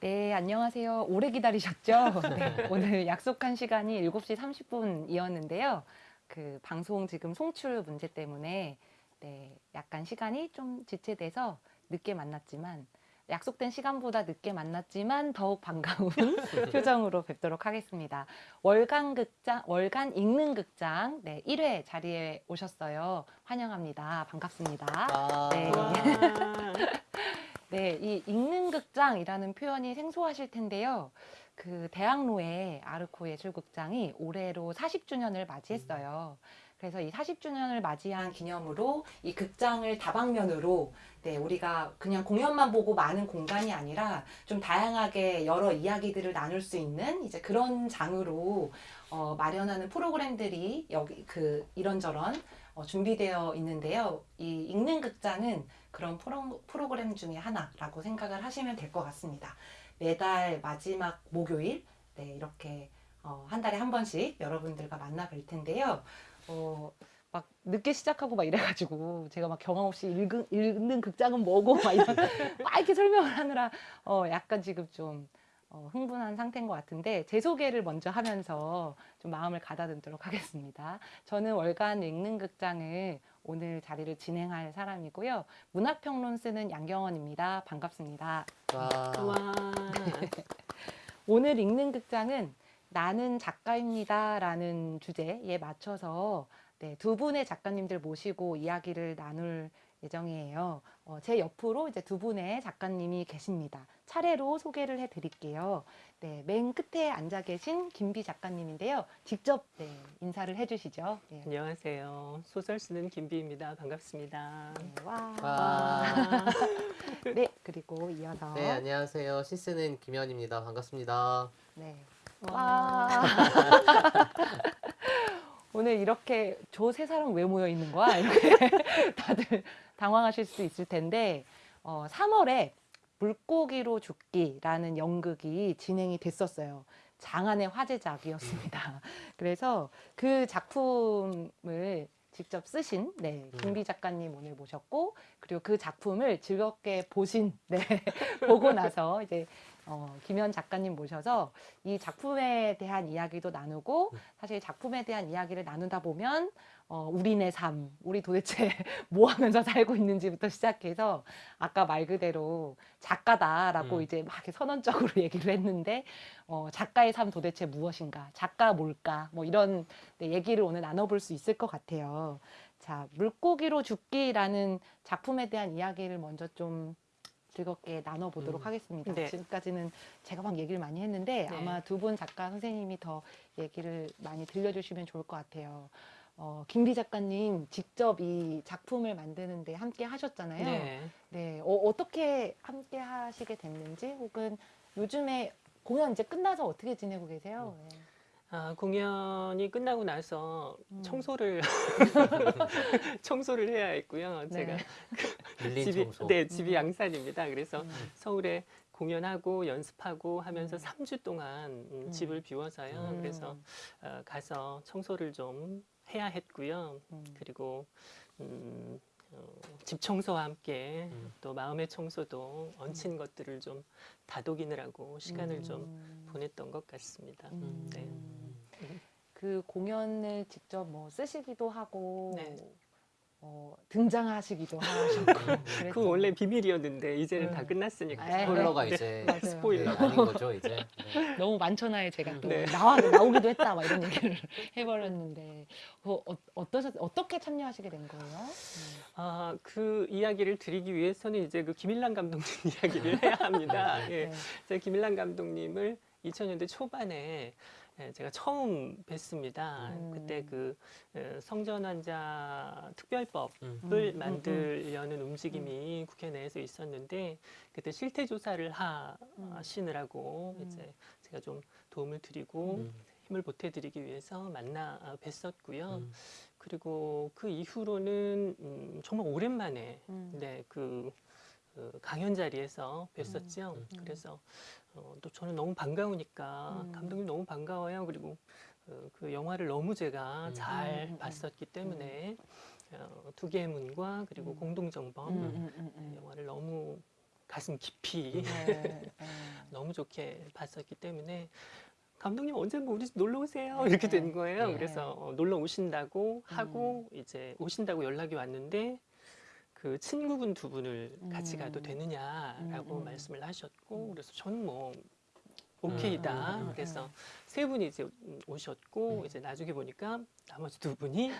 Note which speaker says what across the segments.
Speaker 1: 네, 안녕하세요. 오래 기다리셨죠? 네, 네, 오늘
Speaker 2: 약속한 시간이 7시 30분이었는데요. 그 방송 지금 송출 문제 때문에 네, 약간 시간이 좀 지체돼서 늦게 만났지만 약속된 시간보다 늦게 만났지만 더욱 반가운 네. 표정으로 뵙도록 하겠습니다. 월간 극장, 월간 읽는 극장 네, 1회 자리에 오셨어요. 환영합니다. 반갑습니다.
Speaker 1: 아 네.
Speaker 2: 네, 이 읽는 극장이라는 표현이 생소하실 텐데요. 그 대학로의 아르코 예술극장이 올해로 40주년을 맞이했어요. 그래서 이 40주년을 맞이한 기념으로 이 극장을 다방면으로 네, 우리가 그냥 공연만 보고 많은 공간이 아니라 좀 다양하게 여러 이야기들을 나눌 수 있는 이제 그런 장으로 어, 마련하는 프로그램들이 여기 그 이런저런 어, 준비되어 있는데요. 이 읽는 극장은 그런 프로, 프로그램 중에 하나라고 생각을 하시면 될 것 같습니다. 매달 마지막 목요일 네, 이렇게 어, 한 달에 한 번씩 여러분들과 만나 뵐 텐데요. 어, 막 늦게 시작하고 막 이래가지고 제가 막 경험 없이 읽은, 읽는 극장은 뭐고 막, 이런, 막 이렇게 설명을 하느라 어, 약간 지금 좀 어, 흥분한 상태인 것 같은데 제 소개를 먼저 하면서 좀 마음을 가다듬도록 하겠습니다. 저는 월간 읽는 극장을 오늘 자리를 진행할 사람이고요. 문학평론 쓰는 양경원입니다. 반갑습니다. 와. 와. 오늘 읽는 극장은 나는 작가입니다라는 주제에 맞춰서 네, 두 분의 작가님들 모시고 이야기를 나눌 예정이에요. 어, 제 옆으로 이제 두 분의 작가님이 계십니다. 차례로 소개를 해드릴게요. 네, 맨 끝에 앉아 계신 김비 작가님인데요. 직접 네, 인사를 해주시죠.
Speaker 3: 네. 안녕하세요. 소설 쓰는 김비입니다. 반갑습니다. 네, 와. 와. 네, 그리고 이어서 네,
Speaker 4: 안녕하세요. 시 쓰는 김현입니다. 반갑습니다.
Speaker 3: 네. 와.
Speaker 4: 오늘 이렇게 저 세 사람 왜 모여 있는 거야?
Speaker 2: 다들 당황하실 수 있을 텐데 어, 3월에 물고기로 죽기라는 연극이 진행이 됐었어요. 장안의 화제작이었습니다. 그래서 그 작품을 직접 쓰신 네, 음. 김비 작가님 오늘 모셨고 그리고 그 작품을 즐겁게 보신 네, 보고 나서 이제 어, 김현 작가님 모셔서 이 작품에 대한 이야기도 나누고 네. 사실 작품에 대한 이야기를 나누다 보면 어, 우리네 삶, 우리 도대체 뭐 하면서 살고 있는지부터 시작해서 아까 말 그대로 작가다라고 음. 이제 막 선언적으로 얘기를 했는데 어, 작가의 삶 도대체 무엇인가, 작가 뭘까, 뭐 이런 네, 얘기를 오늘 나눠볼 수 있을 것 같아요. 자, 물고기로 죽기라는 작품에 대한 이야기를 먼저 좀 즐겁게 나눠보도록 음. 하겠습니다. 네. 지금까지는 제가 막 얘기를 많이 했는데 네. 아마 두 분 작가 선생님이 더 얘기를 많이 들려주시면 좋을 것 같아요. 어, 김비 작가님 직접 이 작품을 만드는데 함께 하셨잖아요. 네. 네. 어, 떻게 함께 하시게 됐는지 혹은 요즘에 공연 이제 끝나서 어떻게 지내고 계세요? 음. 네.
Speaker 3: 아, 공연이 끝나고 나서 음. 청소를 청소를 해야 했고요. 네. 제가 집이 청소. 네 음. 집이 양산입니다. 그래서 음. 서울에 공연하고 연습하고 하면서 음. 3주 동안 음, 집을 비워서요. 그래서 어, 가서 청소를 좀 해야 했고요. 음. 그리고 음, 어, 집 청소와 함께 음. 또 마음의 청소도 얹힌 음. 것들을 좀 다독이느라고 시간을 좀 음. 보냈던 것 같습니다. 음. 네. 그
Speaker 2: 공연을 직접 뭐 쓰시기도 하고 네. 어,
Speaker 3: 등장하시기도 하셨고 그 원래 비밀이었는데 이제는 음. 네. 다 끝났으니까 스포일러가 네. 이제 맞아요. 스포일러 네, 아닌 거죠 이제 네.
Speaker 2: 너무 많잖아요 제가 또 네. 나와 나오기도 했다 막 이런 얘기를 해버렸는데 어, 어떠셨 어떻게 참여하시게 된
Speaker 1: 거예요? 네.
Speaker 3: 아그 이야기를 드리기 위해서는 이제 그 김일란 감독님 이야기를 해야 합니다. 예, 제가 김일란 감독님을 2000년대 초반에 예, 제가 처음 뵀습니다. 음. 그때 그 예, 성전 환자 음. 특별법을 음. 만들려는 음. 움직임이 음. 국회 내에서 있었는데 그때 실태 조사를 하시느라고 이제 제가 좀 도움을 드리고 힘을 보태드리기 위해서 만나 뵀었고요. 그리고 그 이후로는 음, 정말 오랜만에 네, 그, 그 강연 자리에서 뵀었죠. 그래서 어, 또 저는 너무 반가우니까 음. 감독님 너무 반가워요. 그리고 어, 그 영화를 너무 제가 음. 잘 음. 음. 봤었기 음. 때문에 어, 두 개의 문과 그리고 음. 공동정범 영화를 너무 가슴 깊이 네, 네. 너무 좋게 봤었기 때문에 감독님 언젠가 뭐 우리 놀러 오세요 네, 이렇게 된 네. 거예요. 그래서 어, 놀러 오신다고 하고 이제 오신다고 연락이 왔는데 그 친구분 두 분을 같이 가도 음. 되느냐라고 음, 음. 말씀을 하셨고 그래서 저는 뭐
Speaker 4: 오케이다. 음, 그래서 음.
Speaker 3: 세 분이 이제 오셨고 음. 이제 나중에 보니까 나머지 두 분이 네.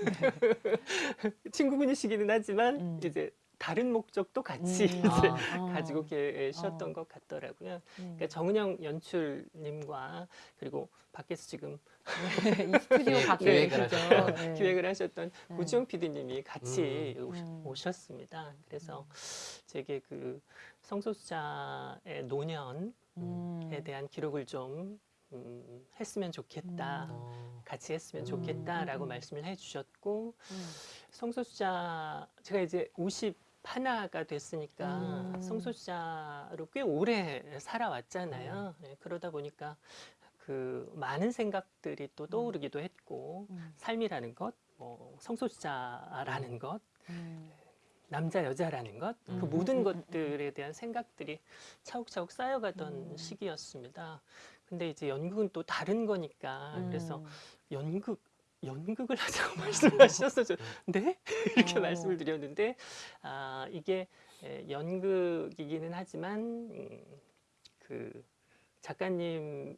Speaker 3: 친구분이시기는 하지만 이제 다른 목적도 같이 음, 아, 가지고 계셨던 어. 것 같더라고요. 그러니까 음. 그러니까 정은영 연출님과 그리고 밖에서 지금 이 스튜디오 밖에 네, 기획 네. 기획을 하셨던 네. 고지영 PD님이 같이 음. 음. 오셨습니다. 그래서 음. 제게 그 성소수자의 노년에 음. 대한 기록을 좀 음, 했으면 좋겠다, 음. 어. 같이 했으면 좋겠다라고 음. 말씀을 해주셨고 성소수자 제가 이제 50 하나가 됐으니까 음. 성소수자로 꽤 오래 살아왔잖아요. 음. 네, 그러다 보니까 그 많은 생각들이 또 음. 떠오르기도 했고 음. 삶이라는 것, 뭐 성소수자라는 것, 음. 남자 여자라는 것, 그 음. 모든 것들에 대한 생각들이 차곡차곡 쌓여가던 시기였습니다. 근데 이제 연극은 또 다른 거니까 그래서 연극 연극을 하자고 음. 말씀을 하셨어요. 네? 네? 이렇게 어. 말씀을 드렸는데 아 이게 예, 연극이기는 하지만 음, 그 작가님을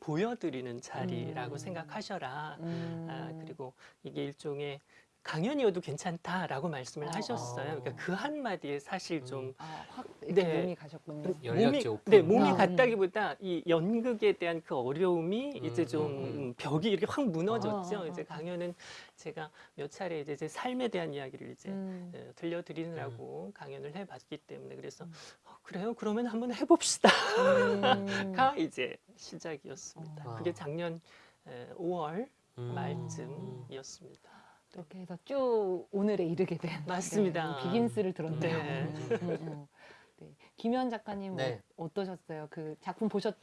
Speaker 3: 보여드리는 자리라고 음. 생각하셔라. 아, 음. 아, 그리고 이게 일종의 강연이어도 괜찮다라고 말씀을 아, 하셨어요. 그러니까 어. 그 한마디에 사실 좀 음. 아, 확 네, 몸이 가셨군요. 몸이, 네, 몸이 아, 음. 갔다기보다 이 연극에 대한 그 어려움이 음, 이제 음, 좀 음. 벽이 이렇게 확 무너졌죠. 아, 아, 이제 강연은 제가 몇 차례 이제 제 삶에 대한 이야기를 이제 음. 어, 들려드리느라고 강연을 해봤기 때문에 그래서 어, 그래요. 그러면 한번 해봅시다가 이제 시작이었습니다. 그게 작년 5월 말쯤이었습니다. 이렇게 해서
Speaker 2: 쭉 오늘에 이르게 된 맞습니다. 비긴스를 들었네요. 네. 음, 음, 음, 네. 김현 작가님 네. 어, 어떠셨어요? 그 작품 보셨?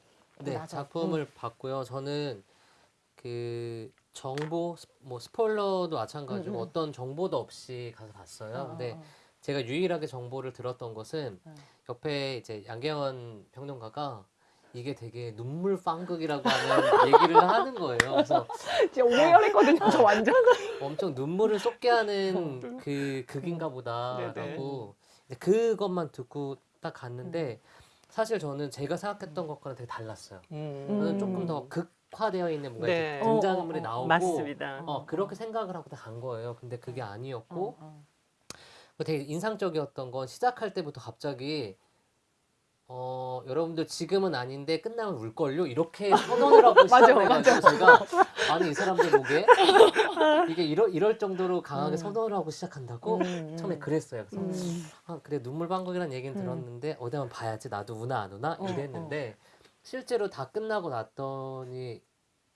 Speaker 4: 네, 작품을 음. 봤고요. 저는 그 정보 뭐 스포일러도 마찬가지고 음, 어떤 정보도 없이 가서 봤어요. 아. 근데 제가 유일하게 정보를 들었던 것은 옆에 이제 양계현 평론가가 이게 되게 눈물 빵극이라고 하는 얘기를 하는 거예요. 그래서 진짜 오해했거든요. 저 완전 엄청 눈물을 쏟게 하는 어, 그 극인가 보다라고 그것만 듣고 딱 갔는데 음. 사실 저는 제가 생각했던 것과는 되게 달랐어요. 음. 저는 조금 더 극화되어 있는 뭔가 네. 등장물이 어, 어, 나오고 맞습니다. 어, 그렇게 생각을 하고 간 거예요. 근데 그게 아니었고 어, 어. 그 되게 인상적이었던 건 시작할 때부터 갑자기 어, 여러분들 지금은 아닌데 끝나면 울걸요? 이렇게 선언을 하고 시작해가지고 제가 아니 이 사람들 보에 이게 이러, 이럴 정도로 강하게 음. 선언을 하고 시작한다고 음. 음. 처음에 그랬어요. 그래서 음. 아, 그래 눈물 방국이라는 얘기는 음. 들었는데 어디 한번 봐야지 나도 우나 안 우나 어, 이랬는데 어, 어. 실제로 다 끝나고 났더니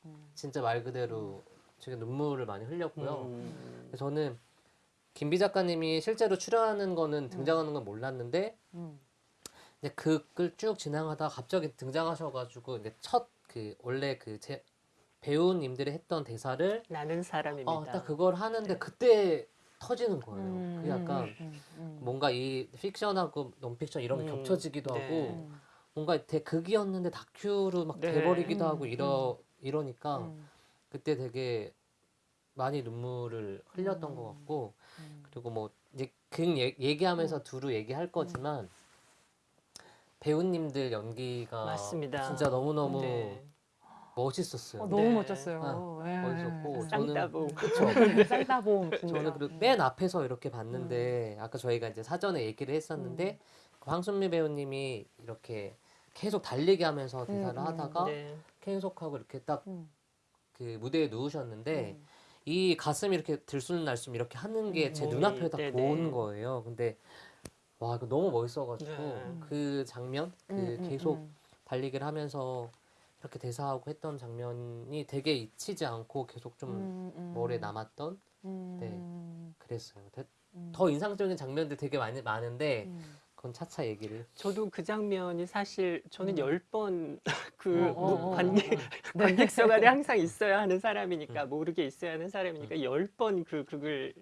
Speaker 4: 음. 진짜 말 그대로 제게 눈물을 많이 흘렸고요. 저는 김비 작가님이 실제로 출연하는 거는 등장하는 건 몰랐는데 이제 극을 그 쭉진행하다 갑자기 등장하셔가지고 이제 첫그 원래 그제 배우님들이 했던 대사를 나는 사람입니다. 어, 딱 그걸 하는데 네. 그때 터지는 거예요. 음, 그 약간 음, 음, 음. 뭔가 이 픽션하고 논픽션 이런 게 음, 겹쳐지기도 네. 하고 뭔가 대극이었는데 다큐로 막 네. 돼버리기도 하고 음, 이러 이러니까 그때 되게 많이 눈물을 흘렸던 것 같고 그리고 뭐 이제 극 그 얘기하면서 두루 얘기할 거지만 배우님들 연기가 맞습니다. 진짜 너무너무 네. 멋있었어요. 어, 너무 네. 멋졌어요.
Speaker 5: 아, 예. 네. 멋있었고 쌍따봉.
Speaker 4: 저는 쌍따봉. 저는 그리고 맨 앞에서 이렇게 봤는데 음. 아까 저희가 이제 사전에 얘기를 했었는데 음. 그 황순미 배우님이 이렇게 계속 달리기 하면서 대사를 음, 음, 하다가 네. 계속하고 이렇게 딱그 음. 무대에 누우셨는데 음. 이 가슴 이렇게 들쑥날쑥 이렇게 하는 게 제 눈앞에 딱 보는 거예요. 근데 와 이거 너무 멋있어가지고 네. 그 장면 그 음, 음 계속 음, 음. 달리기를 하면서 이렇게 대사하고 했던 장면이 되게 잊히지 않고 계속 좀 음, 음. 머리에 남았던 네 그랬어요 더, 더 인상적인 장면들 되게 많이 많은데 그건 차차 얘기를. 저도
Speaker 3: 그 장면이 사실 저는 열 번그 어, 어, 뭐 어, 네. 관객 관객 석안에 항상 있어야 하는 사람이니까 음. 모르게 있어야 하는 사람이니까 열 번그 극을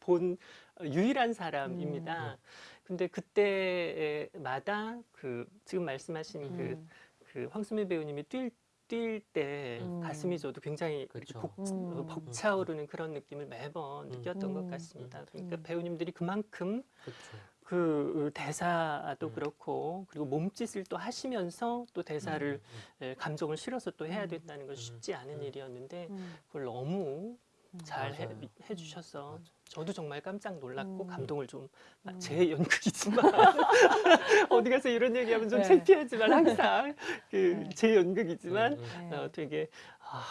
Speaker 3: 본 유일한 사람입니다. 근데 그때마다 그 지금 말씀하신 그, 음. 그, 그 황수미 배우님이 뛸 뛸때 음. 가슴이 저도 굉장히 그렇죠. 복, 음. 어, 벅차오르는 그런 느낌을 매번 음. 느꼈던 것 음. 같습니다. 그러니까 음. 배우님들이 그만큼 그렇죠. 그 대사도 음. 그렇고 그리고 몸짓을 또 하시면서 또 대사를 음. 예, 감정을 실어서 또 해야 된다는 건 쉽지 않은 일이었는데 그걸 너무 잘 해, 해주셔서 맞아요. 저도 정말 깜짝 놀랐고 음. 감동을 좀제 아, 음. 연극이지만 어디 가서 이런 얘기하면 좀 네. 창피하지만 항상 그제 네. 연극이지만 음. 어, 네. 어, 되게 아,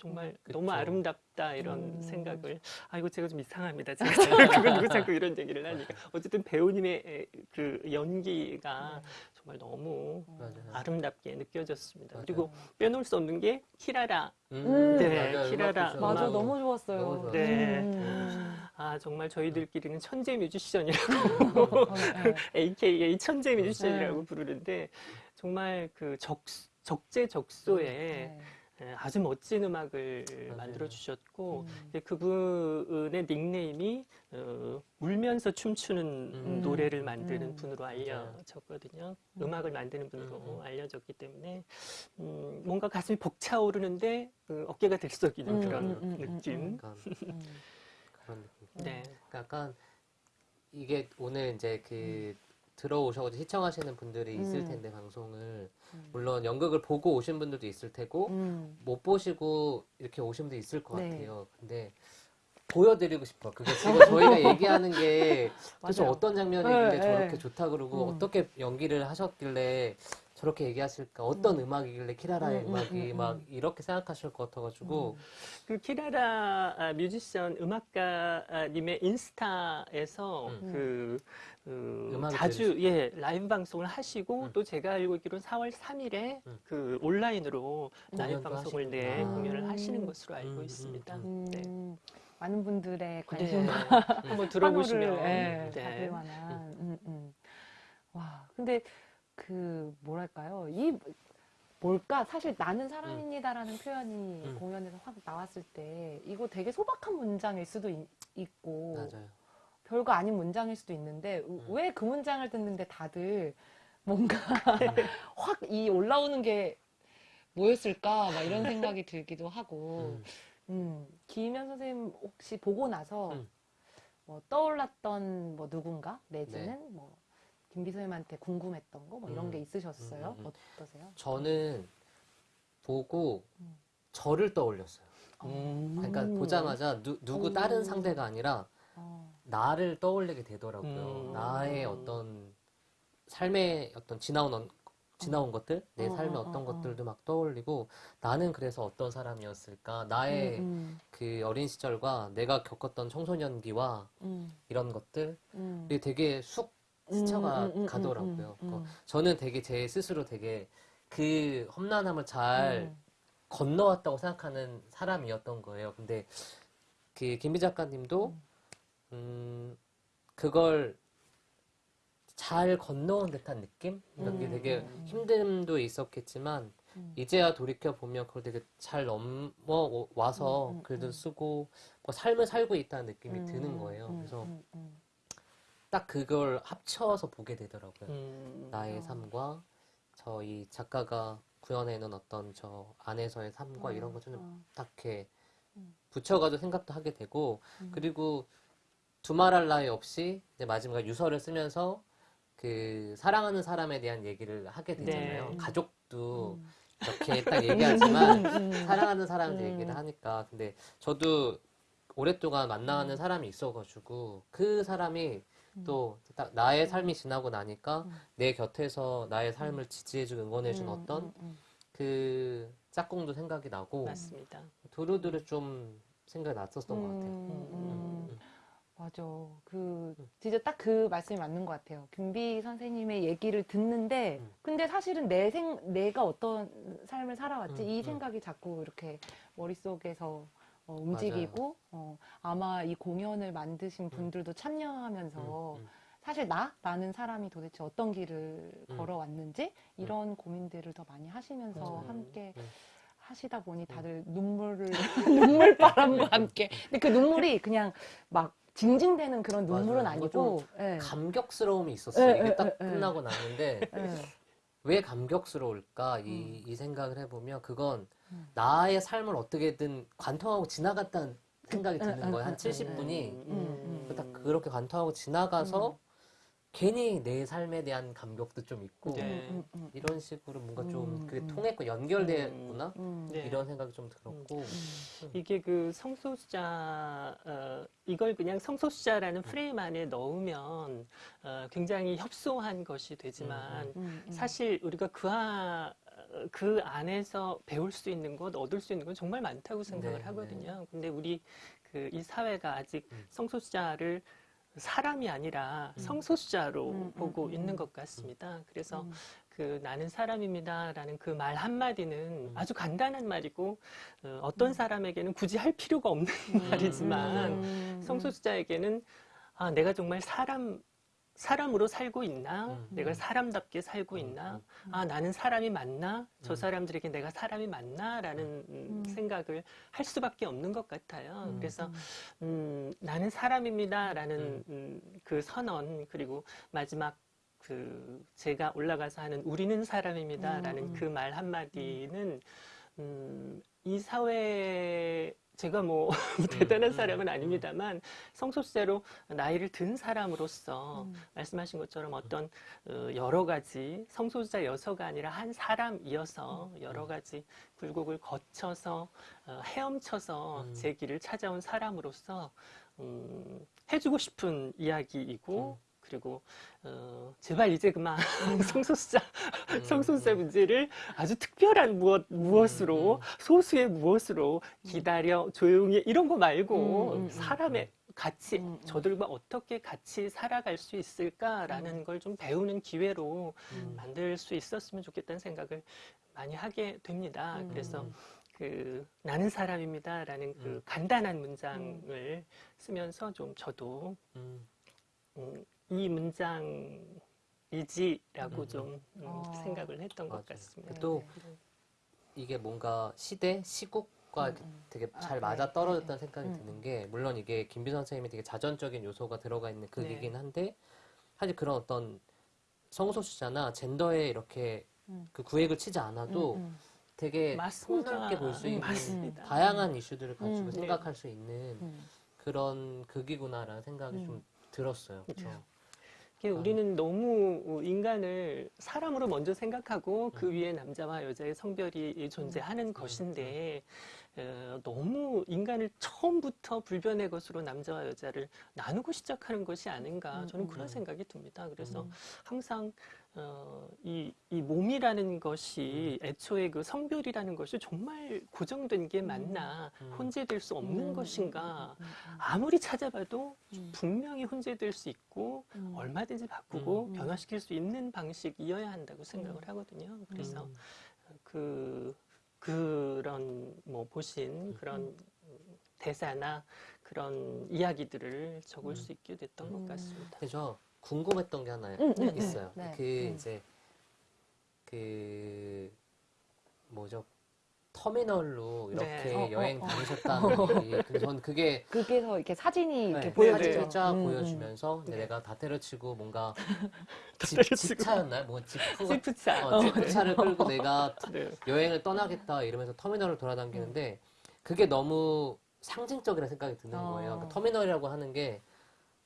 Speaker 3: 정말 음, 그쵸. 너무 아름답다 이런 음. 생각을 아이고 제가 좀 이상합니다 제가 그걸 누구 자꾸 이런 얘기를 하니까 어쨌든 배우님의 그 연기가 네. 정말 너무 맞아요. 아름답게 느껴졌습니다 맞아요. 그리고 빼놓을 수 없는 게 키라라 음. 네 맞아요. 키라라 맞아 너무 좋았어요 너무 네. 음. 아 정말 저희들끼리는 음. 천재 뮤지션이라고 AKA 네, 천재 뮤지션이라고 부르는데 정말 그 적, 적재적소에 음, 네. 예, 아주 멋진 음악을 맞아요. 네. 만들어 주셨고 음. 그분의 닉네임이 어, 울면서 춤추는 음. 노래를 만드는 음. 분으로 알려졌거든요. 음. 악을 만드는 분으로 음, 음. 알려졌기 때문에 음, 뭔가 가슴이 벅차오르는데 어, 어깨가 들썩이는 그런 느낌. 약간, 그런 느낌. 네.
Speaker 4: 약간 이게 오늘 이제 그 들어오셔서 시청하시는 분들이 있을 음. 텐데 음. 방송을 물론 연극을 보고 오신 분들도 있을 테고 음. 못 보시고 이렇게 오신 분도 있을 것 네. 같아요. 근데 보여드리고 싶어. 그게 지금 저희가 얘기하는 게 도대체 어떤 장면이길래 네, 네, 저렇게 네. 좋다 그러고 음. 어떻게 연기를 하셨길래 저렇게 얘기하실까? 어떤 음. 악이길래 키라라의 음, 악이막 음, 음, 음, 이렇게
Speaker 3: 생각하실 것 같아가지고 그 키라라 아, 뮤지션 음악가님의 인스타에서 그그 자주 예라이 방송을 하시고 응. 음. 또 제가 알고 있기로는 4월 3일에 응. 음. 그 온라인으로 라이 방송을 내네 공연을 하시는 음. 것으로 알고 음, 있습니다.
Speaker 2: 음, 네. 많은 분들의 관심 네. 한번 들어보시면 네. 네. 받을 만 음, 음. 와 근데 그 뭐랄까요 이 뭘까? 사실 나는 사람입니다라는 음. 표현이 음. 공연에서 확 나왔을 때 이거 되게 소박한 문장일 수도 있, 고 별거 아닌 문장일 수도 있는데 음. 왜그 문장을 듣는데 다들 뭔가 네. 확이 올라오는 게 뭐였을까 막 이런 생각이 들기도 하고 음. 음, 김현 선생님 혹시 보고 나서 음. 뭐 떠올랐던 뭐 누군가 내지는 네. 뭐 김비 서님한테 궁금했던 거뭐 이런 음. 게 있으셨어요? 음, 어떠세요?
Speaker 4: 저는 보고 저를 떠올렸어요. 아. 그러니까 보자마자 누, 누구 다른 상대가 아니라 어. 나를 떠올리게 되더라고요. 음. 나의 어떤 삶의 어떤 지나온 지나온 어. 것들, 내 어, 삶의 어, 떤 어, 어, 것들도 막 떠올리고 나는 그래서 어떤 사람이었을까? 나의 음, 음. 그 어린 시절과 내가 겪었던 청소년기와 음. 이런 것들이 음. 되게 쑥 음, 스쳐가 음, 가더라고요. 그러니 저는 되게 제 스스로 되게 그 험난함을 잘 건너왔다고 생각하는 사람이었던 거예요. 근데 그 김비 작가님도 음, 그걸 잘 건너온 듯한 느낌? 이게 런 음. 되게 음. 힘듦도 있었겠지만 음. 이제야 돌이켜 보면 그걸 되게 잘 넘어와서 음, 글도 쓰고 뭐 삶을 살고 있다는 느낌이 드는 거예요. 그래서 딱 그걸 합쳐서 보게 되더라고요. 나의 그렇죠. 삶과 저희 작가가 구현해놓은 어떤 저 안에서의 삶과 이런 것좀 어. 딱히 붙여가지고 생각도 하게 되고 그리고 두말할 나위 없이 이제 마지막에 유서를 쓰면서 그 사랑하는 사람에 대한 얘기를 하게 네. 되잖아요. 네. 가족도 음. 이렇게 딱 얘기하지만 음, 음, 음. 사랑하는 사람한테 음. 얘기를 하니까 근데 저도 오랫동안 만나는 사람이 있어가지고 그 사람이 또 딱 나의 삶이 지나고 나니까 내 곁에서 나의 삶을 지지해준 응원해준 어떤 그 짝꿍도 생각이 나고 맞습니다. 두루두루 좀 생각이 났었던 것
Speaker 5: 같아요.
Speaker 2: 맞아. 그 진짜 딱 그 말씀이 맞는 것 같아요. 김비 선생님의 얘기를 듣는데 음. 근데 사실은 내 생 내가 어떤 삶을 살아왔지 음, 이 생각이 음. 자꾸 이렇게 머릿속에서 어, 움직이고 어, 아마 이 공연을 만드신 분들도 참여하면서 사실 나라는 사람이 도대체 어떤 길을 걸어왔는지 이런 고민들을 더 많이 하시면서 함께 하시다 보니 다들 눈물을 눈물바람과 네. 함께 근데 그 눈물이 그냥 막 징징대는 그런 눈물은 맞아요. 아니고 네.
Speaker 4: 감격스러움이 있었어요. 네, 이게 예, 딱 네, 끝나고 났는데 왜 감격스러울까 이, 음. 이 생각을 해보면 그건 음. 나의 삶을 어떻게든 관통하고 지나갔다는 생각이 음. 드는 음. 거예요. 한 70분이 음. 딱 그렇게 관통하고 지나가서 괜히 내 삶에 대한 감격도 좀 있고 네. 이런 식으로 뭔가 좀 음. 그게 통했고 연결됐구나 되 음. 음. 네. 이런 생각이 좀 들었고
Speaker 3: 이게 그 성소수자 어, 이걸 그냥 성소수자라는 프레임 안에 넣으면 어, 굉장히 협소한 것이 되지만 사실 우리가 그와 그 안에서 배울 수 있는 것, 얻을 수 있는 건 정말 많다고 생각을 네, 하거든요. 네. 근데 우리 그 이 사회가 아직 성소수자를 사람이 아니라 음. 성소수자로 음, 음, 보고 음, 있는 음. 것 같습니다. 그래서 그 나는 사람입니다라는 그 말 한마디는 아주 간단한 말이고 어, 떤 사람에게는 굳이 할 필요가 없는 말이지만 성소수자에게는 아, 내가 정말 사람 사람으로 살고 있나? 음. 음. 내가 사람답게 살고 음, 있나? 음, 아, 나는 사람이 맞나? 저 사람들에게 내가 사람이 맞나? 라는 음. 생각을 할 수밖에 없는 것 같아요. 그래서, 음, 나는 사람입니다. 라는 음, 그 선언, 그리고 마지막 그 제가 올라가서 하는 우리는 사람입니다. 라는 그 말 한마디는, 음, 이 사회에 제가 뭐, 뭐 대단한 사람은 아닙니다만 성소수자로 나이를 든 사람으로서 음. 말씀하신 것처럼 어떤 어, 여러 가지 성소수자 여서가 아니라 한 사람이어서 음. 여러 가지 굴곡을 거쳐서 어, 헤엄쳐서 음. 제 길을 찾아온 사람으로서 음, 해주고 싶은 이야기이고 그리고 어, 제발 이제 그만 음. 성소수자 음, 성소수자 음. 문제를 아주 특별한 무엇 무엇으로 소수의 무엇으로 기다려 조용히 이런 거 말고 사람의 같이 음, 음. 저들과 어떻게 같이 살아갈 수 있을까라는 음. 걸좀 배우는 기회로 만들 수 있었으면 좋겠다는 생각을 많이 하게 됩니다. 그래서 그 나는 사람입니다라는 그 간단한 문장을 쓰면서 좀 저도 음, 이 문장이지라고 음. 좀 음, 아. 생각을 했던 맞아요. 것 같습니다. 또 네, 네. 이게 뭔가 시대,
Speaker 4: 시국과 음. 음. 되게 아, 잘 네. 맞아 떨어졌다는 네. 생각이 음. 드는 게 물론 이게 김비 선생님이 되게 자전적인 요소가 들어가 있는 극이긴 한데 사실 그런 어떤 성소수자나 젠더에 이렇게 음. 그 구획을 치지 않아도 되게 풍요게볼 수 있는 맞다양한 이슈들을 가지고 생각할 수 있는 그런 극이구나라는 생각이 좀 들었어요. 그렇죠.
Speaker 3: 아. 우리는 너무 인간을 사람으로 먼저 생각하고 그 음. 위에 남자와 여자의 성별이 존재하는 음, 그렇죠, 그렇죠. 것인데 너무 인간을 처음부터 불변의 것으로 남자와 여자를 나누고 시작하는 것이 아닌가 음, 저는 음, 그런 음. 생각이 듭니다. 그래서 항상 어, 이, 이 몸이라는 것이 애초에 그 성별이라는 것이 정말 고정된 게 맞나 혼재될 수 없는 것인가 아무리 찾아봐도 분명히 혼재될 수 있고 얼마든지 바꾸고 변화시킬 수 있는 방식이어야 한다고 생각을 하거든요 그래서 그 그런 뭐 보신 음. 그런 대사나 그런 이야기들을 적을 음. 수 있게 됐던 것 음. 같습니다. 그래서 궁금했던 게 하나 있어요. 네. 그 이제
Speaker 4: 그 뭐죠 터미널로 이렇게 네. 어, 어, 여행 어, 어. 다니셨다는 얘기. 전 그게
Speaker 2: 거기서 이렇게 사진이 네, 이렇게 네, 네. 보여지죠. 쫙 음, 음.
Speaker 4: 보여주면서 이제 내가 다 때려치고 뭔가 집, 집차였나요? 뭐집프 집차. 어, 집차를 어. 끌고 내가 네. 여행을 떠나겠다 이러면서 터미널을 돌아다니는데 음. 그게 너무 상징적이라 생각이 드는 거예요. 그 터미널이라고 하는 게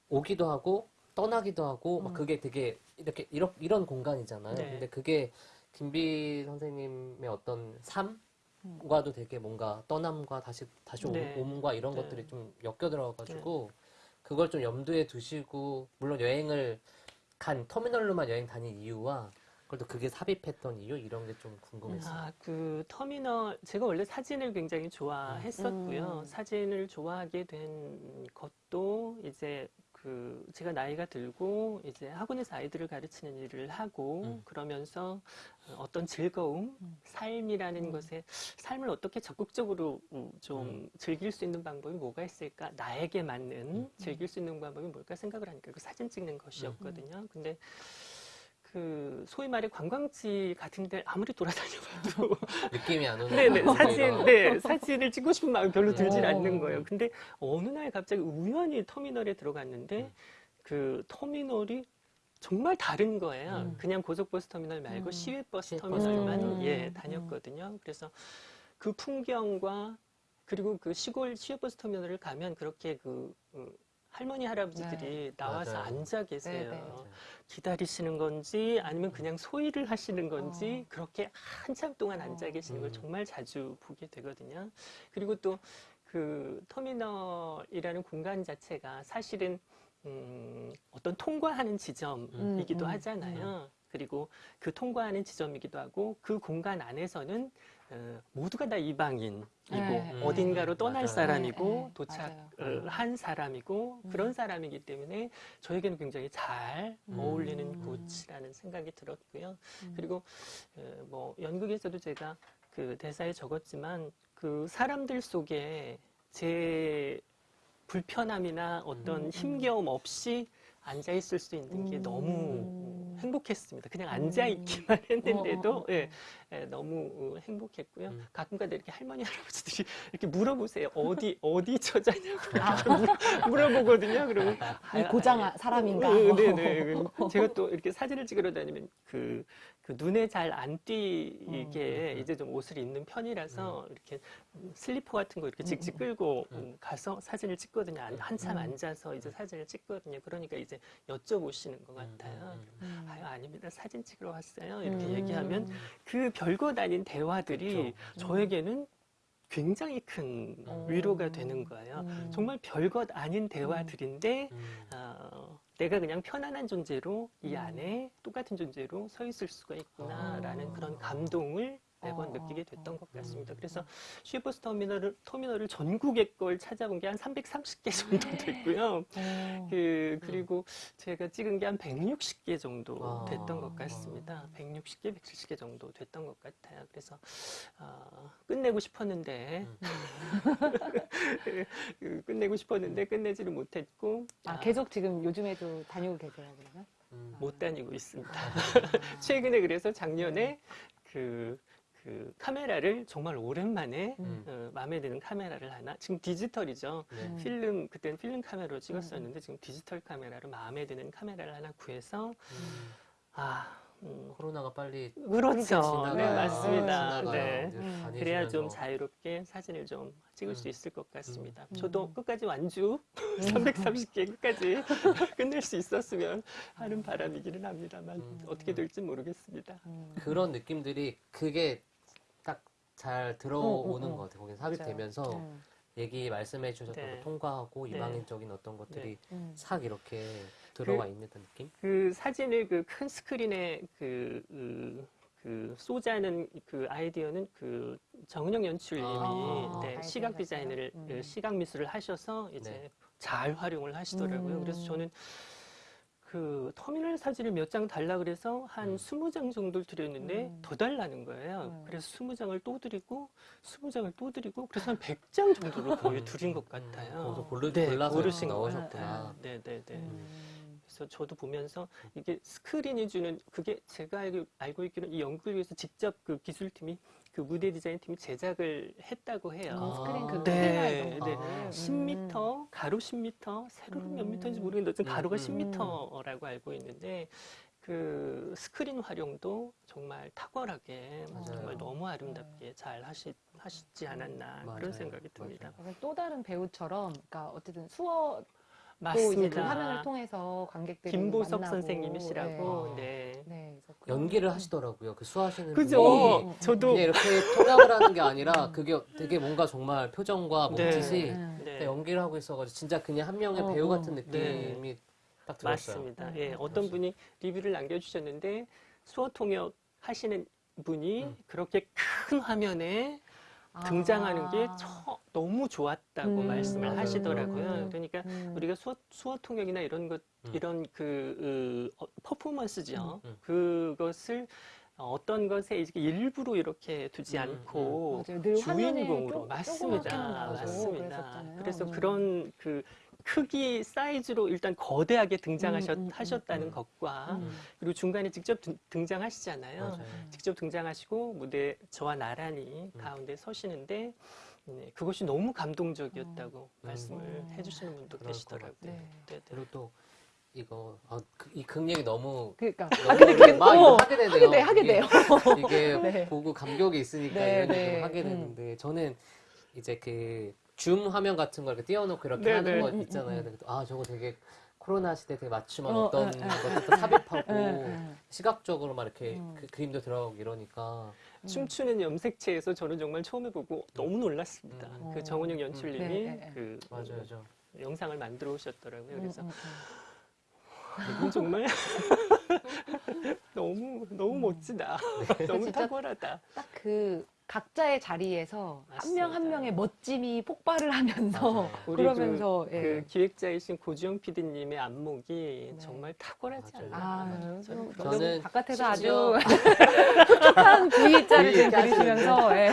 Speaker 4: 오기도 하고 떠나기도 하고 음. 막 그게 되게 이렇게 이런, 이런 공간이잖아요. 네. 근데 그게 김비 선생님의 어떤 삶 과도 되게 뭔가 떠남과 다시 다시 네. 오문과 이런 네. 것들이 좀 엮여 들어가지고 네. 그걸 좀 염두에 두시고 물론 여행을 간 터미널로만 여행 다닌 이유와 그래도 그게 삽입했던 이유 이런 게 좀 궁금했어요. 아,
Speaker 3: 그 터미널 제가 원래 사진을 굉장히 좋아했었고요. 음. 사진을 좋아하게 된 것도 이제 그 제가 나이가 들고 이제 학원에서 아이들을 가르치는 일을 하고 음. 그러면서 어떤 즐거움, 음. 삶이라는 음. 것에 삶을 어떻게 적극적으로 음, 좀 음. 즐길 수 있는 방법이 뭐가 있을까? 나에게 맞는 즐길 수 있는 방법이 뭘까 생각을 하니까 그 사진 찍는 것이었거든요. 근데 그 소위 말해 관광지 같은 데 아무리 돌아다녀봐도 느낌이 안 오는 네네 사진 어. 네 사진을 찍고 싶은 마음이 별로 들질 어. 않는 거예요. 근데 어느 날 갑자기 우연히 터미널에 들어갔는데 음. 그 터미널이 정말 다른 거예요. 음. 그냥 고속버스 터미널 말고 음. 시외버스 터미널만 예 음. 다녔거든요. 그래서 그 풍경과 그리고 그 시골 시외버스 터미널을 가면 그렇게 그 음, 할머니 할아버지들이 네. 나와서 맞아요. 앉아 계세요. 네, 네. 기다리시는 건지 아니면 그냥 소일을 하시는 건지 어. 그렇게 한참 동안 어. 앉아 계시는 걸 음. 정말 자주 보게 되거든요. 그리고 또 그 터미널이라는 공간 자체가 사실은 음, 어떤 통과하는 지점이기도 음, 음, 하잖아요. 음. 그리고 그 통과하는 지점이기도 하고 그 공간 안에서는 어, 모두가 다 이방인이고 네. 음, 어딘가로 떠날 맞아요. 사람이고 네. 네. 도착한 사람이고 음. 그런 사람이기 때문에 저에게는 굉장히 잘 음. 어울리는 곳이라는 생각이 들었고요. 음. 그리고 어, 뭐 연극에서도 제가 그 대사에 적었지만 그 사람들 속에 제 불편함이나 어떤 음, 음. 힘겨움 없이 앉아 있을 수 있는 게 음. 너무 행복했습니다. 그냥 음. 앉아 있기만 했는데도 어, 어, 어. 예, 예, 너무 어, 행복했고요. 음. 가끔가다 이렇게 할머니 할아버지들이 이렇게 물어보세요. 어디 어디 처자냐고 아. 물어보거든요. 그러면 아,
Speaker 2: 고장 사람인가? 아, 네네. 그 제가
Speaker 3: 또 이렇게 사진을 찍으러 다니면 그그 눈에 잘 안 띄게 음, 음, 음. 이제 좀 옷을 입는 편이라서 음. 이렇게 슬리퍼 같은 거 이렇게 음, 직직 끌고 음. 가서 사진을 찍거든요. 한, 참 앉아서 이제 사진을 찍거든요. 그러니까 이제 여쭤보시는 것 같아요. 아유, 아닙니다. 사진 찍으러 왔어요. 이렇게 얘기하면 그 별것 아닌 대화들이 그렇죠. 저에게는 굉장히 큰 위로가 되는 거예요. 정말 별것 아닌 대화들인데, 어, 내가 그냥 편안한 존재로 이 음. 안에 똑같은 존재로 서 있을 수가 있구나라는 아. 그런 감동을 매번 어. 느끼게 됐던 것 같습니다. 음. 그래서 쉐버스 터미널을, 터미널을 전국의 걸 찾아본 게 한 330개 정도 네. 됐고요. 어. 그, 음. 그리고 제가 찍은 게 한 160개 정도 아. 됐던 것 같습니다. 160개, 170개 정도 됐던 것 같아요. 그래서 어, 끝내고 싶었는데 음. 그, 그 끝내고 싶었는데 끝내지를 못했고 아,
Speaker 2: 아, 계속 지금 요즘에도 다니고 계세요 그러면?
Speaker 3: 못 다니고 있습니다. 최근에 그래서 작년에 네. 그그 카메라를 정말 오랜만에 음. 어, 마음에 드는 카메라를 하나 지금 디지털이죠 네. 음. 필름 그때는 필름 카메라로 찍었었는데 음. 지금 디지털 카메라로 마음에 드는 카메라를 하나 구해서 음. 아 음. 코로나가 빨리 그렇죠 네 맞습니다 아, 지네 음. 그래야 좀 자유롭게 사진을 좀 찍을 수 있을 것 같습니다 저도 끝까지 완주 330개 끝까지 끝낼 수 있었으면 하는 바람이기는 합니다만 어떻게 될지 모르겠습니다
Speaker 4: 그런 느낌들이 그게 잘 들어오는 어, 어, 어. 것 같아요. 거기 삽입되면서 네. 얘기 말씀해 주셨던 네. 거 통과하고 네. 이방인적인 어떤 것들이 네. 음.
Speaker 3: 싹 이렇게 그 들어와 그, 있는 듯한 느낌? 그 사진을 그 큰 스크린에 그, 그, 그, 쏘자는 그 아이디어는 그 정은영 연출님이 아, 아, 아. 네, 시각 디자인을, 음. 그 시각 미술을 하셔서 이제 네. 잘 활용을 하시더라고요. 그래서 음. 저는 그 터미널 사진을 몇 장 달라 그래서 한 음. 20장 정도를 드렸는데 음. 더 달라는 거예요. 음. 그래서 20장을 또 드리고 20장을 또 드리고 그래서 한 100장 정도로 거의 드린 것 같아요. 골르, 서 고르신 거셨구나. 네, 네, 네. 음. 그래서 저도 보면서 이게 스크린이 주는 그게 제가 알고, 있기로는 이연구을 위해서 직접 그 기술팀이 그 무대 디자인 팀이 제작을 했다고 해요. 아, 스크린 그 네, 네. 아, 10m, 음. 가로 10m, 세로로 몇 미터인지 음. 모르겠는데 어쨌든 가로가 10m라고 음, 음. 알고 있는데 그 스크린 활용도 정말 탁월하게 뭐 맞아요. 정말 너무 아름답게 잘 하시, 하시지 않았나 맞아요. 그런 생각이 듭니다.
Speaker 2: 그러니까 또 다른 배우처럼 그러니까 어쨌든 수업 맞습니다. 또 이제 그 화면을
Speaker 4: 통해서 관객들이 김보석 만나고. 선생님이시라고 네. 네. 네 연기를 하시더라고요. 그 수하시는 그죠? 분이 네. 어, 저도 이렇게 통역을 하는 게 아니라 그게 되게 뭔가 정말 표정과 네. 몸짓이 네. 네.
Speaker 3: 연기를 하고 있어가지고 진짜 그냥 한 명의 어, 배우 어. 같은 느낌이 딱 들었어요. 맞습니다. 예, 어떤 분이 리뷰를 남겨주셨는데 수어 통역 하시는 분이 음. 그렇게 큰 화면에 아. 등장하는 게 처, 너무 좋았다고 음, 말씀을 맞아요. 하시더라고요. 그러니까 음. 우리가 수어, 수어 통역이나 이런 것, 음. 이런 그, 어, 퍼포먼스죠. 음, 음. 그것을 어떤 것에 이렇게 일부러 이렇게 두지 음, 않고 주인공으로 쪽, 맞습니다. 맞습니다. 그래서 그런 그 크기 사이즈로 일단 거대하게 등장하셨다는 음, 음, 음, 것과 그리고 중간에 직접 등장하시잖아요. 맞아요. 직접 등장하시고 무대 저와 나란히 가운데 서시는데 네, 그것이 너무 감동적이었다고 말씀을 해주시는 분도 계시더라고요. 네. 네, 그리고 또 이거 아, 그, 이극 력이 너무 그러니까 아 근데 막 어, 하게 되네요. 하게 돼 하게 이게, 돼요. 이게
Speaker 4: 네. 보고 감격이 있으니까 네, 이런 네. 하게 되는데 음. 저는 이제 그줌 화면 같은 걸 이렇게 띄워놓고 이렇게 네네. 하는 거 음, 음, 있잖아요. 음, 음. 아 저거 되게 코로나 시대 되게 맞춤한 어, 떤 어, 어. 것도 삽입하고 예, 예, 예. 시각적으로 막 이렇게 음.
Speaker 3: 그, 그림도 들어가고 이러니까 음. 춤추는 염색체에서 저는 정말 처음 해보고 너무 놀랐습니다. 그 정은영 어. 연출님이 네, 네, 네. 그 맞아요, 맞아요. 영상을 만들어 오셨더라고요. 그래서 정말 너무 너무
Speaker 2: 멋지다. 네. 너무 탁월하다. 딱그 각자의 자리에서 한 명한 한 명의 멋짐이 폭발을 하면서 그러면서
Speaker 3: 그, 예. 그, 기획자이신 고지영 PD님의 안목이 네. 정말 탁월하지 않나요? 아, 저는, 저는 바깥에서 아주 촉촉한 V자를 들이시면서 예.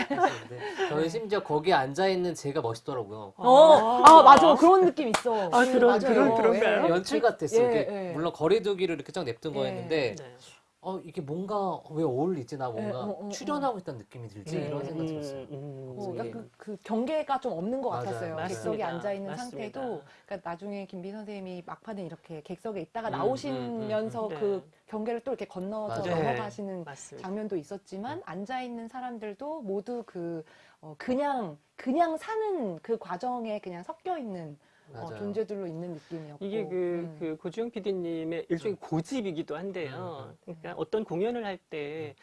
Speaker 3: 네. 저는 심지어 거기
Speaker 4: 앉아 있는 제가 멋있더라고요. 어, 아, 아 맞아 그런 느낌 있어. 아 그런 맞아요. 그런 그런가요? 예. 연출 같았어요. 예, 예. 물론 거리두기를 이렇게 쫙 냅둔 예. 거였는데. 네. 어 이게 뭔가 왜 어울리지 나 뭔가 네, 어, 어, 출연하고 어. 있다는 느낌이 들지 네, 이런 생각이 들었어요. 음, 음, 음. 어, 약간 그, 그,
Speaker 2: 경계가 좀 없는 것 맞아요. 같았어요. 맞습니다. 객석에 앉아 있는 상태도 그러니까 나중에 김비 선생님이 막판에 이렇게 객석에 있다가 음, 나오시면서 음, 음, 그 네. 경계를 또 이렇게 건너서 맞아요. 넘어가시는 네. 장면도 있었지만 앉아 있는 사람들도 모두 그 어, 그냥 그냥 사는 그 과정에 그냥 섞여 있는 어, 존재들로 있는 느낌이었고 이게 그,
Speaker 3: 음. 그고지영 PD님의 일종의 그렇죠. 고집이기도 한데요. 음, 음, 음. 그러니까 어떤 공연을 할 때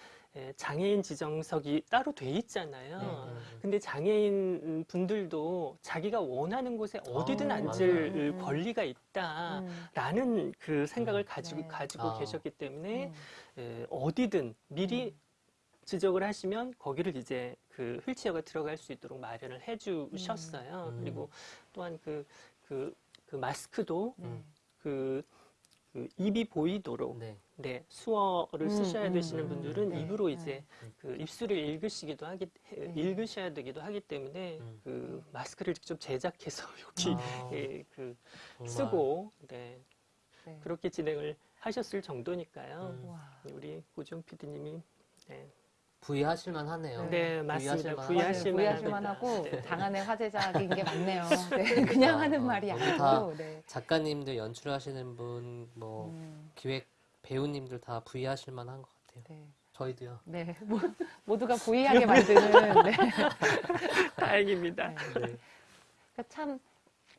Speaker 3: 장애인 지정석이 따로 돼 있잖아요. 네, 네, 네. 근데 장애인 분들도 자기가 원하는 곳에 어디든 아, 앉을 맞아요. 권리가 있다라는 음. 그 생각을 가지고, 네. 가지고 아. 계셨기 때문에 음. 어디든 미리 음. 지적을 하시면 거기를 이제 그 휠체어가 들어갈 수 있도록 마련을 해주셨어요. 그리고 또한 그 그, 그 마스크도 네. 그, 그, 입이 보이도록 네. 네 수어를 음, 쓰셔야 음, 되시는 음. 분들은 네. 입으로 네. 이제 네. 그 입술을 읽으시기도 하기 읽으셔야 되기도 하기 때문에 그 마스크를 직접 제작해서 여기 아, 예, 그 정말. 쓰고 네. 그렇게 진행을 하셨을 정도니까요. 우리 고지영 PD님이
Speaker 4: 네. 부의하실만
Speaker 3: 하네요. 네, 맞습니다. 부의하실만, 하실만 하고 네.
Speaker 2: 의 화제작인 게 맞네요. 그러니까 네, 그냥 하는 어, 말이 아니고 네.
Speaker 4: 작가님들 연출하시는 분, 뭐 음. 기획 배우님들 다 부의하실만 한 것 같아요. 네. 저희도요. 네, 모, 모두가
Speaker 3: 부의하게 만드는. 네.
Speaker 4: 다행입니다.
Speaker 3: 네. 그러니까
Speaker 2: 참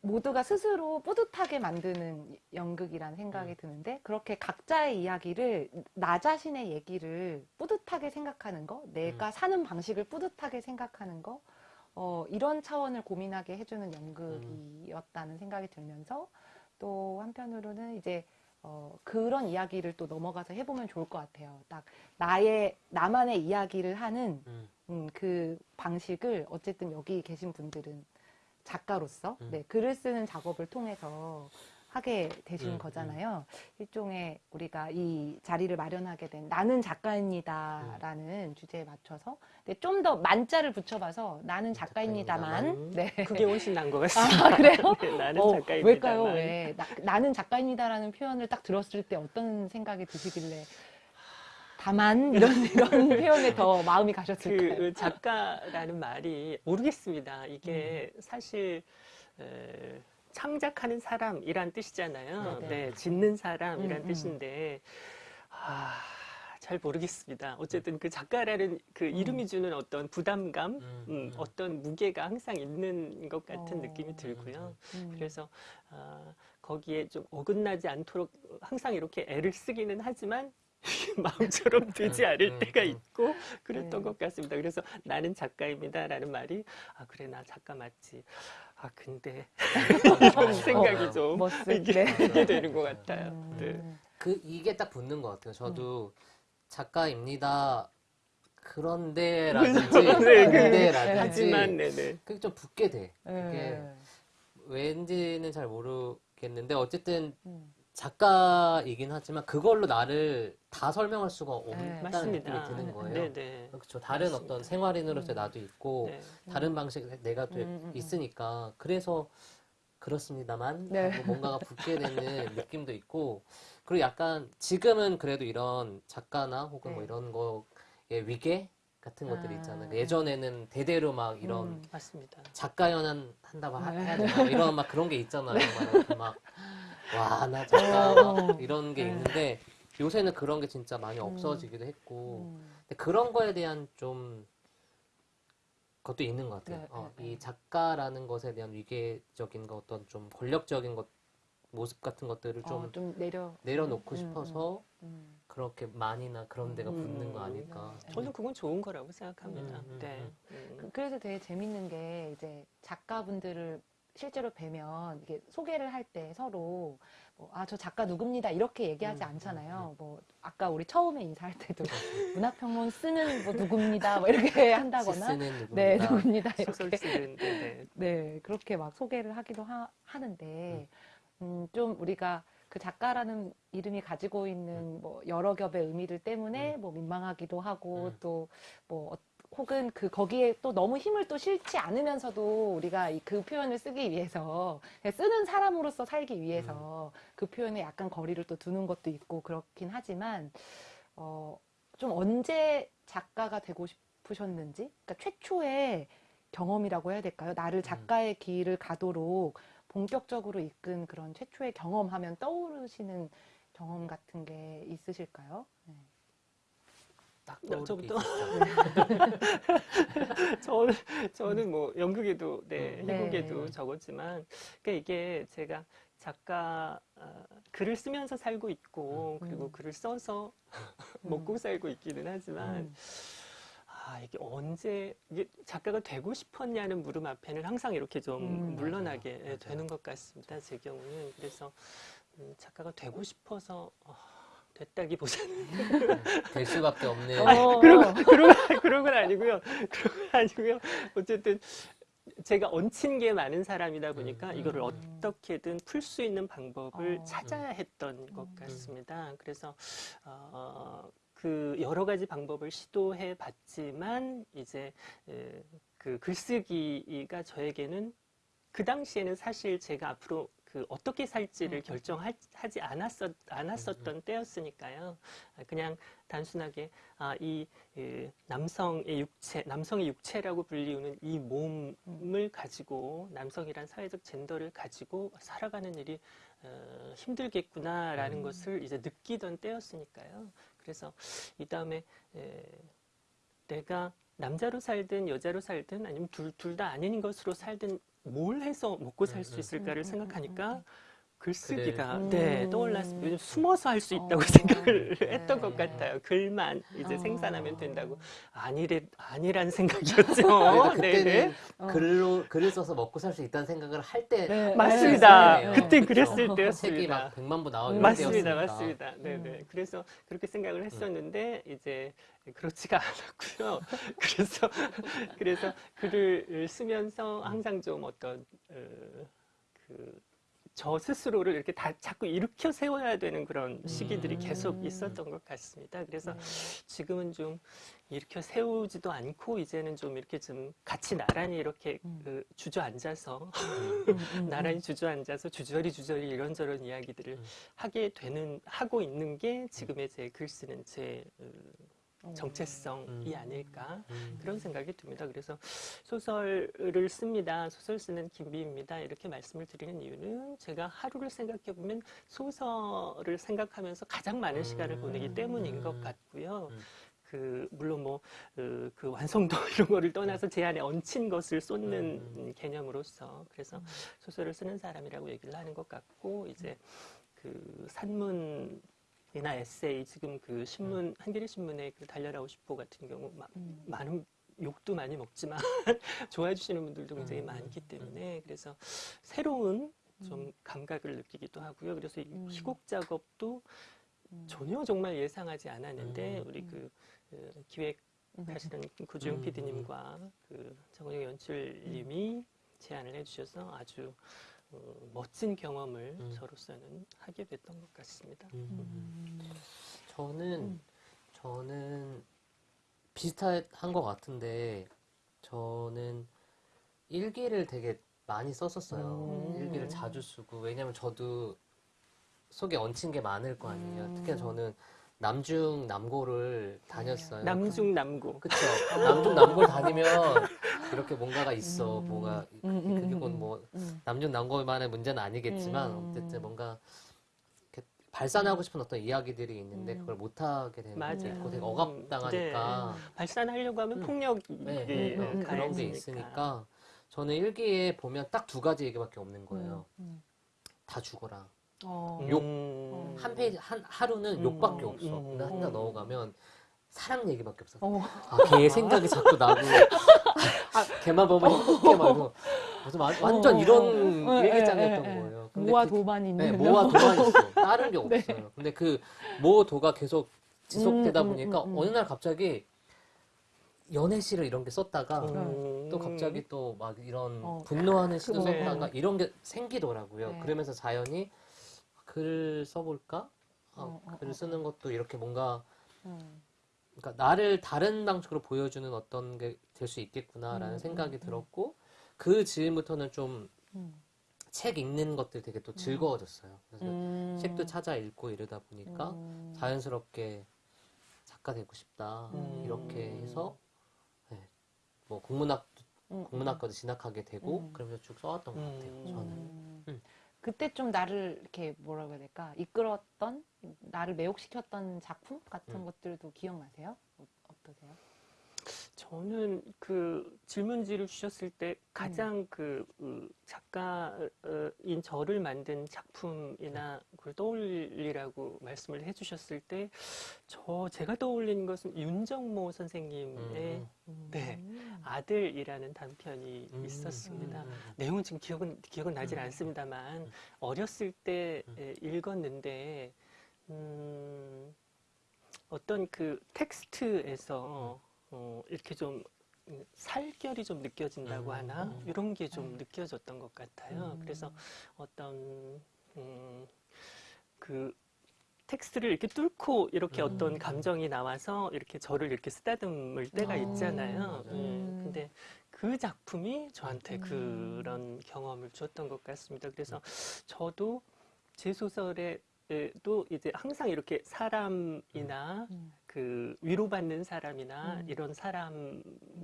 Speaker 2: 모두가 스스로 뿌듯하게 만드는 연극이라는 생각이 네. 드는데 그렇게 각자의 이야기를 나 자신의 얘기를 뿌듯하게 생각하는 거 내가 네. 사는 방식을 뿌듯하게 생각하는 거 어, 이런 차원을 고민하게 해주는 연극이었다는 생각이 들면서 또 한편으로는 이제 어, 그런 이야기를 또 넘어가서 해보면 좋을 것 같아요. 딱 나의 나만의 이야기를 하는 음. 음, 그 방식을 어쨌든 여기 계신 분들은 작가로서 음. 네, 글을 쓰는 작업을 통해서 하게 되신 음, 음. 거잖아요. 음. 일종의 우리가 이 자리를 마련하게 된 나는 작가입니다라는 음. 주제에 맞춰서 근좀더 만자를 붙여봐서 나는 작가입니다만 네. 그게 훨씬 나은 것 아, 같습니다. 아, 그래요? 네, 나는 어, 작가입니다 왜일까요? 왜 나, 나는
Speaker 3: 작가입니다라는 표현을 딱 들었을 때 어떤
Speaker 2: 생각이 드시길래 다만
Speaker 3: 이런 이런 표현에 더 마음이 가셨을까요? 그 작가라는 말이 모르겠습니다. 이게 음. 사실 에, 창작하는 사람이란 뜻이잖아요. 네네. 네. 네, 짓는 사람이란 음, 음, 뜻인데 아, 잘 모르겠습니다. 어쨌든 그 작가라는 그 음. 이름이 주는 어떤 부담감, 음, 음, 음, 어떤 무게가 항상 있는 것 같은 어, 느낌이 들고요. 그래서 아, 거기에 좀 어긋나지 않도록 항상 이렇게 애를 쓰기는 하지만 마음처럼 되지 않을 때가 있고 그랬던 것 같습니다. 그래서 나는 작가입니다라는 말이 아 그래 나 작가 맞지. 아 근데 이런 어, 생각이 어, 좀 이게, 네. 이게, 되는 것 같아요. 음.
Speaker 4: 네. 그 이게 딱 붙는 것 같아요. 저도 음. 작가입니다. 그런데라든지 네, 그데라든지하 네. 네, 그게 좀 붙게 돼. 이게 왠지는 잘 모르겠는데 어쨌든 음. 작가이긴 하지만 그걸로 나를 다 설명할 수가 네, 없다는 맞 느낌이 드는 거예요. 네, 네. 그렇죠. 다른 맞습니다. 어떤 생활인으로서 음. 나도 있고 네. 다른 음. 방식 내가 또 음, 음, 음, 있으니까 그래서 그렇습니다만 네. 뭔가가 붙게 되는 느낌도 있고 그리고 약간 지금은 그래도 이런 작가나 혹은 뭐 네. 이런 거의 위계 같은 아, 것들이 있잖아요. 아, 예전에는 대대로 막 이런 음, 작가 연한 한다고 해야 되나 이런 막 그런 게 있잖아요. 막, 막 와, 아, 나 잘한다. 어. 막 이런 게 네. 있는데 요새는 그런 게 진짜 많이 음. 없어지기도 했고 음. 근데 그런 거에 대한 좀 것도 있는 것 같아요. 네, 어, 네, 네. 이 작가라는 것에 대한 위계적인 것, 어떤 좀 권력적인 것 모습 같은 것들을 어, 좀, 어, 좀 내려 내려놓고 음, 싶어서 음, 음. 그렇게 많이나 그런 데가 음, 붙는 거 아닐까. 네.
Speaker 2: 저는 그건 좋은 거라고 생각합니다. 네. 그래서 되게 재밌는 게 이제 작가분들을 실제로 뵈면 이게 소개를 할 때 서로 뭐, 아저 작가 누굽니다 이렇게 얘기하지 음, 음, 않잖아요. 음. 뭐 아까 우리 처음에 인사할 때도 문학평론 쓰는 뭐 누굽니다 뭐 이렇게 한다거나 누굽니다. 네 누굽니다 이렇게 네. 네. 네 그렇게 막 소개를 하기도 하, 하는데 음, 좀 우리가 그 작가라는 이름이 가지고 있는 뭐 여러 겹의 의미들 때문에 뭐 민망하기도 하고 또뭐 혹은 그 거기에 또 너무 힘을 또 실지 않으면서도 우리가 그 표현을 쓰기 위해서 쓰는 사람으로서 살기 위해서 음. 그 표현에 약간 거리를 또 두는 것도 있고 그렇긴 하지만 어, 좀 언제 작가가 되고 싶으셨는지 그러니까 최초의 경험이라고 해야 될까요? 나를 음. 작가의 길을 가도록 본격적으로 이끈 그런 최초의 경험하면 떠오르시는 경험 같은 게 있으실까요?
Speaker 5: 네.
Speaker 3: 딱 저부터 저는 저는 뭐 연극에도 네, 희곡에도 음. 네. 적었지만 그러니까 이게 제가 작가 어, 글을 쓰면서 살고 있고 음. 그리고 음. 글을 써서 먹고 살고 있기는 하지만 음. 아 이게 언제 이게 작가가 되고 싶었냐는 물음 앞에는 항상 이렇게 좀 음. 물러나게 예, 맞아. 되는 것 같습니다 제 경우는 그래서 작가가 되고 싶어서 어, 됐다기보다는 될 수밖에 없네. 아, 어. 그런 그런 그런 건 아니고요. 그런 건 아니고요. 어쨌든 제가 얹힌 게 많은 사람이다 보니까 음, 이거를 음. 어떻게든 풀 수 있는 방법을 어, 찾아야 했던 음. 것 같습니다. 그래서 어, 그 여러 가지 방법을 시도해 봤지만 이제 그 글쓰기가 저에게는 그 당시에는 사실 제가 앞으로 그 어떻게 살지를 음. 결정하지 않았었, 않았었던 음, 음. 때였으니까요. 그냥 단순하게 아, 이그 남성의 육체, 남성의 육체라고 불리우는 이 몸을 가지고 남성이란 사회적 젠더를 가지고 살아가는 일이 어, 힘들겠구나라는 음. 것을 이제 느끼던 때였으니까요. 그래서 이 다음에 내가 남자로 살든 여자로 살든 아니면 둘둘 다 아닌 것으로 살든 뭘 해서 먹고 살수 네, 네. 있을까를 음, 음, 음, 생각하니까 글쓰기가 그래. 네, 음. 떠올랐 어 요즘 숨어서 할 수 있다고 어, 생각을 네. 했던 것 같아요. 글만 이제 어. 생산하면 된다고 아니래 아니란 생각이었죠. 그러니까 네, 네. 어. 글로
Speaker 4: 글을 써서 먹고 살 수 있다는 생각을 할때 네. 맞습니다. 그때 그랬을 그렇죠. 때였습니다. 책이 막1만부 나오는 맞습니다, 맞습니다. 네, 네.
Speaker 3: 음. 그래서 그렇게 생각을 음. 했었는데 음. 이제 그렇지가 않았고요. 그래서 그래서 글을 쓰면서 항상 좀 어떤 어, 그저 스스로를 이렇게 다 자꾸 일으켜 세워야 되는 그런 시기들이 계속 음. 있었던 것 같습니다. 그래서 네. 지금은 좀 일으켜 세우지도 않고 이제는 좀 이렇게 좀 같이 나란히 이렇게 음. 그 주저앉아서 음, 나란히 주저앉아서 주저리 주저리 이런저런 이야기들을 하게 되는 하고 있는 게 지금의 제 글 쓰는 제 어, 어. 정체성이 음. 아닐까 음. 그런 생각이 듭니다. 그래서 소설을 씁니다. 소설 쓰는 김비입니다. 이렇게 말씀을 드리는 이유는 제가 하루를 생각해 보면 소설을 생각하면서 가장 많은 시간을 음. 보내기 때문인 것 같고요. 그 물론 뭐그 그 완성도 이런 거를 떠나서 네. 제 안에 얹힌 것을 쏟는 음. 개념으로서 그래서 소설을 쓰는 사람이라고 얘기를 하는 것 같고 이제 그 산문 이나 에세이 지금 그 신문 음. 한겨레 신문의 그 달려라 고 싶어 같은 경우 마, 음. 많은 욕도 많이 먹지만 좋아해 주시는 분들도 굉장히 음. 많기 때문에 음. 그래서 새로운 좀 음. 감각을 느끼기도 하고요. 그래서 이 희곡 작업도 전혀 정말 예상하지 않았는데 우리 그, 그 기획 하시는 구준영 PD님과 그 정우영 연출님이 제안을 해주셔서 아주 어, 멋진 경험을 음. 저로서는 하게 됐던 것 같습니다. 음.
Speaker 4: 음. 저는 음. 저는 비슷한 것 같은데 저는 일기를 되게 많이 썼었어요. 음. 일기를 자주 쓰고 왜냐면 저도 속에 얹힌 게 많을 거 아니에요. 특히나 저는 남중 남고를 다녔어요. 남중 남고. 그쵸. 남중 남고 를 다니면 이렇게 뭔가가 있어, 음. 뭐가 음, 음, 그게 건뭐 음, 남녀 난거만의 문제는 아니겠지만 어쨌든 뭔가 발산하고 싶은 어떤 이야기들이 있는데 그걸 못하게 되는 맞아요. 게 있고 되게 억압당하니까 네. 발산하려고 하면 음. 폭력이 네. 네. 음. 네. 그런 게 있으니까 저는 일기에 보면 딱 두 가지 얘기밖에 없는
Speaker 5: 거예요. 음.
Speaker 4: 다 죽어라. 어. 욕한 페이지 한 하루는 욕밖에 없어. 음. 한나 그러니까 넣어가면 사랑 얘기밖에 없어. 아, 걔 생각이 자꾸 나고 아, 걔만 보면 행복해 말고 완전 어. 이런 어. 일기장이었던 어. 예, 예, 예, 거예요.
Speaker 2: 모와 그, 도만 있는 네, 모와 도만
Speaker 4: 있어. 다른 게 네. 없어요. 네. 근데 그모 도가 계속 지속되다 음, 음, 보니까 음, 음, 어느 날 갑자기 연애시를 이런 게 썼다가 어. 또 갑자기 또 막 이런 어, 분노하는 시도 썼다가 이런 게 생기더라고요. 네. 그러면서 자연히 글 써볼까? 아, 어, 글 쓰는 것도 이렇게 뭔가 음. 그러니까 나를 다른 방식으로 보여주는 어떤 게 될 수 있겠구나라는 음, 생각이 음, 음. 들었고 그 즈음부터는
Speaker 5: 좀책
Speaker 4: 음. 읽는 것들 되게 또 음. 즐거워졌어요.
Speaker 5: 그래서 책도
Speaker 4: 찾아 읽고 이러다 보니까 자연스럽게 작가 되고 싶다 이렇게 해서 네. 뭐 국문학 국문학과도 진학하게 되고 그러면서 쭉 써왔던 것 같아요. 저는.
Speaker 2: 그때 좀 나를 이렇게 뭐라고 해야 될까 이끌었던 나를 매혹시켰던 작품 같은 음. 것들도 기억나세요?
Speaker 4: 어, 어떠세요?
Speaker 3: 저는 그 질문지를 주셨을 때 가장 음. 그, 그 작가인 저를 만든 작품이나 네. 그걸 떠올리라고 말씀을 해주셨을 때 저 제가 떠올린 것은 윤정모 선생님의 음. 네 음. 아들이라는 단편이 음. 있었습니다. 음. 내용은 지금 기억은 기억은 나질 음. 않습니다만 어렸을 때 읽었는데 음, 어떤 그 텍스트에서 어, 이렇게 좀 살결이 좀 느껴진다고 음. 하나 음. 이런 게좀 음. 느껴졌던 것 같아요. 음. 그래서 어떤 음, 그 텍스트를 이렇게 뚫고 이렇게 어떤 음. 감정이 나와서 이렇게 저를 이렇게 쓰다듬을 때가 아. 있잖아요. 음. 음. 근데 그 작품이 저한테 그런 경험을 주었던것 같습니다. 그래서 저도 제 소설에도 이제 항상 이렇게 사람이나 그 위로받는 사람이나 음. 이런 사람에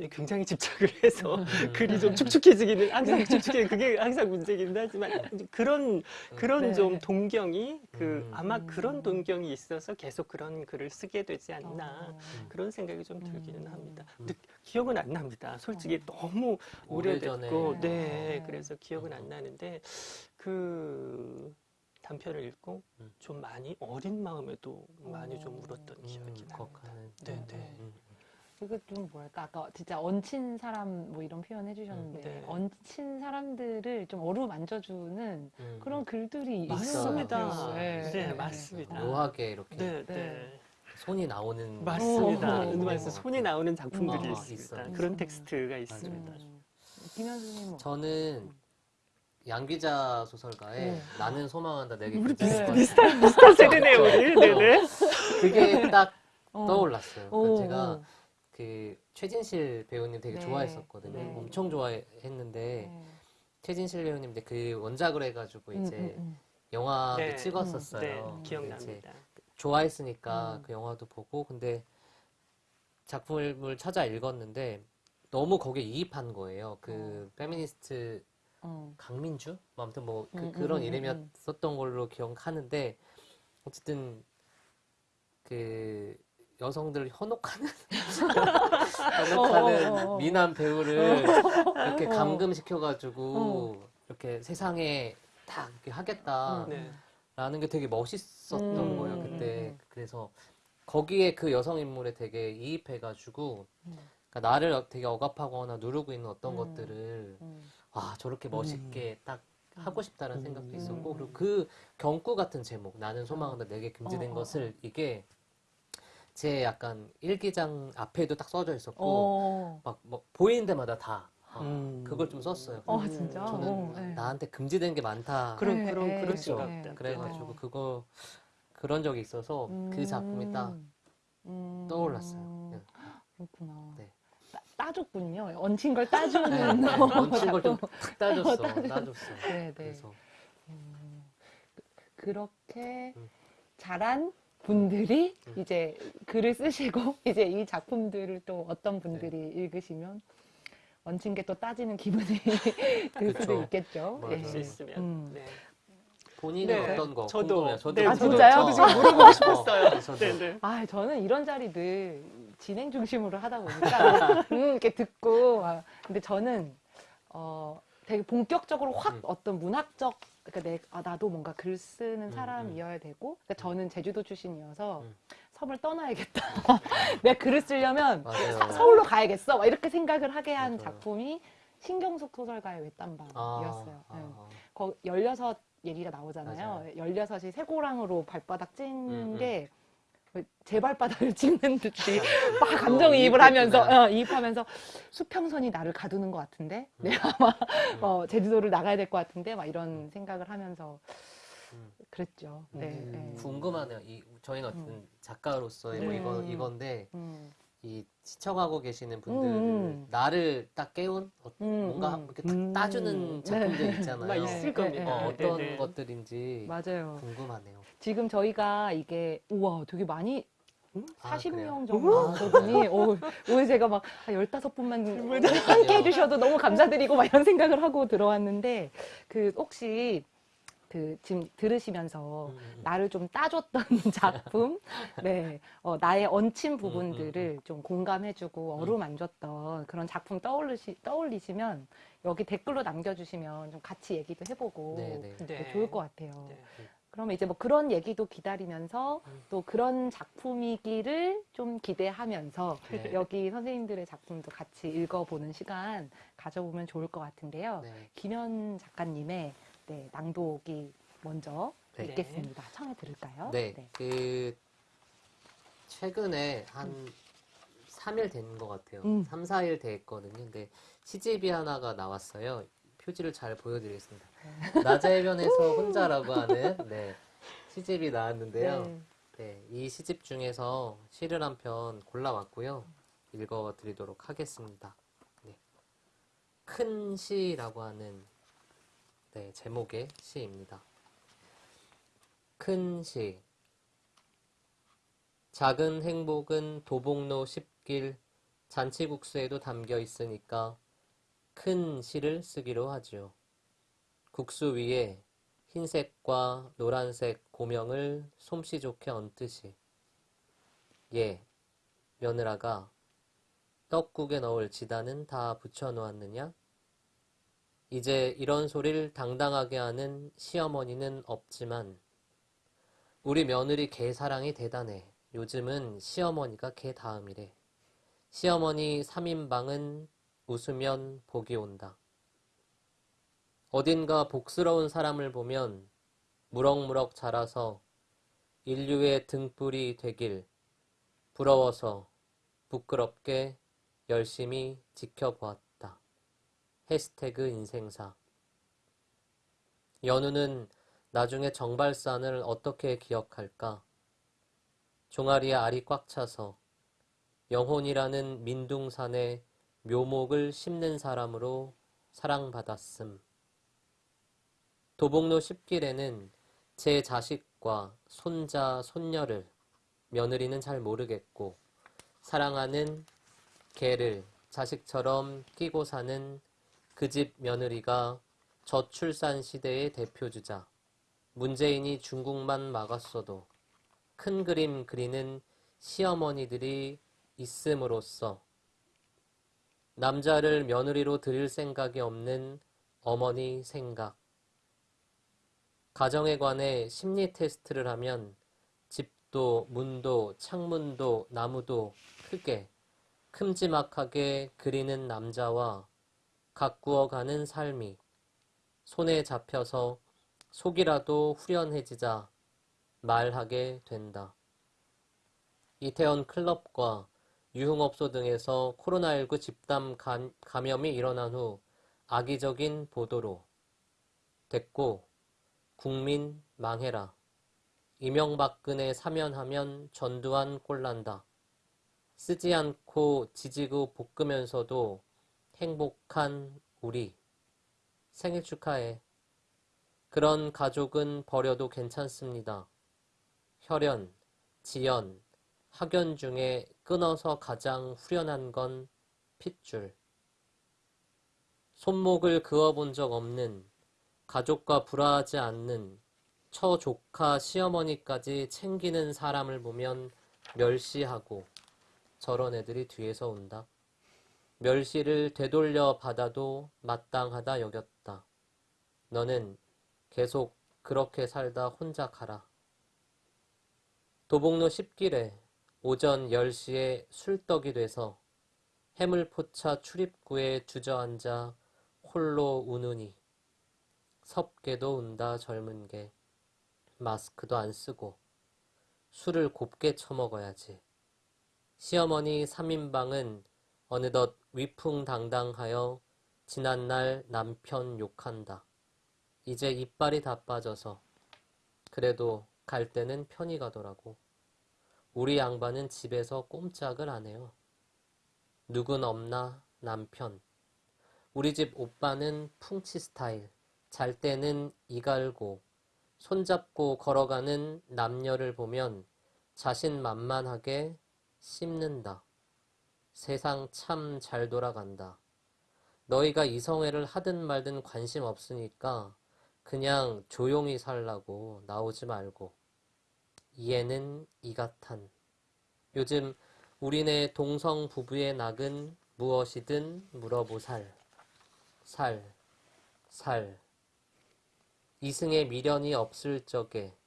Speaker 3: 굉장히 집착을 해서 음. 글이 좀 네. 축축해지기는 항상 네. 축축해 그게 항상 문제긴 하지만 그런 음. 그런 네. 좀 동경이 그 음. 아마 그런 음. 동경이 있어서 계속 그런 글을 쓰게 되지 않나 어. 그런 생각이 좀 들기는 음. 합니다. 근데 기억은 안 납니다. 솔직히 어. 너무 오래됐고 오래전에. 네, 네. 그래서 기억은 안 나는데 그 단편을 읽고 음. 좀 많이 어린 마음에도 많이 좀 울었던 음, 기억이 납니 음, 네네. 네.
Speaker 2: 이거 음, 네. 좀 뭐랄까 아까 진짜 얹힌 사람 뭐 이런 표현 해주셨는데 네.
Speaker 3: 얹힌
Speaker 2: 사람들을 좀 어루만져주는 음. 그런 글들이 있습니다. 네.
Speaker 3: 네, 네. 네, 맞습니다. 묘하게 이렇게 네, 네.
Speaker 4: 손이 나오는 맞습니다. 말씀 손이 나오는 작품들이 아, 있습니다. 있어요. 그런 텍스트가 있습니다. 김현수님 뭐 저는 양기자 소설가의 네. 나는 소망한다 내게 우리 비슷, 비슷한 비슷한 세대네요 우리 네네 그렇죠. 네. 그게 딱 어. 떠올랐어요 그 제가 그 최진실 배우님 되게 네. 좋아했었거든요 네. 엄청 좋아했는데 네. 최진실 배우님 이제 그 원작을 해가지고 음, 이제 음, 음, 네. 음. 영화를 찍었었어요 기억납니다 좋아했으니까 음. 그 영화도 보고 근데 작품을 찾아 읽었는데 너무 거기에 이입한 거예요 그 어. 페미니스트 어. 강민주? 뭐 아무튼 뭐 그, 음, 음 런 음, 음, 이름이었었던 음. 걸로 기억하는데 어쨌든 그 여성들을 현혹하는 현혹하는 어, 어, 어, 어, 미남 배우를 이렇게 감금시켜가지고 이렇게 세상에 다 이렇게 하겠다라는 음. 네. 게 되게 멋있었던 거예요 그때 그래서 거기에 그 여성 인물에 되게 이입해가지고 그러니까 나를 되게 억압하거나 누르고 있는 어떤 것들을 아 저렇게 멋있게 네. 딱 하고 싶다는 생각도 음. 있었고 그리고 그 경구 같은 제목 나는 소망한다 내게 금지된 어. 것을 이게 제 약간 일기장 앞에도 딱 써져 있었고 어. 막뭐 보이는 데마다 다 아, 음. 그걸 좀 썼어요. 어, 진짜? 저는 어, 네. 나한테 금지된 게 많다. 그런, 네, 그런, 그렇죠. 그래가지고 네. 그거, 그런 적이 있어서 음. 그 작품이 딱 음. 음. 떠올랐어요. 그렇구나. 네.
Speaker 2: 따줬군요. 얹힌 걸 따주는 네, 네. 얹힌 걸좀 어, 따줬어. 따줬어. 네, 네. 그래서. 음,
Speaker 5: 그렇게
Speaker 2: 잘한 분들이 음. 이제 글을 쓰시고 이제 이 작품들을 또 어떤 네. 분들이 네. 읽으시면 얹힌 게 또 따지는 기분이 들 수도 있겠죠. 예. 음. 네.
Speaker 4: 본인은 네. 어떤 거? 저도. 궁금해 저도. 아, 저도, 저 저도 지금 물어보고 어. 싶었어요. 어, 네, 네.
Speaker 2: 아, 저는 이런 자리들 진행 중심으로 하다 보니까 음 이렇게 듣고 아, 근데 저는 어 되게 본격적으로 확 음. 어떤 문학적 그러니까 내, 아, 나도 뭔가 글 쓰는 음, 사람이어야 음. 되고 그러니까 저는 제주도 출신이어서 섬을 떠나야겠다 내가 글을 쓰려면 서, 서울로 가야겠어 막 이렇게 생각을 하게 한 맞아요. 작품이 신경숙 소설가의 외딴방이었어요 아, 아, 네. 거, 16 얘기가 나오잖아요 맞아요. 16이 세 고랑으로 발바닥 찐게 음, 음. 제발바닥을 찍는 듯이 막 어, 감정이입을 하면서 어, 이입하면서 수평선이 나를 가두는 것 같은데 음. 내가 네, 막 어, 제주도를 나가야 될 것 같은데 막 이런 음. 생각을 하면서 음. 그랬죠. 음. 네, 네.
Speaker 4: 궁금하네요. 이 저희는 어떤 작가로서 뭐이건 네. 이건데 이 시청하고 계시는 분들 음. 나를 딱 깨운 어, 음, 뭔가 이렇게 음. 따주는 네. 작품들 있잖아요. 있을 겁니다. 어, 떤 것들인지 맞아요. 궁금하네요.
Speaker 2: 지금 저희가 이게 우와 되게 많이 40명 정도 되더니 어, 오늘 제가 막 15분만 함께 해주셔도 너무 감사드리고 막 이런 생각을 하고 들어왔는데 그 혹시 그 지금 들으시면서 음. 나를 좀 따줬던 작품, 네, 어, 나의 얹힌 음, 음, 부분들을 좀 공감해주고 어루만졌던 그런 작품 떠올리시, 떠올리시면 여기 댓글로 남겨주시면 좀 같이 얘기도 해보고 네, 네. 네 좋을 것 같아요. 네. 그러면 이제 뭐 그런 얘기도 기다리면서 음. 또 그런 작품이기를 좀 기대하면서 네. 여기 선생님들의 작품도 같이 읽어보는 시간 가져보면 좋을 것 같은데요. 네. 김현 작가님의 네, 낭독이 먼저 네. 읽겠습니다. 청해
Speaker 4: 들을까요? 네. 네. 그 최근에 한 음. 3일 된 것 같아요. 음. 3, 4일 됐거든요. 근데 시집이 하나가 나왔어요. 표지를 잘 보여드리겠습니다. 낮의 변에서 혼자라고 하는 네, 시집이 나왔는데요. 네. 네, 이 시집 중에서 시를 한 편 골라왔고요. 읽어드리도록 하겠습니다. 네. 큰 시라고 하는 네, 제목의 시입니다. 큰 시. 작은 행복은 도봉로 10길 잔치국수에도 담겨 있으니까 큰 실을 쓰기로 하죠. 국수 위에 흰색과 노란색 고명을 솜씨 좋게 얹듯이 예, 며느라가 떡국에 넣을 지단은 다 붙여놓았느냐? 이제 이런 소리를 당당하게 하는 시어머니는 없지만 우리 며느리 개 사랑이 대단해. 요즘은 시어머니가 개 다음이래. 시어머니 3인방은 웃으면 복이 온다. 어딘가 복스러운 사람을 보면 무럭무럭 자라서 인류의 등불이 되길 부러워서 부끄럽게 열심히 지켜보았다. 해시태그 인생사 연우는 나중에 정발산을 어떻게 기억할까? 종아리에 알이 꽉 차서 영혼이라는 민둥산에 묘목을 심는 사람으로 사랑받았음. 도봉로 10길에는 제 자식과 손자, 손녀를 며느리는 잘 모르겠고 사랑하는 개를 자식처럼 끼고 사는 그 집 며느리가 저출산 시대의 대표주자 문재인이 중국만 막았어도 큰 그림 그리는 시어머니들이 있음으로써 남자를 며느리로 드릴 생각이 없는 어머니 생각. 가정에 관해 심리 테스트를 하면 집도 문도 창문도 나무도 크게 큼지막하게 그리는 남자와 가꾸어가는 삶이 손에 잡혀서 속이라도 후련해지자 말하게 된다. 이태원 클럽과 유흥업소 등에서 코로나19 집단 감염이 일어난 후 악의적인 보도로 됐고 국민 망해라. 이명박근혜 사면하면 전두환 꼴난다. 쓰지 않고 지지고 볶으면서도 행복한 우리. 생일 축하해. 그런 가족은 버려도 괜찮습니다. 혈연, 지연, 학연 중에 끊어서 가장 후련한 건 핏줄. 손목을 그어본 적 없는, 가족과 불화하지 않는, 처 조카 시어머니까지 챙기는 사람을 보면 멸시하고 저런 애들이 뒤에서 온다. 멸시를 되돌려 받아도 마땅하다 여겼다. 너는 계속 그렇게 살다 혼자 가라. 도봉로 10길에 오전 10시에 술떡이 돼서 해물포차 출입구에 주저앉아 홀로 우느니 섭게도 운다 젊은 게 마스크도 안 쓰고 술을 곱게 처먹어야지. 시어머니 3인방은 어느덧 위풍당당하여 지난날 남편 욕한다. 이제 이빨이 다 빠져서 그래도 갈 때는 편히 가더라고. 우리 양반은 집에서 꼼짝을 안 해요. 누군 없나 남편. 우리 집 오빠는 풍치 스타일. 잘 때는 이갈고 손잡고 걸어가는 남녀를 보면 자신 만만하게 씹는다. 세상 참 잘 돌아간다. 너희가 이성애를 하든 말든 관심 없으니까 그냥 조용히 살라고 나오지 말고. 이에는 이같한 요즘 우리네 동성 부부의 낙은 무엇이든 물어보살 살, 살이승에 미련이 없을 적에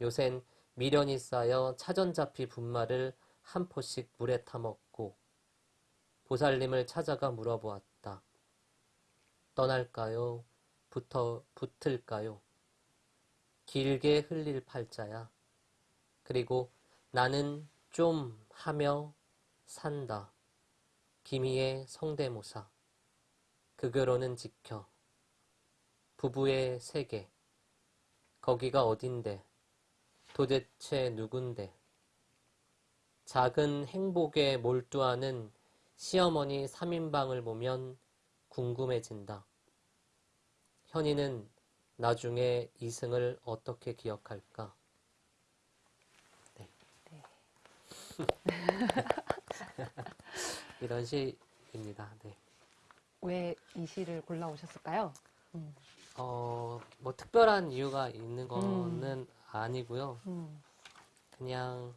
Speaker 4: 요샌 미련이 쌓여 차전잡히 분말을 한 포씩 물에 타먹고 보살님을 찾아가 물어보았다. 떠날까요? 붙어, 붙을까요? 길게 흘릴 팔자야. 그리고 나는 좀 하며 산다. 김희의 성대모사. 그거로는 지켜. 부부의 세계. 거기가 어딘데? 도대체 누군데? 작은 행복에 몰두하는 시어머니 3인방을 보면 궁금해진다. 현이는 나중에 이승을 어떻게 기억할까? 이런 시입니다. 네.
Speaker 2: 왜이 시를 골라오셨을까요?
Speaker 1: 음.
Speaker 4: 어, 뭐 특별한 이유가 있는 음. 거는 음. 아니고요. 음. 그냥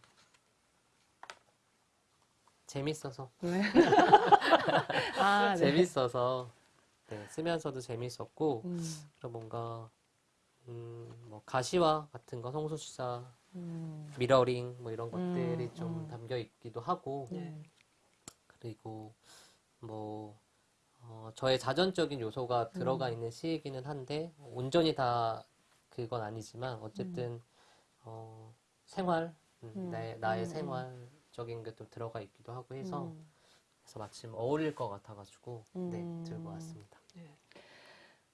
Speaker 4: 재밌어서. 아, 네. 재밌어서 네, 쓰면서도 재밌었고 음. 그리고 뭔가 음, 뭐 가시와 같은 거 성소시사 음. 미러링 뭐 이런 음, 것들이 음, 좀 음. 담겨 있기도 하고 네. 그리고 뭐 어, 저의 자전적인 요소가 들어가 음. 있는 시이기는 한데 온전히 다 그건 아니지만 어쨌든 음. 어, 생활 나의, 나의 생활적인 게또 들어가 있기도 하고 해서 그래서 마침 어울릴 것 같아가지고 네 들고 왔습니다. 네.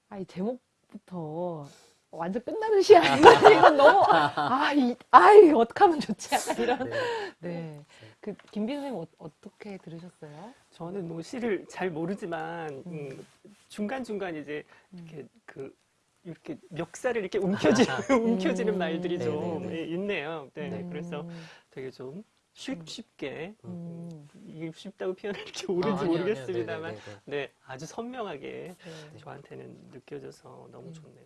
Speaker 2: 아이 제목부터 완전 끝나는 시야. 이건, 이건 너무, 아, 이,
Speaker 1: 아이, 거 어떡하면
Speaker 3: 좋지? 약간 이런. 네. 네. 그, 김빈 선생님, 어, 떻게 들으셨어요? 저는 뭐 시를 잘 모르지만, 음, 음 중간중간 이제, 이렇게 음. 그, 이렇게 멱살을 이렇게 움켜쥐는, 음. 움켜지는 말들이 좀 네, 네, 예, 있네요. 네. 네. 그래서 되게 좀 쉽, 게 음. 이게 쉽다고 표현할게 옳은지 아, 모르겠습니다만 네 아주 선명하게 네. 저한테는 느껴져서 너무 음. 좋네요.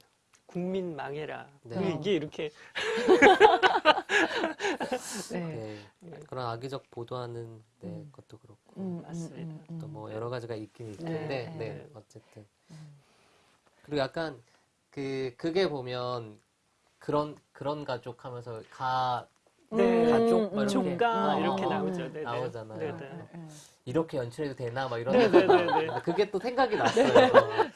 Speaker 3: 국민 망해라. 네. 이게 이렇게 네. 네.
Speaker 4: 그런 악의적 보도하는 네, 음. 것도 그렇고 음, 음, 음 맞습니다. 음. 또뭐 여러 가지가 있긴 있는데 네. 네. 네, 네, 어쨌든 그리고 약간 그 그게 보면 그런 그런 가족 하면서 가
Speaker 5: 네. 음, 가족 막 이렇게 어, 어, 이렇게 어. 나오죠. 네, 네. 나오잖아요. 네네. 네. 네,
Speaker 4: 음. 이렇게 연출해도 되나 막 이런 네네네. 그게 또 생각이 났어요.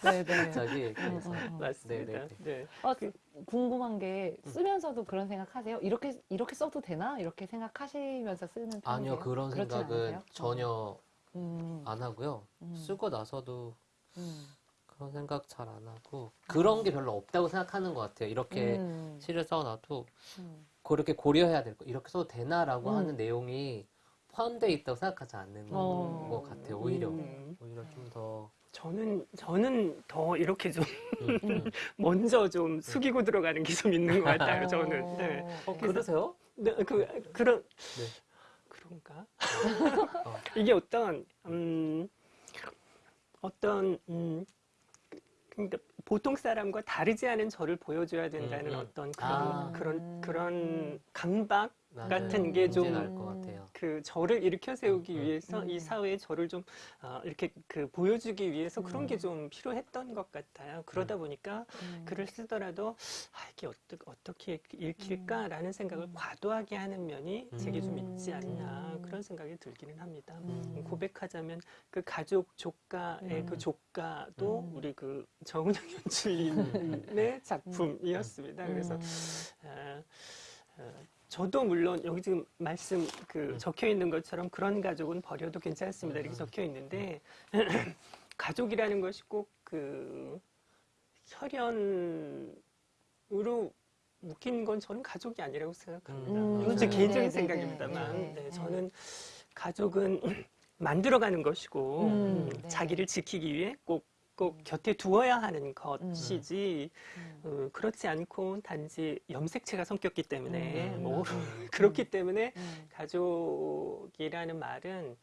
Speaker 4: 네네. 자기 그래서 음, 맞습니다. 네네. 네.
Speaker 2: 그 궁금한 게 쓰면서도 그런 생각하세요? 이렇게 이렇게 써도 되나 이렇게 생각하시면서 쓰는 편이세요? 아니요 그런 생각은 않나요? 전혀
Speaker 5: 음.
Speaker 4: 안 하고요. 음. 쓰고 나서도 음. 그런 생각 잘 안 하고 그런 게 별로 없다고 생각하는 것 같아요. 이렇게 시를 써놔도. 그렇게 고려해야 될 거, 이렇게 써도 되나라고 음. 하는 내용이 포함되어 있다고 생각하지 않는 어. 것 같아요, 오히려. 음. 오히려 뭐 좀 더.
Speaker 3: 저는, 저는 더 이렇게 좀, 음. 먼저 좀 음. 숙이고 들어가는 게좀 있는 것 같아요, 어. 저는. 네. 어, 그러세요? 네, 그, 그런. 네. 그런가? 어. 이게 어떤, 음, 어떤, 음, 그러니까 보통 사람과 다르지 않은 저를 보여줘야 된다는 음. 음. 어떤 그런 아. 그런 그런 강박 같은 게 좀 그 저를 일으켜 세우기 음, 음, 위해서 음. 이사회에 저를 좀 어, 이렇게 그 보여주기 위해서 그런 게 좀 필요했던 것 같아요. 그러다 보니까 글을 쓰더라도 아, 이게 어떻게, 어떻게 읽힐까라는 생각을 과도하게 하는 면이 제게 좀 있지 않나 그런 생각이 들기는 합니다. 고백하자면 그 가족 조카의 그 조카도 우리 그 정은영 연출인의 작품이었습니다. 그래서 어, 어, 저도 물론 여기 지금 말씀 그 네. 적혀 있는 것처럼 그런 가족은 버려도 괜찮습니다. 이렇게 네. 적혀 있는데 네. 가족이라는 것이 꼭 그 혈연으로 묶인 건 저는 가족이 아니라고 생각합니다. 음, 이건 제 개인적인 네 생각입니다만 네네, 네, 저는 가족은 만들어가는 것이고 음, 음, 네. 자기를 지키기 위해 꼭꼭 음. 곁에 두어야 하는 것이지 음. 음. 음 그렇지 않고 단지 염색체가 성격기 때문에 음. 음. 뭐 그렇기 때문에 가족이라는 말은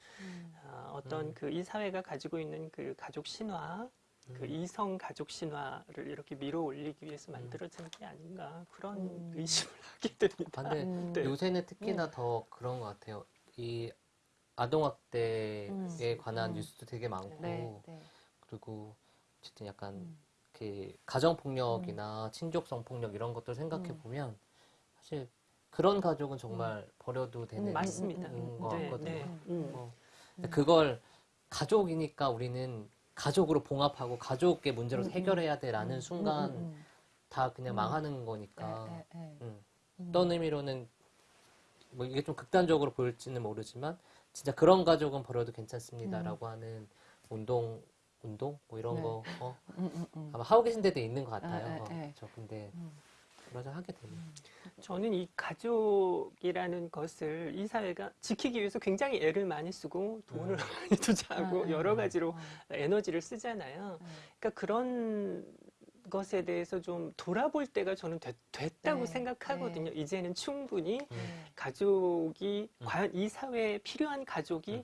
Speaker 3: 어, 어떤 그 이 사회가 가지고 있는 그 가족 신화 그 이성 가족 신화를 이렇게 밀어 올리기 위해서 만들어진 게 아닌가 그런 의심을 하게 됩니다. 아, 근데 네. 요새는 특히나 네.
Speaker 4: 더 그런 것 같아요. 이 아동학대에 관한 뉴스도 되게 많고 네, 네. 그리고 어쨌든 약간 음. 그 가정 폭력이나 음. 친족 성폭력 이런 것들 생각해 음. 보면 사실 그런 가족은 정말 음. 버려도 음, 되는 맞습니다. 거 같거든요. 네, 네. 뭐. 그걸 가족이니까 우리는 가족으로 봉합하고 가족의 문제로 해결해야 돼라는 순간 다 그냥 망하는 거니까 음. 어떤 의미로는 뭐 이게 좀 극단적으로 보일지는 모르지만 진짜 그런 가족은 버려도 괜찮습니다라고 음. 하는 운동 운동 뭐 이런 네. 거 어? 음 음, 음, 음, 아마 하고 계신 데도 있는 것 같아요. 아, 네, 어, 예. 근데 음. 그러자 하게 되면
Speaker 3: 저는 이 가족이라는 것을 이 사회가 지키기 위해서 굉장히 애를 많이 쓰고 돈을 많이 투자하고 아, 아, 여러 아, 가지로 에너지를 쓰잖아요. 네. 그러니까 그런 것에 대해서 좀 돌아볼 때가 저는 됐, 다고 네, 생각하거든요. 네. 이제는 충분히 네. 가족이 과연 이 사회에 필요한 가족이 음.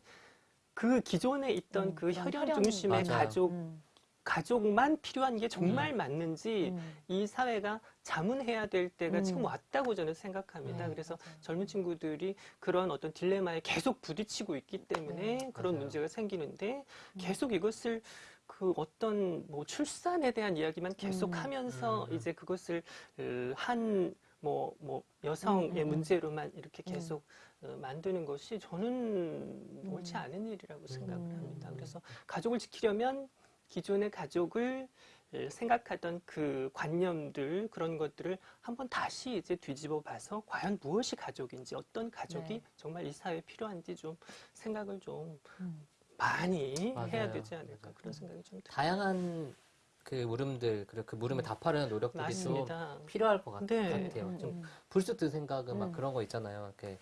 Speaker 3: 그 기존에 있던 음, 그 혈연, 혈 중심의 맞아요. 가족 음. 가족만 필요한 게 정말 음. 맞는지 음. 이 사회가 자문해야 될 때가 지금 음. 왔다고 저는 생각합니다. 네, 그래서 맞아요. 젊은 친구들이 그런 어떤 딜레마에 계속 부딪히고 있기 네, 때문에 네, 그런 맞아요. 문제가 생기는데 음. 계속 이것을 그 어떤 뭐 출산에 대한 이야기만 계속 하면서 이제 그것을 한 뭐뭐 뭐 여성의 문제로만 이렇게 계속 어, 만드는 것이 저는 옳지 음. 않은 일이라고 음. 생각을 합니다. 그래서 가족을 지키려면 기존의 가족을 생각하던 그 관념들 그런 것들을 한번 다시 이제 뒤집어 봐서 과연 무엇이 가족인지 어떤 가족이 네. 정말 이 사회에 필요한지 좀 생각을 좀 음. 많이 맞아요. 해야 되지 않을까 맞아요. 그런 생각이 좀 듭니다.
Speaker 4: 다양한 그 물음들 그리고 그 물음에 음. 답하려는 노력들이 맞습니다. 좀 필요할 것 네. 같, 네. 아요좀 음, 불쑥 든 생각은 음. 막 그런 거 있잖아요. 이렇게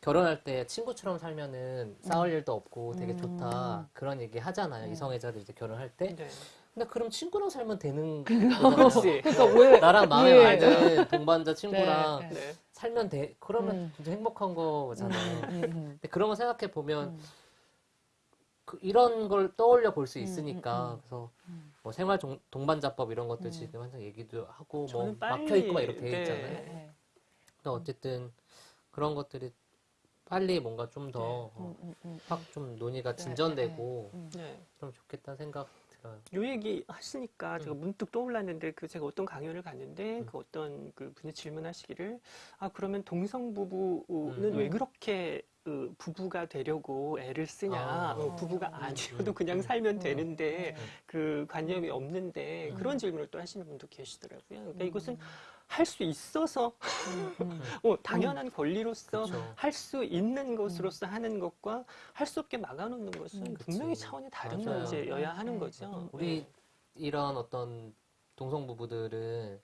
Speaker 4: 결혼할 때 친구처럼 살면은 싸울 음. 일도 없고 되게 음. 좋다 그런 얘기 하잖아요 네. 이성애자들 이제 결혼할 때 네. 근데 그럼 친구랑 살면 되는 거지 그러니까 왜 나랑 마음에 예. 맞는 동반자 친구랑 네, 네. 살면 돼 그러면 음. 진짜 행복한 거잖아요 음, 음. 음. 근데 그런 걸 생각해 보면 그 이런 걸 떠올려 볼 수 있으니까 그래서 뭐 생활 동, 반자법 이런 것들 지금 항상 얘기도 하고 뭐 막혀 있고 막 이렇게 돼 있잖아요 근데 네. 그러니까 어쨌든 그런 것들이 빨리 뭔가 좀 더 확좀 네. 어, 음, 음, 음. 논의가 네, 진전되고 네,
Speaker 3: 그럼 좋겠다 생각 들어요. 요 얘기 하시니까 제가 문득 떠올랐는데 그 제가 어떤 강연을 갔는데 그 어떤 그 분이 질문하시기를 아 그러면 동성 부부는 왜 그렇게 그 부부가 되려고 애를 쓰냐 아, 어, 부부가 아니어도 그냥 살면 되는데 그 관념이 없는데 그런 질문을 또 하시는 분도 계시더라고요 그러니까 이것은 할수 있어서 음, 음. 어, 당연한 음. 권리로서 할 수 있는 것으로서 하는 것과 할 수 없게 막아놓는 것은 그 분명히 차원이 다른 맞아요. 문제여야 하는 거죠. 네. 우리 네. 이런 어떤 동성
Speaker 4: 부부들은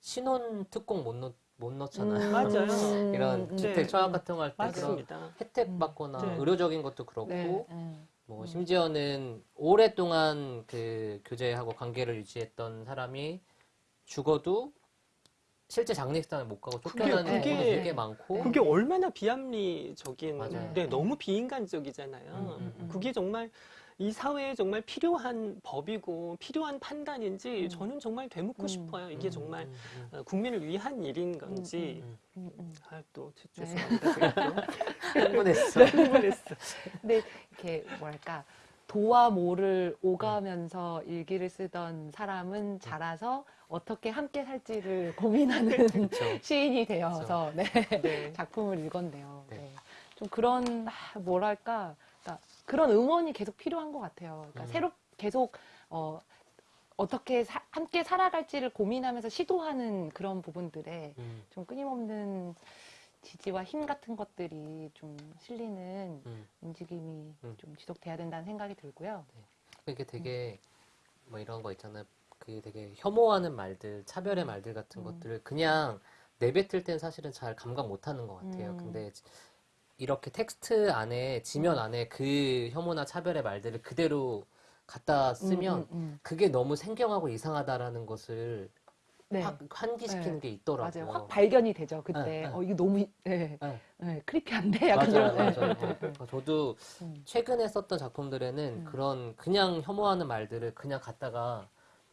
Speaker 4: 신혼 특공 못, 넣, 못 넣잖아요. 음, 맞아요. 이런 주택 청약 네. 같은 거할때 그런 혜택 받거나 네. 의료적인 것도 그렇고 네. 네. 뭐 심지어는 오랫동안 그 교제하고 관계를 유지했던 사람이 죽어도 실제 장례식장을 못 가고 쫓겨나는 그게, 그게, 그게
Speaker 3: 많고 그게 얼마나 비합리적인 네, 너무 비인간적이잖아요. 음, 음, 음, 그게 정말 이 사회에 정말 필요한 법이고 필요한 판단인지 음. 저는 정말 되묻고 음. 싶어요. 이게 음, 정말 음. 음. 어, 국민을 위한 일인 건지. 아, 또 네. 죄송합니다. 네. 흥분했어. 흥분했어. 근 이렇게
Speaker 2: 뭐랄까 도와 모를 음. 오가면서 일기를 쓰던 사람은 음. 자라서 어떻게 함께 살지를 고민하는 시인이 되어서 네. 네. 작품을 읽었네요. 네. 네. 좀 그런 아, 뭐랄까 그러니까 그런 응원이 계속 필요한 것 같아요. 그러니까 음. 새로 계속 어, 어떻게 사, 함께 살아갈지를 고민하면서 시도하는 그런 부분들에 음. 좀 끊임없는 지지와 힘 같은 것들이 좀 실리는 음. 움직임이 음. 좀 지속돼야 된다는 생각이 들고요. 네.
Speaker 4: 그게 그러니까 되게 음. 뭐 이런 거 있잖아요. 그 되게 혐오하는 말들, 차별의 음. 말들 같은 음. 것들을 그냥 내뱉을 땐 사실은 잘 감각 못 하는 것 같아요. 음. 근데 이렇게 텍스트 안에, 지면 안에 그 혐오나 차별의 말들을 그대로 갖다 쓰면 그게 너무 생경하고 이상하다라는 것을 네. 확 환기시키는 네. 게 있더라고요. 맞아요. 확
Speaker 2: 발견이 되죠. 그때 네, 네. 어 이게 너무 네. 크리피한데 네. 네, 약간 맞아요, 이런. 맞아요.
Speaker 4: 그러니까 저도 음. 최근에 썼던 작품들에는 음. 그런 그냥 혐오하는 말들을 그냥 갖다가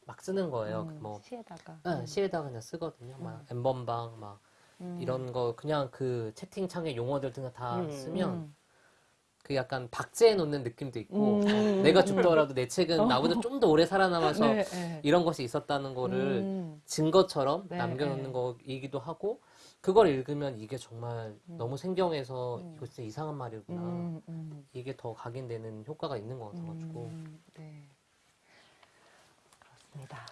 Speaker 4: 막 쓰는 거예요. 음, 뭐
Speaker 5: 시에다가 네, 음.
Speaker 4: 시에다가 그냥 쓰거든요. 음. 막 엠번방 막 음. 이런 거 그냥 그 채팅창의 용어들 등 다 쓰면 그 약간 박제해 놓는 느낌도 있고 음. 내가 죽더라도 내 책은 어. 나보다 좀 더 오래 살아남아서 네, 네. 이런 것이 있었다는 거를 음. 증거처럼 네, 남겨놓는 네. 거이기도 하고 그걸 읽으면 이게 정말 음. 너무 생경해서 음. 이거 진짜 이상한 말이구나 음, 음. 이게 더 각인되는 효과가 있는 것 같아가지고 네.
Speaker 2: 그렇습니다.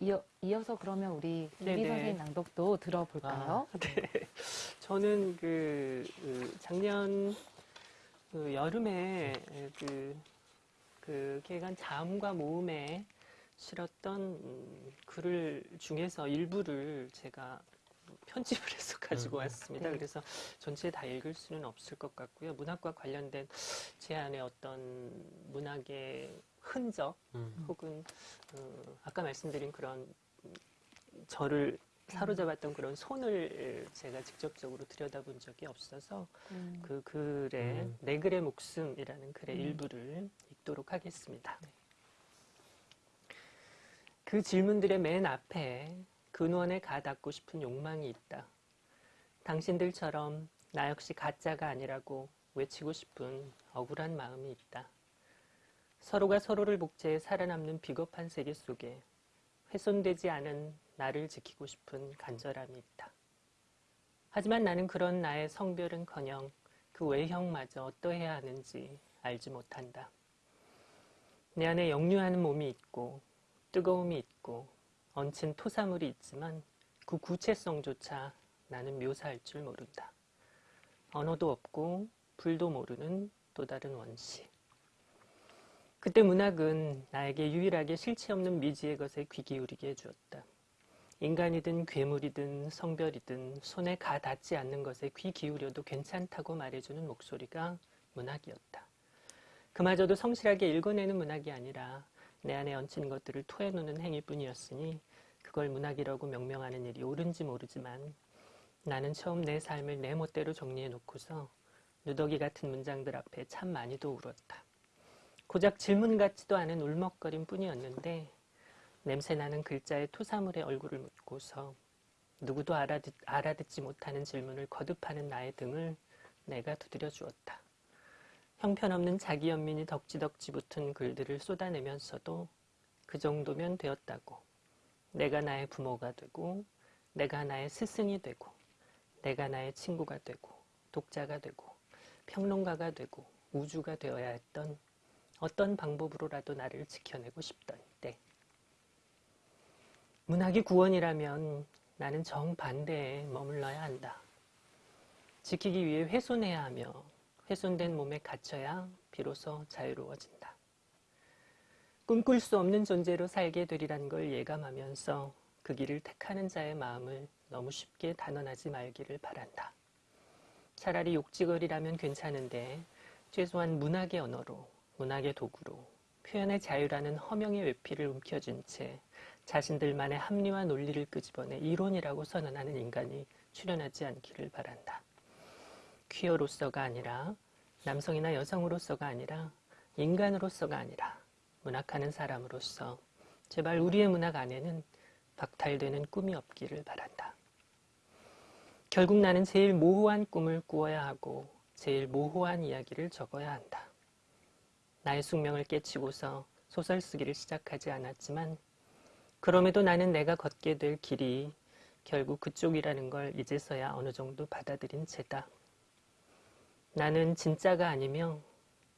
Speaker 2: 이어, 이어서 그러면 우리 우리 네, 선생님 낭독도 들어볼까요?
Speaker 4: 아, 네.
Speaker 3: 저는 그, 그 작년 그 여름에 그, 그 개간 자음과 모음에 실었던 음, 글을 중에서 일부를 제가 편집을 해서 가지고 음. 왔습니다. 네. 그래서 전체 다 읽을 수는 없을 것 같고요. 문학과 관련된 제 안에 어떤 문학의 흔적 음. 혹은 어, 아까 말씀드린 그런 저를 사로잡았던 그런 손을 제가 직접적으로 들여다본 적이 없어서 음. 그 글의 음. 내 네 글의 목숨이라는 글의 음. 일부를 읽도록 하겠습니다. 네. 그 질문들의 맨 앞에 근원에 가닿고 싶은 욕망이 있다. 당신들처럼 나 역시 가짜가 아니라고 외치고 싶은 억울한 마음이 있다. 서로가 서로를 복제해 살아남는 비겁한 세계 속에 훼손되지 않은 나를 지키고 싶은 간절함이 있다. 하지만 나는 그런 나의 성별은커녕 그 외형마저 어떠해야 하는지 알지 못한다. 내 안에 역류하는 몸이 있고 뜨거움이 있고 얹힌 토사물이 있지만 그 구체성조차 나는 묘사할 줄 모른다. 언어도 없고 불도 모르는 또 다른 원시. 그때 문학은 나에게 유일하게 실체 없는 미지의 것에 귀 기울이게 해주었다. 인간이든 괴물이든 성별이든 손에 가 닿지 않는 것에 귀 기울여도 괜찮다고 말해주는 목소리가 문학이었다. 그마저도 성실하게 읽어내는 문학이 아니라 내 안에 얹힌 것들을 토해놓는 행위뿐이었으니 그걸 문학이라고 명명하는 일이 옳은지 모르지만 나는 처음 내 삶을 내 멋대로 정리해놓고서 누더기 같은 문장들 앞에 참 많이도 울었다. 고작 질문 같지도 않은 울먹거림 뿐이었는데 냄새나는 글자에 토사물의 얼굴을 묻고서 누구도 알아듣, 알아듣지 못하는 질문을 거듭하는 나의 등을 내가 두드려 주었다. 형편없는 자기 연민이 덕지덕지 붙은 글들을 쏟아내면서도 그 정도면 되었다고. 내가 나의 부모가 되고, 내가 나의 스승이 되고, 내가 나의 친구가 되고, 독자가 되고, 평론가가 되고, 우주가 되어야 했던 어떤 방법으로라도 나를 지켜내고 싶던 문학이 구원이라면 나는 정반대에 머물러야 한다. 지키기 위해 훼손해야 하며 훼손된 몸에 갇혀야 비로소 자유로워진다. 꿈꿀 수 없는 존재로 살게 되리라는걸 예감하면서 그 길을 택하는 자의 마음을 너무 쉽게 단언하지 말기를 바란다. 차라리 욕지거리라면 괜찮은데 최소한 문학의 언어로, 문학의 도구로 표현의 자유라는 허명의 외피를 움켜쥔 채 자신들만의 합리와 논리를 끄집어내 이론이라고 선언하는 인간이 출현하지 않기를 바란다. 퀴어로서가 아니라 남성이나 여성으로서가 아니라 인간으로서가 아니라 문학하는 사람으로서 제발 우리의 문학 안에는 박탈되는 꿈이 없기를 바란다. 결국 나는 제일 모호한 꿈을 꾸어야 하고 제일 모호한 이야기를 적어야 한다. 나의 숙명을 깨치고서 소설 쓰기를 시작하지 않았지만 그럼에도 나는 내가 걷게 될 길이 결국 그쪽이라는 걸 이제서야 어느 정도 받아들인 채다. 나는 진짜가 아니며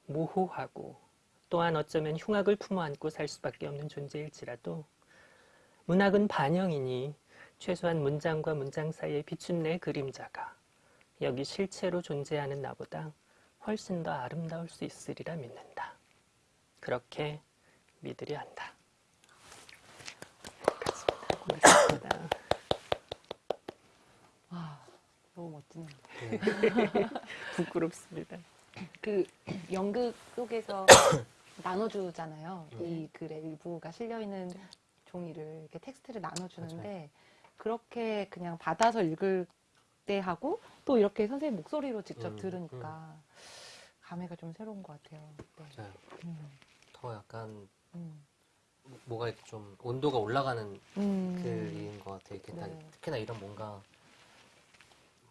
Speaker 3: 모호하고 또한 어쩌면 흉악을 품어안고 살 수밖에 없는 존재일지라도 문학은 반영이니 최소한 문장과 문장 사이에 비춘 내 그림자가 여기 실체로 존재하는 나보다 훨씬 더 아름다울 수 있으리라 믿는다. 그렇게 믿으려 한다. 고맙습니다. 와, 너무 멋지네요. 네. 부끄럽습니다. 그 연극
Speaker 2: 속에서 나눠주잖아요. 네. 이 글의 그 일부가 실려있는 종이를 이렇게 텍스트를 나눠주는데 맞아요. 그렇게 그냥 받아서 읽을 때 하고 또 이렇게 선생님 목소리로 직접 음, 들으니까 음. 감회가 좀 새로운 것 같아요. 네. 맞아요.
Speaker 4: 음. 더 약간 음. 뭐가 좀 온도가 올라가는 글인 음. 것 같아요. 네. 특히나 이런 뭔가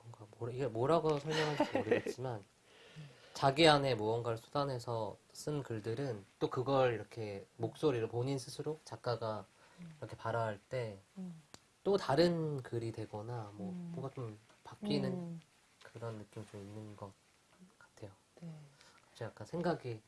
Speaker 4: 뭔가 뭐라, 이게 뭐라고 설명할지 모르겠지만 자기 안에 무언가를 쏟아내서 쓴 글들은 또 그걸 이렇게 목소리로 본인 스스로 작가가 음. 이렇게 발화할 때또
Speaker 5: 음. 다른
Speaker 4: 글이 되거나 뭐 음. 뭔가 좀 바뀌는 음. 그런 느낌이 좀 있는 것 같아요. 네. 제가 약간 생각이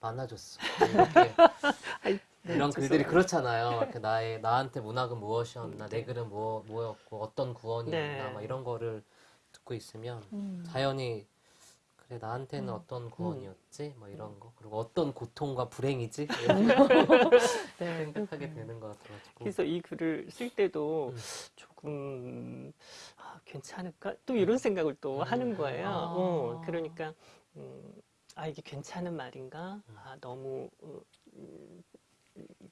Speaker 4: 만나줬어. 이렇게 네, 이런 글들이 그렇잖아요. 이렇게 나의 나한테 문학은 무엇이었나, 내 글은 뭐 뭐였고 어떤 구원이었나, 네. 막 이런 거를 듣고 있으면 음. 자연히 그래 나한테는 음. 어떤 음. 구원이었지, 뭐 이런 거 그리고 어떤 고통과 불행이지 네. 생각하게
Speaker 3: 되는 것 같아가지고. 그래서 이 글을 쓸 때도 음. 조금 아, 괜찮을까 또 이런 생각을 또 음. 하는 거예요. 아. 어, 그러니까. 음, 아 이게 괜찮은 말인가? 음. 아 너무 어, 음,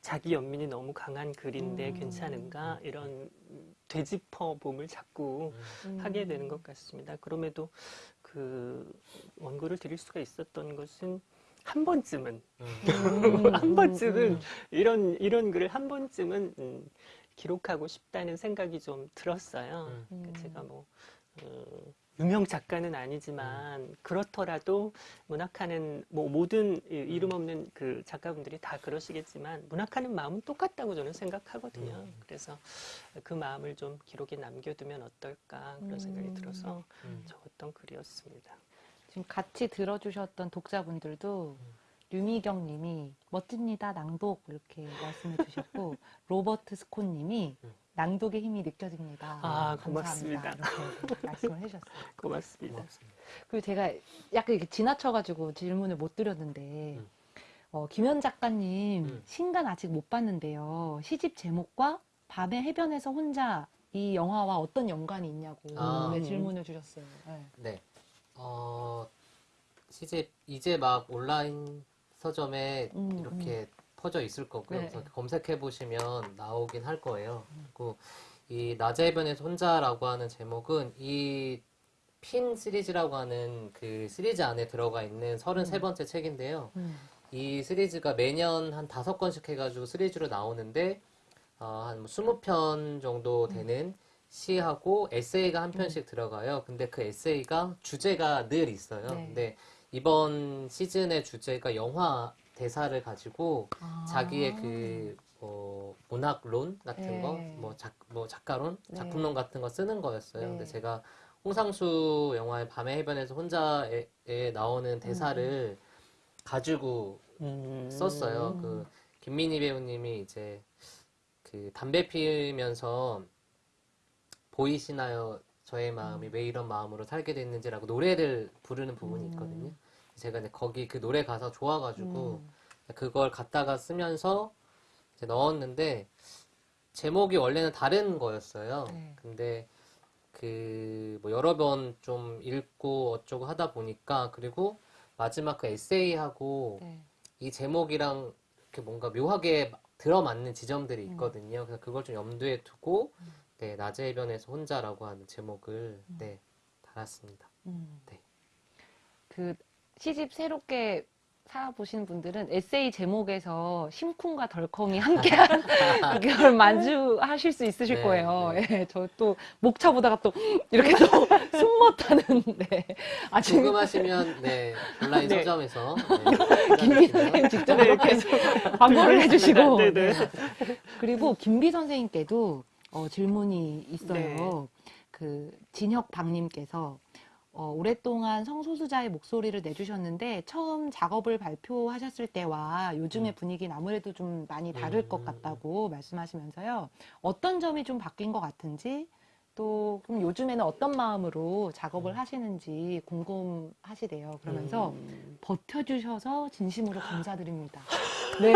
Speaker 3: 자기 연민이 너무 강한 글인데 음. 괜찮은가? 음. 이런 되짚어봄을 자꾸 음. 하게 되는 것 같습니다. 그럼에도 그 원고를 드릴 수가 있었던 것은 한 번쯤은 음. 한 번쯤은 이런 이런 글을 한 번쯤은 음, 기록하고 싶다는 생각이 좀 들었어요. 그러니까 제가 뭐 어, 유명 작가는 아니지만 음. 그렇더라도 문학하는 뭐 모든 음. 이름 없는 그 작가분들이 다 그러시겠지만 문학하는 마음은 똑같다고 저는 생각하거든요. 음. 그래서 그 마음을 좀 기록에 남겨두면 어떨까 그런 생각이 들어서 적었던 글이었습니다.
Speaker 2: 지금 같이 들어주셨던 독자분들도 류미경 님이 멋집니다 낭독 이렇게 말씀해 주셨고 로버트 스콘 님이 낭독의 힘이 느껴집니다. 아, 고맙습니다. 말씀을 해주셨어요.
Speaker 3: 고맙습니다.
Speaker 2: 그리고 제가 약간 이렇게 지나쳐가지고 질문을 못 드렸는데, 음. 어, 김현 작가님, 음. 신간 아직 못 봤는데요. 시집 제목과 밤의 해변에서 혼자 이 영화와 어떤 연관이 있냐고 아, 네, 질문을
Speaker 4: 주셨어요. 네. 네. 어, 시집, 이제 막 온라인 서점에 음, 이렇게 음. 퍼져 있을 거고요. 네. 그래서 검색해 보시면 나오긴 할 거예요. 음. 그리고 이 낮의 해변에서 혼자라고 하는 제목은 이 핀 시리즈라고 하는 그 시리즈 안에 들어가 있는 33번째 음. 책인데요. 음. 이 시리즈가 매년 한 다섯 권씩 해가지고 시리즈로 나오는데 어, 한 20편 정도 되는 시하고 에세이가 한 편씩 들어가요. 근데 그 에세이가 주제가 늘 있어요. 네. 근데 이번 시즌의 주제가 영화 대사를 가지고 아. 자기의 그 그뭐 문학론 같은 네. 거뭐 작뭐 작가론 네. 작품론 같은 거 쓰는 거였어요. 근데 네. 제가 홍상수 영화의 밤의 해변에서 혼자에 나오는 음. 대사를 음. 가지고
Speaker 5: 음. 썼어요. 그
Speaker 4: 김민희 배우님이 이제 그 담배 피우면서 보이시나요? 저의 마음이 음. 왜 이런 마음으로 살게 됐는지라고 노래를 부르는 부분이 음. 있거든요. 음. 제가 이제 거기 그 노래 가사 좋아가지고 음. 그걸 갖다가 쓰면서 이제 넣었는데 제목이 원래는 다른 거였어요. 네. 근데 그 뭐 여러 번 좀 읽고 어쩌고 하다 보니까 그리고 마지막 그 에세이하고 네. 이 제목이랑 이렇게 뭔가 묘하게 들어맞는 지점들이 음. 있거든요. 음. 그래서 그걸 좀 염두에 두고 음. 네, 낮의 해변에서 혼자라고 하는 제목을 음. 네, 달았습니다.
Speaker 5: 음. 네.
Speaker 2: 그 시집 새롭게 살아보신 분들은 에세이 제목에서 심쿵과 덜컹이 함께한 그걸 만주하실 수 있으실 네, 거예요. 네. 예, 저또 목차 보다가 또 이렇게 또 숨 못하는 네. 아, 궁금하시면
Speaker 4: 네 온라인 네. 서점에서 네,
Speaker 1: 김비 선생님 네, 직접 이렇게 네.
Speaker 4: 광고를 네, 해주시고
Speaker 2: 그리고 김비 선생님께도 어, 질문이 있어요. 그 진혁 박님께서 어, 오랫동안 성소수자의 목소리를 내주셨는데 처음 작업을 발표하셨을 때와 요즘의 음. 분위기는 아무래도 좀 많이 다를 것 음. 같다고 말씀하시면서요. 어떤 점이 좀 바뀐 것 같은지 또 그럼 요즘에는 어떤 마음으로 작업을 음. 하시는지 궁금하시대요. 그러면서 버텨주셔서 진심으로 감사드립니다.
Speaker 3: 네.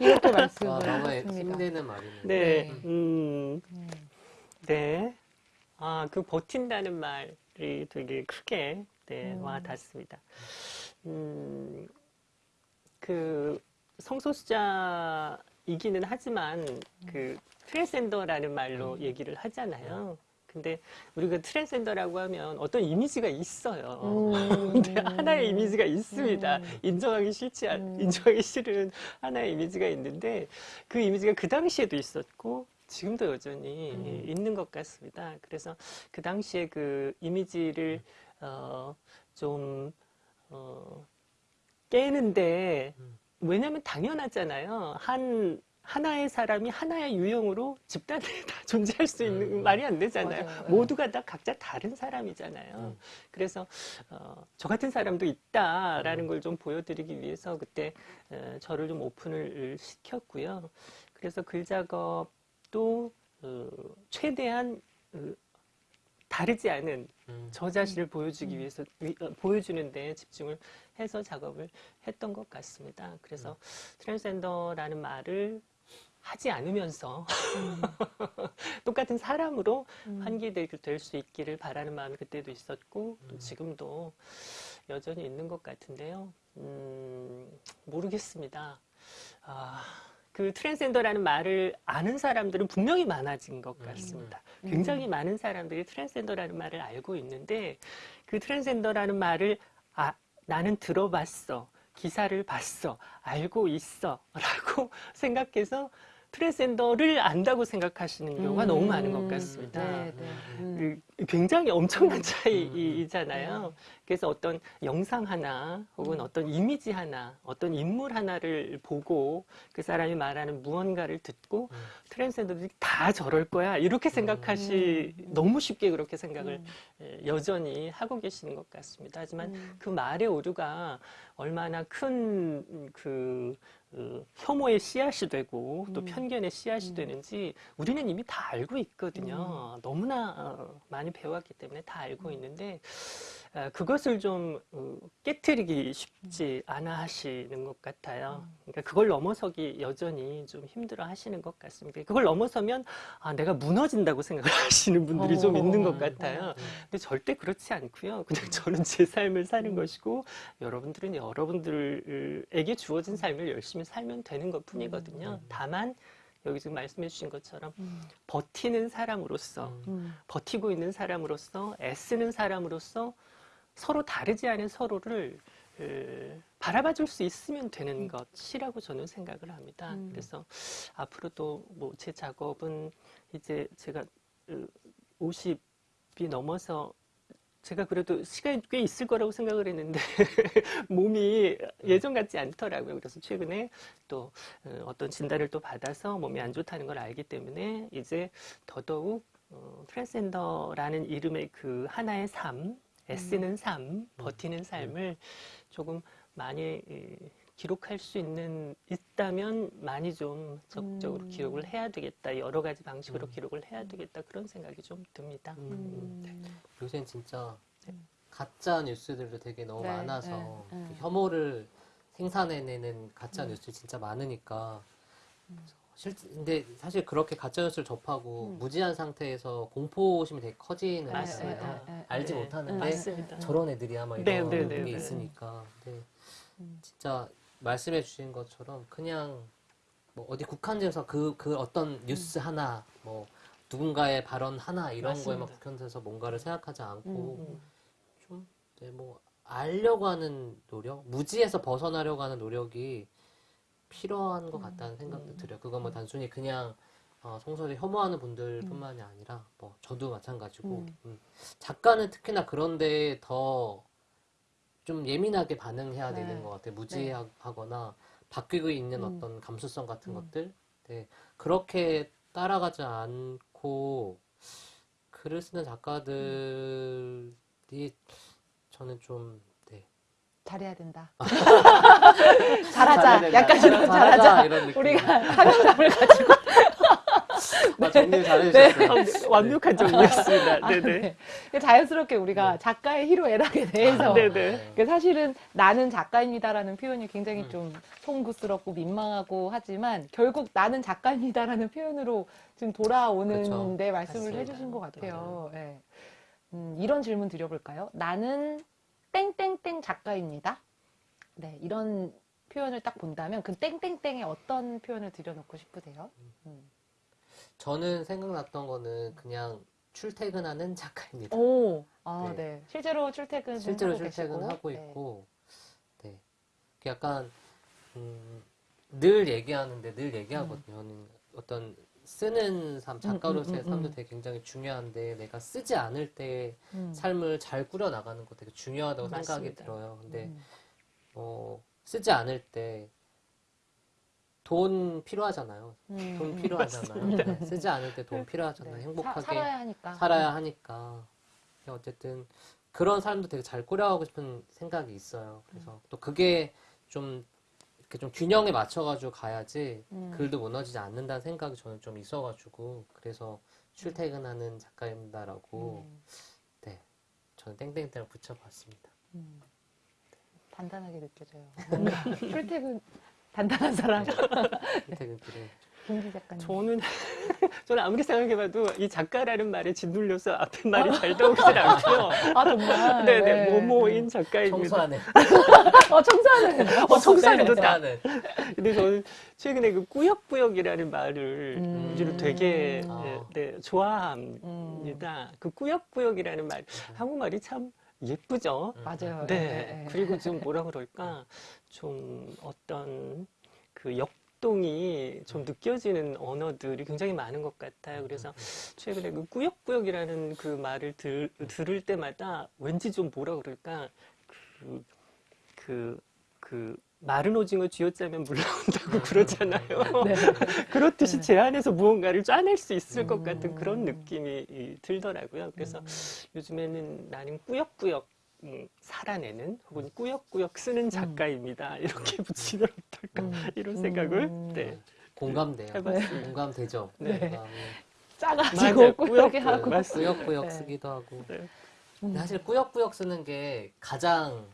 Speaker 3: 이렇게 아, 말씀을 아, 하셨습니다. 힘드는 말이네요. 네. 네. 음. 네. 네. 아, 그 버틴다는 말. 이 되게 크게 네, 음. 와 닿습니다. 음, 그 성소수자이기는 하지만 그 트랜스젠더라는 말로 음. 얘기를 하잖아요. 음. 근데 우리가 트랜스젠더라고 하면 어떤 이미지가 있어요. 음. 근데 네, 하나의 이미지가 있습니다. 음. 인정하기 싫지 않, 음. 인정하기 싫은 하나의 이미지가 있는데 그 이미지가 그 당시에도 있었고 지금도 여전히 음. 있는 것 같습니다. 그래서 그 당시에 그 이미지를 음. 어, 좀 어, 깨는데 음. 왜냐하면 당연하잖아요. 한 하나의 사람이 하나의 유형으로 집단에 다 존재할 수 있는 음, 말이 안 되잖아요. 맞아요. 네. 모두가 다 각자 다른 사람이잖아요. 음. 그래서 어, 저 같은 사람도 있다라는 음. 걸좀 보여드리기 위해서 그때 어, 저를 좀 오픈을 시켰고요. 그래서 글 작업 또 어, 최대한 어, 다르지 않은 음. 저 자신을 보여주기 위해서 어, 보여주는 데 집중을 해서 작업을 했던 것 같습니다. 그래서 음. 트랜스젠더라는 말을 하지 않으면서 음. 똑같은 사람으로 환기될 그, 수 있기를 바라는 마음이 그때도 있었고 또 지금도 여전히 있는 것 같은데요. 음, 모르겠습니다. 아... 그 트랜스젠더라는 말을 아는 사람들은 분명히 많아진 것 음. 같습니다. 음. 굉장히 많은 사람들이 트랜스젠더라는 말을 알고 있는데 그 트랜스젠더라는 말을 아 나는 들어봤어. 기사를 봤어. 알고 있어. 라고 생각해서 트랜스젠더를 안다고 생각하시는 경우가 음. 너무 많은 것 음. 같습니다. 네, 네. 음. 그 굉장히 엄청난 음. 차이잖아요. 그래서 어떤 영상 하나 혹은 음. 어떤 이미지 하나 어떤 인물 하나를 보고 그 사람이 말하는 무언가를 듣고 음. 트랜스젠더들이 다 저럴 거야 이렇게 음. 생각하시 너무 쉽게 그렇게 생각을 예, 여전히 하고 계시는 것 같습니다. 하지만 그 말의 오류가 얼마나 큰그 그 어, 혐오의 씨앗이 되고 또 음. 편견의 씨앗이 음. 되는지 우리는 이미 다 알고 있거든요. 음. 너무나 어, 많이 배웠기 때문에 다 알고 있는데 아, 그것을 좀 어, 깨뜨리기 쉽지 음. 않아 하시는 것 같아요. 음. 그러니까 그걸 넘어서기 여전히 좀 힘들어 하시는 것 같습니다. 그러니까 그걸 넘어서면 아, 내가 무너진다고 생각을 하시는 분들이 좀 있는 것 어. 같아요. 네. 근데 절대 그렇지 않고요. 그냥 음. 저는 제 삶을 사는 것이고 여러분들은 여러분들에게 주어진 삶을 열심히 살면 되는 것 뿐이거든요. 다만 여기 지금 말씀해 주신 것처럼 음. 버티는 사람으로서 음. 버티고 있는 사람으로서 애쓰는 사람으로서 서로 다르지 않은 서로를 바라봐 줄 수 있으면 되는 음. 것이라고 저는 생각을 합니다. 음. 그래서 앞으로도 뭐제 작업은 이제 제가 50이 넘어서 제가 그래도 시간이 꽤 있을 거라고 생각을 했는데 몸이 음. 예전 같지 않더라고요. 그래서 최근에 또 어, 어떤 진단을 또 받아서 몸이 안 좋다는 걸 알기 때문에 이제 더더욱 어, 트랜스젠더라는 이름의 그 하나의 삶 애쓰는 음. 삶, 음. 버티는 음. 삶을 조금 많이 기록할 수 있는 있다면 많이 좀 적극적으로 음. 기록을 해야 되겠다 여러 가지 방식으로 음. 기록을 해야 되겠다 그런 생각이 좀 듭니다 음. 네. 요새 진짜
Speaker 4: 네. 가짜 뉴스들도 되게 너무 네, 많아서 네, 그 혐오를 생산해내는 가짜 뉴스 진짜 많으니까 실제 근데 사실 그렇게 가짜 뉴스를 접하고 음. 무지한 상태에서 공포심이 되게 커지는 거예요. 예, 예, 예. 알지 못하는데 맞습니다. 저런 애들이 아마 네, 이런 네, 네, 게 네. 있으니까. 근데 음. 진짜 말씀해 주신 것처럼 그냥 뭐 어디 국한돼서 그, 그 어떤 음. 뉴스 음. 하나, 뭐 누군가의 발언 하나 이런 맞습니다. 거에막 국한돼서 뭔가를 생각하지 않고 음. 음. 좀뭐 알려고 하는 노력, 무지에서 벗어나려고 하는 노력이 필요한 것 음, 같다는 생각도 음. 들어요. 그건 뭐 단순히 그냥 어, 성서를 혐오하는 분들뿐만이 음. 아니라 뭐 저도 마찬가지고 작가는 특히나 그런데 더 좀 예민하게 반응해야 네. 되는 것 같아요. 네. 무지하거나 네. 바뀌고 있는 어떤 감수성 같은 것들 네. 그렇게 따라가지 않고 글을 쓰는 작가들이 저는 좀 네.
Speaker 2: 잘해야 된다. 잘하자. 약간 이런 잘하자. 잘하자. 우리가 사명감을 가지고. 아, 네. 네. 아, 정리 잘해주셨어요. 네. 완벽한 정리였습니다. 아, 네네. 네. 자연스럽게 우리가 네. 작가의 희로 애락에 대해서 아, 네네. 사실은 나는 작가입니다라는 표현이 굉장히 음. 좀 송구스럽고 민망하고 하지만 결국 나는 작가입니다라는 표현으로 지금 돌아오는 데 말씀을 맞습니다. 해주신 것 같아요. 음. 네. 음, 이런 질문 드려볼까요? 나는 땡땡땡 작가입니다. 네, 이런 표현을 딱 본다면 그 땡땡땡에 어떤 표현을 들여놓고 싶으세요? 음. 음.
Speaker 4: 저는 생각났던 거는 그냥 출퇴근하는 작가입니다. 오,
Speaker 2: 아, 네. 네. 실제로 출퇴근 실제로 출퇴근하고 네.
Speaker 4: 있고, 네. 네. 약간 음, 늘 얘기하는데 늘 얘기하거든요. 음. 어떤 쓰는 삶, 음, 음, 작가로서의 음, 삶도 되게 굉장히 중요한데 내가 쓰지 않을 때 삶을 잘 꾸려 나가는 거 되게 중요하다고 맞습니다. 생각이 들어요. 근데 어, 쓰지 않을 때 돈 필요하잖아요. 음, 돈 음. 필요하잖아요. 네, 쓰지 않을 때돈 그, 필요하잖아요. 네. 행복하게 사, 살아야
Speaker 5: 하니까. 살아야
Speaker 4: 하니까. 어쨌든 그런 사람도 되게 잘 꾸려가고 싶은 생각이 있어요. 그래서 음. 또 그게 좀 이렇게 좀 균형에 맞춰가지고 가야지 음. 글도 무너지지 않는다는 생각이 저는 좀 있어가지고 그래서 출퇴근하는 작가입니다라고 음. 네 저는 땡땡땡을 붙여봤습니다.
Speaker 2: 음. 단단하게 느껴져요. 네. 출퇴근
Speaker 3: 단단한 사람.
Speaker 4: 출퇴근 그래.
Speaker 3: 김기 작가님. 저는 저는 아무리 생각해봐도 이 작가라는 말에 짓눌려서 앞에 말이 잘 나오질 않고요. 아 정말. 네네 네, 네. 모모인 네. 작가입니다. 청소하네.
Speaker 5: 어, 어 청소하네. 어 청소하네 좋다.
Speaker 3: 근데 저는 최근에 그 꾸역꾸역이라는 말을 음. 되게 아. 네, 좋아합니다. 음. 그 꾸역꾸역이라는 말 한국말이 참. 예쁘죠? 음. 맞아요. 네. 예, 예, 예. 그리고 좀 뭐라 그럴까? 음. 좀 어떤 그 역, 동이좀 음. 느껴지는 언어들이 굉장히 많은 것 같아요. 그래서 최근에 그 꾸역꾸역이라는 그 말을 들, 들을 때마다 왠지 좀 뭐라 그럴까, 그, 그, 그, 마른 오징어 쥐어짜면 물 나온다고 음. 그러잖아요. 네. 그렇듯이 네. 제 안에서 무언가를 짜낼 수 있을 것 같은 그런 음. 느낌이 들더라고요. 그래서 음. 요즘에는 나는 꾸역꾸역 살아내는 혹은 꾸역꾸역 쓰는 작가입니다. 이렇게 붙이면 어떨까 이런 생각을 네. 공감돼요. 해봤습니다. 네. 공감되죠. 네. 네.
Speaker 4: 짜가지고 꾸역꾸역 네. 쓰기도 하고. 사실 꾸역꾸역 쓰는 게 가장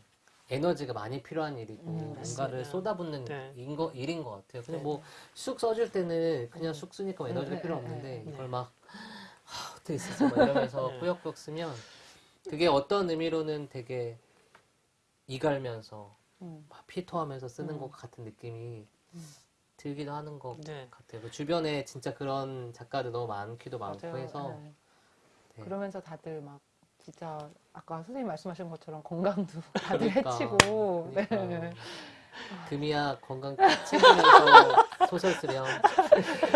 Speaker 4: 에너지가 많이 필요한 일이고 음, 뭔가를 쏟아붓는 네. 인거, 일인 것 같아요. 그냥 네. 뭐쑥 써줄 때는 그냥 음. 쑥 쓰니까 뭐 에너지가 음, 음, 필요 없는데 이걸 네. 막 하, 어떻게 쓰지? 막 이러면서 네. 꾸역꾸역 쓰면 그게 어떤 의미로는 되게 이갈면서 음. 막 피토하면서 쓰는 음. 것 같은 느낌이 음. 들기도 하는 것 네. 같아요. 그 주변에 진짜 그런 작가들 너무 많기도 맞아요. 해서 네. 네.
Speaker 2: 그러면서 다들 막 진짜 아까 선생님
Speaker 4: 말씀하신 것처럼 건강도 다들 그러니까,
Speaker 2: 해치고 그러니까. 네. 금이야 건강 해치면서 소설 쓰렴.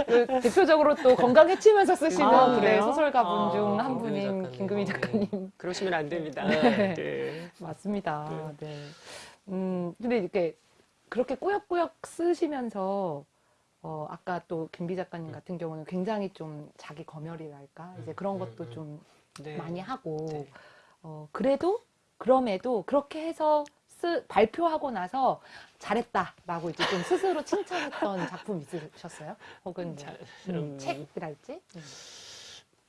Speaker 2: 그 대표적으로 또 건강 해치면서 쓰시는 아, 네, 소설가분 중한 아, 분인 김금희 작가님. 어, 네. 그러시면 안 됩니다. 네. 네. 맞습니다. 네. 네. 음, 근데 이렇게 그렇게 꾸역꾸역 쓰시면서 어, 아까 또 김비 작가님 네. 같은 경우는 굉장히 좀 자기 검열이랄까 이제 그런 네, 것도 좀 네. 많이 하고 네. 어, 그래도 그럼에도 그렇게 해서 쓰, 발표하고 나서 잘했다라고 이제 좀 스스로 칭찬했던 작품 있으셨어요? 혹은 뭐 잘, 뭐, 음, 책이랄지? 음.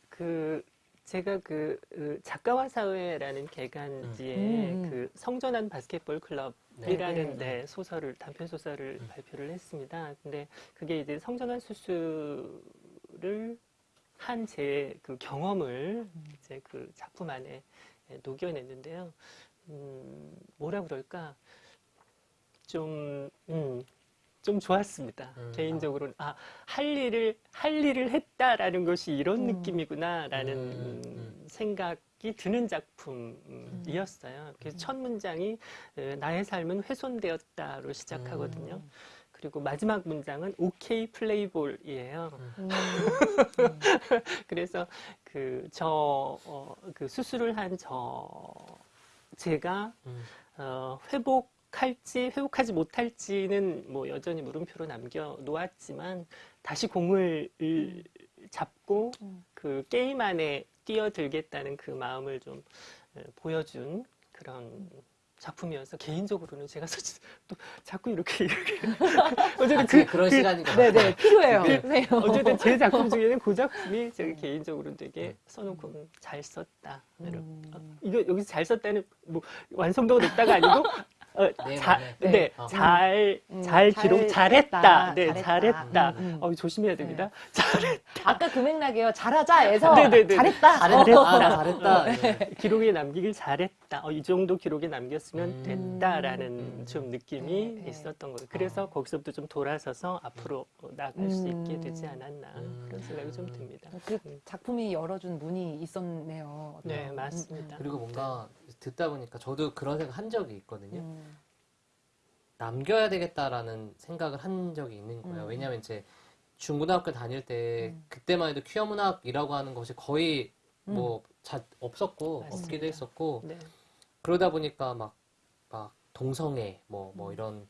Speaker 3: 그 제가 그, 그, 작가와 사회라는 개간지에 음. 음, 음. 그 성전환 바스켓볼 네, 클럽이라는 네, 데 소설을 단편 소설을 발표를 했습니다. 근데 그게 이제 성전환 수술을 한제그 경험을 음. 이제 그 작품 안에 예, 녹여냈는데요. 음, 뭐라 그럴까 좀, 음, 좀 좋았습니다. 음, 개인적으로는 아, 할 일을 할 일을 했다라는 것이 이런 음. 느낌이구나라는 음, 생각이 드는 작품이었어요. 그래서 첫 문장이 나의 삶은 훼손되었다로 시작하거든요. 그리고 마지막 문장은 오케이 플레이볼이에요. 음. 그래서 그 저그 어, 그 수술을 한 저 제가 음. 어, 회복할지 회복하지 못할지는 뭐 여전히 물음표로 남겨 놓았지만 다시 공을 음. 잡고 그 게임 안에 뛰어들겠다는 그 마음을 좀 보여준 그런 작품이어서 개인적으로는 제가 솔직히 또 자꾸 이렇게 이렇게 어쨌든 아, 그 그런 그, 시간인 네네 필요해요. 네. 네. 어쨌든 제 작품 중에는 그 작품이 제가 음. 개인적으로 되게 음. 써놓고 음, 잘 썼다. 음. 아, 이거 여기서 잘 썼다는 뭐 완성도가 높다가 아니고 어, 네, 자, 네. 네. 어. 잘, 음, 잘 기록, 잘했다. 잘했다. 네, 잘했다. 잘했다. 음, 음. 어, 조심해야 됩니다. 네. 잘했다.
Speaker 2: 아까 금액락이요. 잘하자에서 네, 잘했다. 잘했다. 어. 아, 잘했다. 잘했다.
Speaker 3: 어. 기록에 남기길 잘했다. 어, 이 정도 기록에 남겼으면 됐다라는 음. 좀 느낌이 있었던 거예요. 그래서 어. 거기서부터 좀 돌아서서 앞으로 나갈 수 있게 음. 되지 않았나 음. 그런 생각이 좀 듭니다.
Speaker 2: 그 작품이 열어준 문이 있었네요. 네, 맞습니다. 그리고 뭔가
Speaker 4: 듣다 보니까 저도 그런 생각 한 적이 있거든요. 남겨야 되겠다라는 생각을 한 적이 있는 거예요. 음. 왜냐하면 이제 중고등학교 다닐 때 음. 그때만 해도 퀴어 문학이라고 하는 것이 거의 음. 뭐 자, 없었고 맞습니다. 없기도 했었고 네. 그러다 보니까 막, 막 동성애 뭐뭐 뭐, 뭐 음. 이런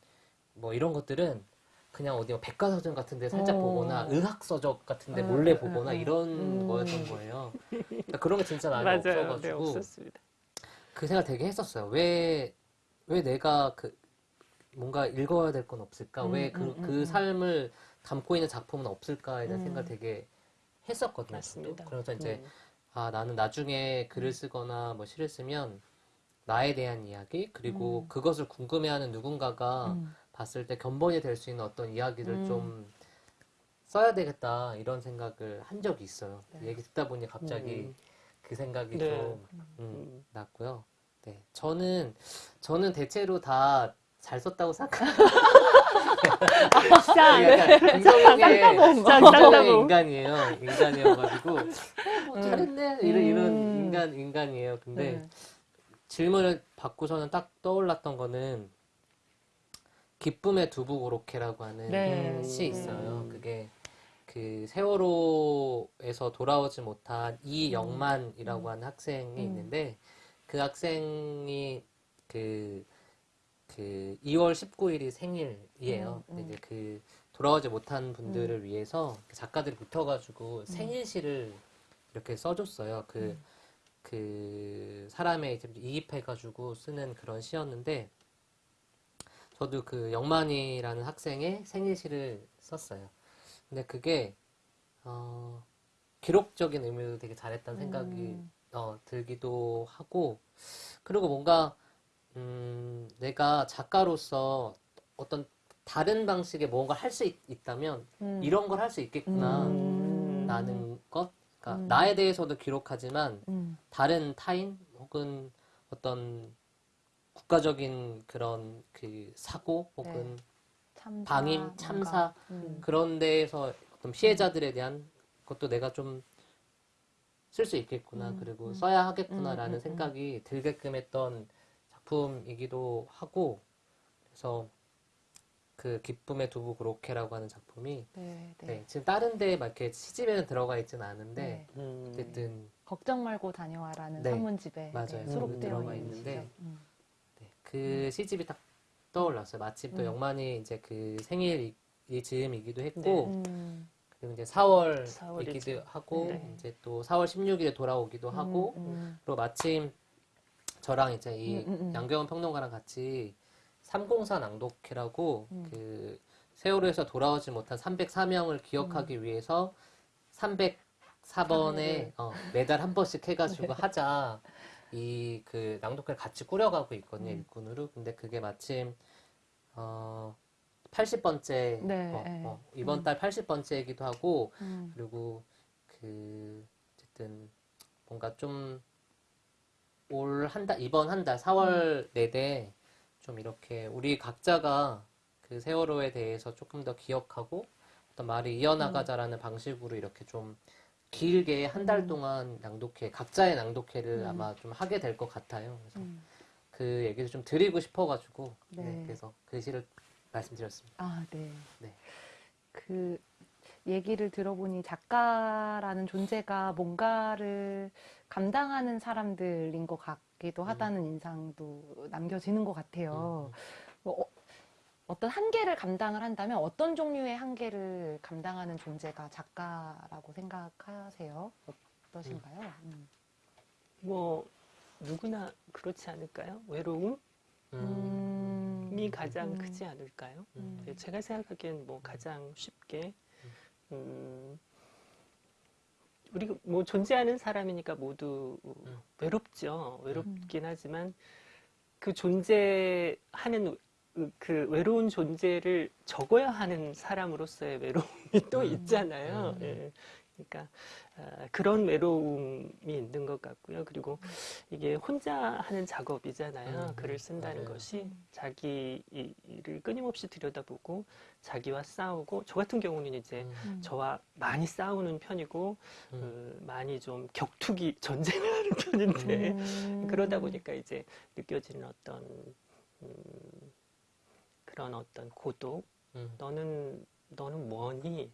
Speaker 4: 뭐 이런 것들은 그냥 어디 뭐 백과사전 같은 데 살짝 오. 어. 보거나 의학서적 같은 데 음, 몰래 음, 보거나 이런 거였던 거예요. 그러니까 그런 게 진짜 나이 네, 없어가지고 네, 그 생각 되게 했었어요. 왜, 왜 내가 그 뭔가 읽어야 될 건 없을까? 음, 왜 음, 그, 그, 음, 그 삶을 담고 있는 작품은 없을까에 대한 음. 생각 되게 했었거든요. 맞습니다. 그래서 이제, 아, 나는 나중에 글을 쓰거나 뭐 시를 쓰면 나에 대한 이야기, 그리고 그것을 궁금해하는 누군가가 봤을 때 견본이 될 수 있는 어떤 이야기를 좀 써야 되겠다 이런 생각을 한 적이 있어요. 네. 그 얘기 듣다 보니 갑자기 음. 그 생각이 네. 좀 음, 음. 났고요. 네, 저는 저는 대체로 다잘 썼다고 생각하는 네. 네. 쌍따봉 쌍 인간이에요 인간이어가지고 어, 잘했네 이런 이런 음. 인간 인간이에요 근데 음. 질문을 받고서는 딱 떠올랐던 거는 기쁨의 두부 고로케라고 하는 네. 시 있어요. 음. 그게 그 세월호에서 돌아오지 못한 이영만이라고 하는 학생이 있는데 그 학생이 그그 2월 19일이 생일이에요. 음, 음. 이제 그 돌아오지 못한 분들을 음. 위해서 그 작가들이 붙어가지고 음. 생일시를 이렇게 써줬어요. 그, 음. 그 사람의 이제 이입해가지고 쓰는 그런 시였는데, 저도 그 영만이라는 학생의 생일시를 썼어요. 근데 그게, 어, 기록적인 의미도 되게 잘했다는 생각이 음. 어, 들기도 하고, 그리고 뭔가 음, 내가 작가로서 어떤 다른 방식의 뭔가 할 수 있다면 음. 이런 걸 할 수 있겠구나 음. 라는 것 그러니까 음. 나에 대해서도 기록하지만 음. 다른 타인 혹은 어떤 국가적인 그런 그 사고 혹은 네. 방임 참사 그런 데에서 어떤 피해자들에 대한 것도 내가 좀 쓸 수 있겠구나 그리고 써야 하겠구나라는 생각이 들게끔 했던 작품이기도 하고 그래서 그 기쁨의 두부 그로케라고 하는 작품이 네, 네. 네, 지금 다른 데막 이렇게 시집에는 들어가 있진 않은데 네. 음, 어쨌든
Speaker 2: 걱정 말고 다녀와라는 네. 산문집에 맞아요. 수록되어 음, 있는데
Speaker 5: 음.
Speaker 4: 네, 그 시집이 딱 떠올랐어요. 마침 또 음. 영만이 이제 그 생일이 즈음이기도 했고 음. 그리고 이제 4월이기도 4월 하고 이제 또 4월 16일에 돌아오기도 음, 하고 그리고 마침 저랑 이제 이 음, 음, 음. 양경원 평론가랑 같이 304 낭독회라고 음. 그 세월호에서 돌아오지 못한 304명을 기억하기 음. 위해서 304번에 아, 어, 매달 한 번씩 해가지고 네. 하자 이 그 낭독회를 같이 꾸려가고 있거든요 일꾼으로 근데 그게 마침 어 80번째 네. 어, 네. 어, 이번 음. 달 80번째이기도 하고 음. 그리고 그 어쨌든 뭔가 좀 올한 달, 이번 한 달, 4월 내내 음. 좀 이렇게 우리 각자가 그 세월호에 대해서 조금 더 기억하고 어떤 말을 이어나가자라는 음. 방식으로 이렇게 좀 길게 한달 음. 동안 낭독회, 각자의 낭독회를 음. 아마 좀 하게 될 것 같아요. 그래서 음. 그 얘기를 좀 드리고 싶어가지고, 네. 네, 그래서 글씨를 그 말씀드렸습니다.
Speaker 5: 아,
Speaker 2: 네. 네. 그, 얘기를 들어보니 작가라는 존재가 뭔가를 감당하는 사람들인 것 같기도 음. 하다는 음. 인상도 남겨지는 것 같아요. 음. 음. 뭐 어, 떤 한계를 감당을 한다면 어떤 종류의 한계를 감당하는 존재가 작가라고 생각하세요?
Speaker 3: 어떠신가요? 음. 음. 뭐 누구나 그렇지 않을까요? 외로움? 이 가장 크지 않을까요? 네, 제가 생각하기엔 뭐 가장 쉽게 음, 우리가 뭐 존재하는 사람이니까 모두 음. 외롭죠. 외롭긴 음. 하지만 그 존재하는 그 외로운 존재를 적어야 하는 사람으로서의 외로움이 또 음. 있잖아요. 음. 예. 그러니까 아, 그런 외로움이 있는 것 같고요. 그리고 이게 혼자 하는 작업이잖아요. 음, 글을 네. 쓴다는 맞 네. 것이 자기를 끊임없이 들여다보고 자기와 싸우고 저 같은 경우는 이제 음. 음. 저와 많이 싸우는 편이고 음. 그 많이 좀 격투기 전쟁을 하는 편인데 음. 그러다 보니까 이제 느껴지는 어떤 음, 그런 어떤 고독 너는 너는 뭐니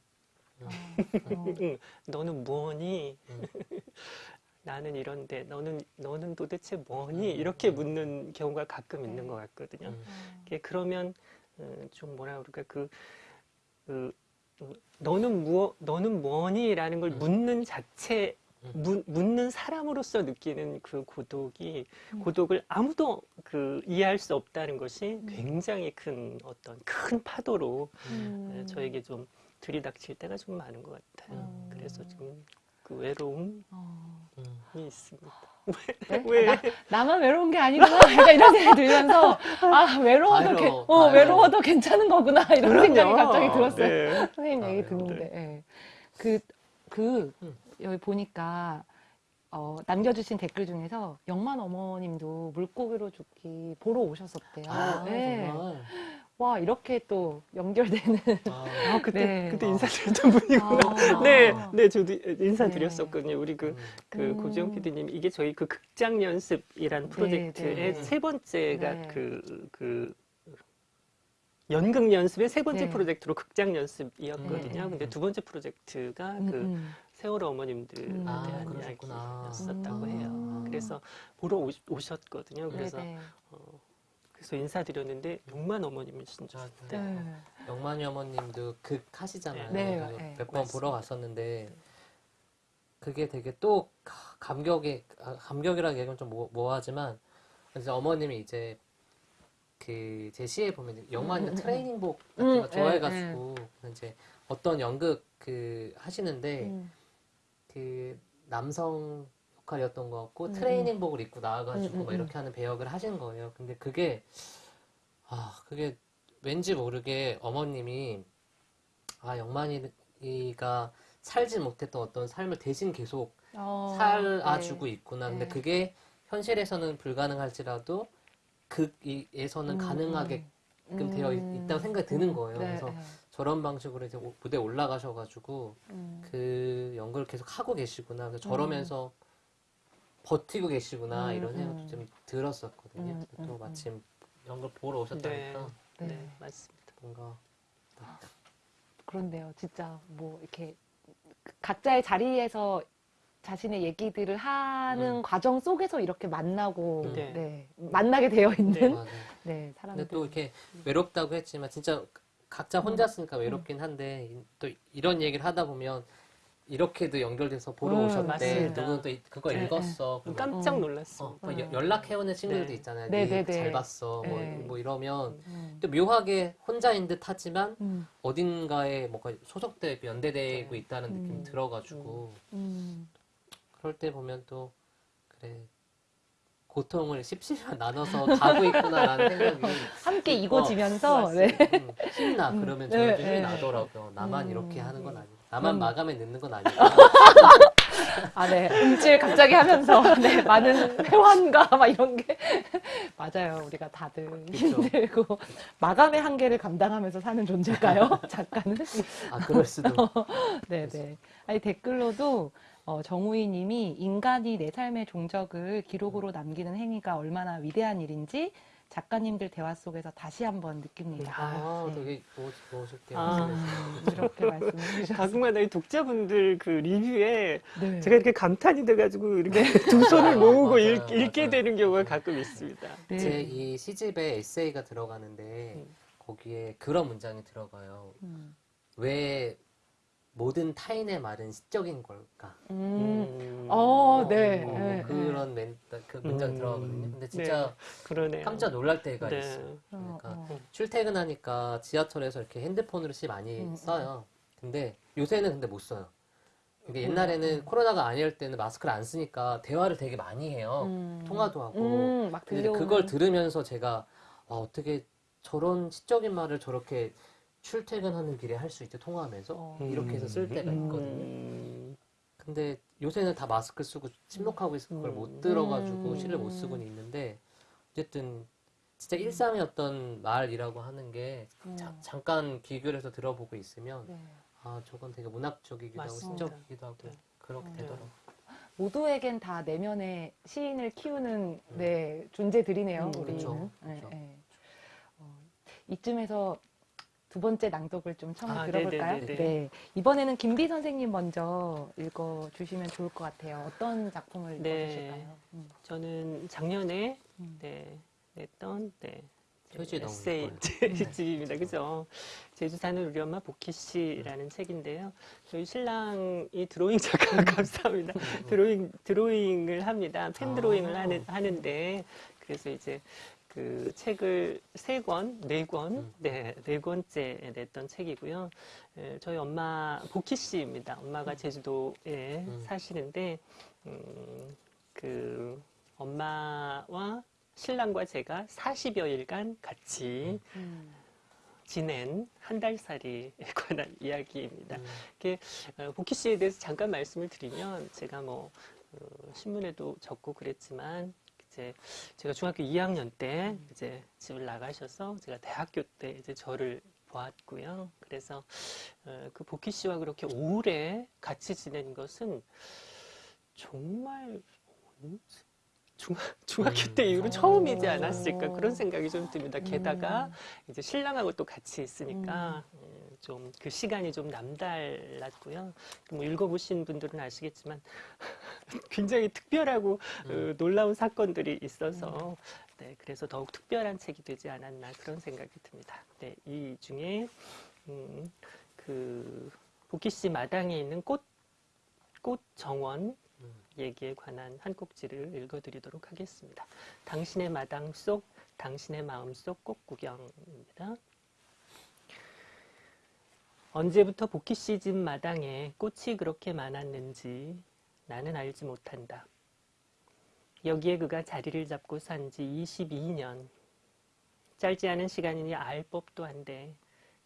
Speaker 3: 어. 너는 뭐니? 나는 이런데 너는 너는 도대체 뭐니? 이렇게 묻는 경우가 가끔 있는 네. 것 같거든요. 네. 그러면 어, 좀 뭐라 그럴까 그, 그 너는 뭐 너는 뭐니?라는 걸 묻는 자체 묻, 는 사람으로서 느끼는 그 고독이 고독을 아무도 그 이해할 수 없다는 것이 굉장히 큰 어떤 큰 파도로 음. 어, 저에게 좀 들이닥칠 때가 좀 많은 것 같아요. 음. 그래서 좀 그 외로움이 어. 있습니다. 네? 왜? 아,
Speaker 2: 나, 만 외로운 게 아니구나. 약간 이런 생각이 들면서 아 외로워도 개, 아, 아, 어, 외로워도 괜찮은 거구나 이런 그럼요. 생각이 갑자기 들었어요. 네. 선생님 얘기 듣는데 네. 그그 네. 예. 그, 그 음. 여기 보니까 어, 남겨주신 댓글 중에서 영만 어머님도 물고기로 죽기 보러 오셨었대요. 아, 네. 정말. 와 이렇게 또 연결되는
Speaker 3: 아, 아 그때 네. 그때 아. 인사드렸던 분이구나 아, 아, 네, 네 저도 인사드렸었거든요 네. 우리 그그 그, 네. 그 음. 고지영 PD님 이게 저희 그 극장 연습이란 네, 프로젝트의 네, 세 번째가 그그 네. 그 연극 연습의 세 번째 프로젝트로 극장 연습이었거든요 근데 두 번째 프로젝트가 음, 그 음. 세월호 어머님들에 음. 대한 아, 이야기였었다고 음. 해요 그래서 보러 오셨거든요 그래서 어, 그래서 인사드렸는데 6만 어머님이 신 진짜 아, 네. 영만이 어머님도 극 하시잖아요. 네. 네. 네. 몇번 보러 갔었는데
Speaker 4: 그게 되게 또 감격이 아, 감격이라고 얘기하면 좀뭐하지만 뭐, 이제 어머님이 이제 그 제시에 보면 영만이 음. 트레이닝복 음. 같은 거 음. 좋아해가지고 네. 이제 어떤 연극 그 하시는데 음. 그 남성 역할이었던 것 같고 음, 음. 트레이닝복을 입고 나와가지고 음, 음 막 음. 이렇게 하는 배역을 하신 거예요. 근데 그게 아 그게 왠지 모르게 어머님이 아 영만이가 살지 못했던 어떤 삶을 대신 계속
Speaker 5: 어, 살아주고
Speaker 4: 네. 있구나. 근데 네. 그게 현실에서는 불가능할지라도 극에서는 음. 가능하게끔
Speaker 5: 음. 되어 있,
Speaker 4: 다고 생각이 드는 거예요. 네. 그래서 네. 저런 방식으로 이제 무대 올라가셔가지고 음. 그 연극을 계속 하고 계시구나. 그래서 저러면서 버티고 계시구나 음, 이런 생각도 음. 좀 들었었거든요. 음, 또 마침 연극 보러 오셨다니까. 네, 네, 네 맞습니다. 뭔가 아,
Speaker 2: 그런데요, 진짜 뭐 이렇게 각자의 자리에서 자신의 얘기들을 하는 음. 과정 속에서 이렇게 만나고 네.
Speaker 4: 네. 만나게 되어 있는 네, 네 사람들. 또 이렇게 외롭다고 했지만 진짜 각자 혼자 쓰니까 외롭긴 한데 또 이런 얘기를 하다 보면 이렇게도 연결돼서 보러 음, 오셨대. 맞 누구는 또 그거 네, 읽었어. 네. 깜짝 음. 놀랐어.
Speaker 3: 어, 어. 연락해오는 친구들도 네. 있잖아요. 네, 네, 네, 그 네. 잘 봤어. 뭐, 네.
Speaker 4: 뭐, 이러면 음. 또 묘하게 혼자인 듯 하지만 음. 어딘가에 뭔가 뭐 소속돼 연대되고 있다는 느낌이 음. 들어가지고 그럴 때 보면 또 그래 고통을 십시로 나눠서 가고 있구나라는 생각이 함께 이고지면서 어, 네. 힘나 그러면 저는 네, 힘이 나더라고요. 나만 이렇게 하는 건 아니고. 나만 음. 마감에 늦는 건 아니야. 아, 네. 음질 갑자기 하면서, 네. 많은 회환과 막 이런 게.
Speaker 2: 맞아요. 우리가 다들 그렇죠. 힘들고. 마감의 한계를 감당하면서 사는 존재일까요? 작가는? 아, 그럴 수도. 네네. 네. 아니, 댓글로도, 어, 정우희 님이 인간이 내 삶의 종적을 기록으로 남기는 행위가 얼마나 위대한 일인지, 작가님들 대화 속에서 다시 한번 느낍니다. 아, 네.
Speaker 4: 되게 멋있게 아, 이게 말씀해주셨어요.
Speaker 3: 가끔마다 독자분들 그 리뷰에 네. 제가 이렇게 감탄이 돼가지고 이렇게 네. 두 손을 아, 모으고 맞아요, 읽, 맞아요. 읽게 되는 경우가 가끔 있습니다.
Speaker 4: 네. 제이 시집에 에세이가 들어가는데 네. 거기에 그런 문장이 들어가요. 음. 왜 모든 타인의 말은 시적인 걸까? 음. 음. 어, 어, 네. 어, 네. 그런 멘, 그 문장 음. 들어가거든요. 근데 네. 진짜 네. 깜짝 놀랄 때가 네. 있어요. 어, 그러니까 어, 어. 출퇴근하니까 지하철에서 이렇게 핸드폰으로 시 많이 음, 음. 써요. 근데 요새는 근데 못 써요. 이게 옛날에는 코로나가 아니 때는 마스크를 안 쓰니까 대화를 되게 많이 해요. 통화도 하고.
Speaker 2: 근데 그걸
Speaker 4: 들으면서 제가 아, 어떻게 저런 시적인 말을 저렇게 출퇴근하는 길에 할 수 있게 통화하면서 어. 이렇게 해서 쓸 때가 음. 있거든요. 음. 근데 요새는 다 마스크 쓰고 침묵하고 있을 음. 걸못 들어가지고 음. 실을 못 쓰고 있는데 어쨌든 진짜 일상의 어떤 말이라고 하는 게 음. 자, 잠깐 귀결해서 들어보고 있으면 네. 아 저건 되게 문학적이기도 하고 시적이기도 하고 네. 그렇게 되더라고요.
Speaker 2: 모두에겐 다 내면의 시인을 키우는 네, 존재들이네요. 음, 우리는. 그렇죠. 그렇죠. 이쯤에서 두 번째 낭독을 좀 처음 아, 들어볼까요? 네네네네. 네. 이번에는 김비 선생님 먼저 읽어주시면 좋을 것 같아요. 어떤 작품을 네. 읽어주실까요?
Speaker 3: 음. 저는 작년에 음. 네, 냈던 네, 에세이 집입니다. 그죠? 제주 사는 우리 엄마 복희 씨라는 음. 책인데요. 저희 신랑이 드로잉 작가 감사합니다. 드로잉 드로잉을 합니다. 팬 아. 드로잉을 아. 하는, 하는데 그래서 이제 그 책을 세 권, 네 권, 음. 네, 네 권째 냈던 책이고요. 저희 엄마 보키 씨입니다. 엄마가 음. 제주도에 음. 사시는데 음, 그 엄마와 신랑과 제가 40여일간 같이 지낸 한 달살이에 관한 이야기입니다. 음. 이게 보키 어, 씨에 대해서 잠깐 말씀을 드리면 제가 뭐 어, 신문에도 적고 그랬지만 이제 제가 중학교 2학년 때 이제 집을 나가셔서 제가 대학교 때 이제 저를 보았고요. 그래서 어, 그 복희 씨와 그렇게 오래 같이 지낸 것은 정말 중학, 중학교 때 이후로 음. 처음이지 않았을까 어. 그런 생각이 좀 듭니다. 게다가 음. 이제 신랑하고 또 같이 있으니까 음. 음. 좀그 시간이 좀 남달랐고요. 그 뭐 읽어보신 분들은 아시겠지만 굉장히 특별하고 어, 음. 어, 놀라운 사건들이 있어서 음. 네, 그래서 더욱 특별한 책이 되지 않았나 그런 생각이 듭니다. 네, 이 중에 음, 그 보키씨 마당에 있는 꽃, 꽃 정원 음. 얘기에 관한 한 꼭지를 읽어드리도록 하겠습니다. 당신의 마당 속, 당신의 마음 속 꽃구경입니다. 언제부터 복귀 시즌 마당에 꽃이 그렇게 많았는지 나는 알지 못한다. 여기에 그가 자리를 잡고 산 지 22년. 짧지 않은 시간이니 알 법도 한데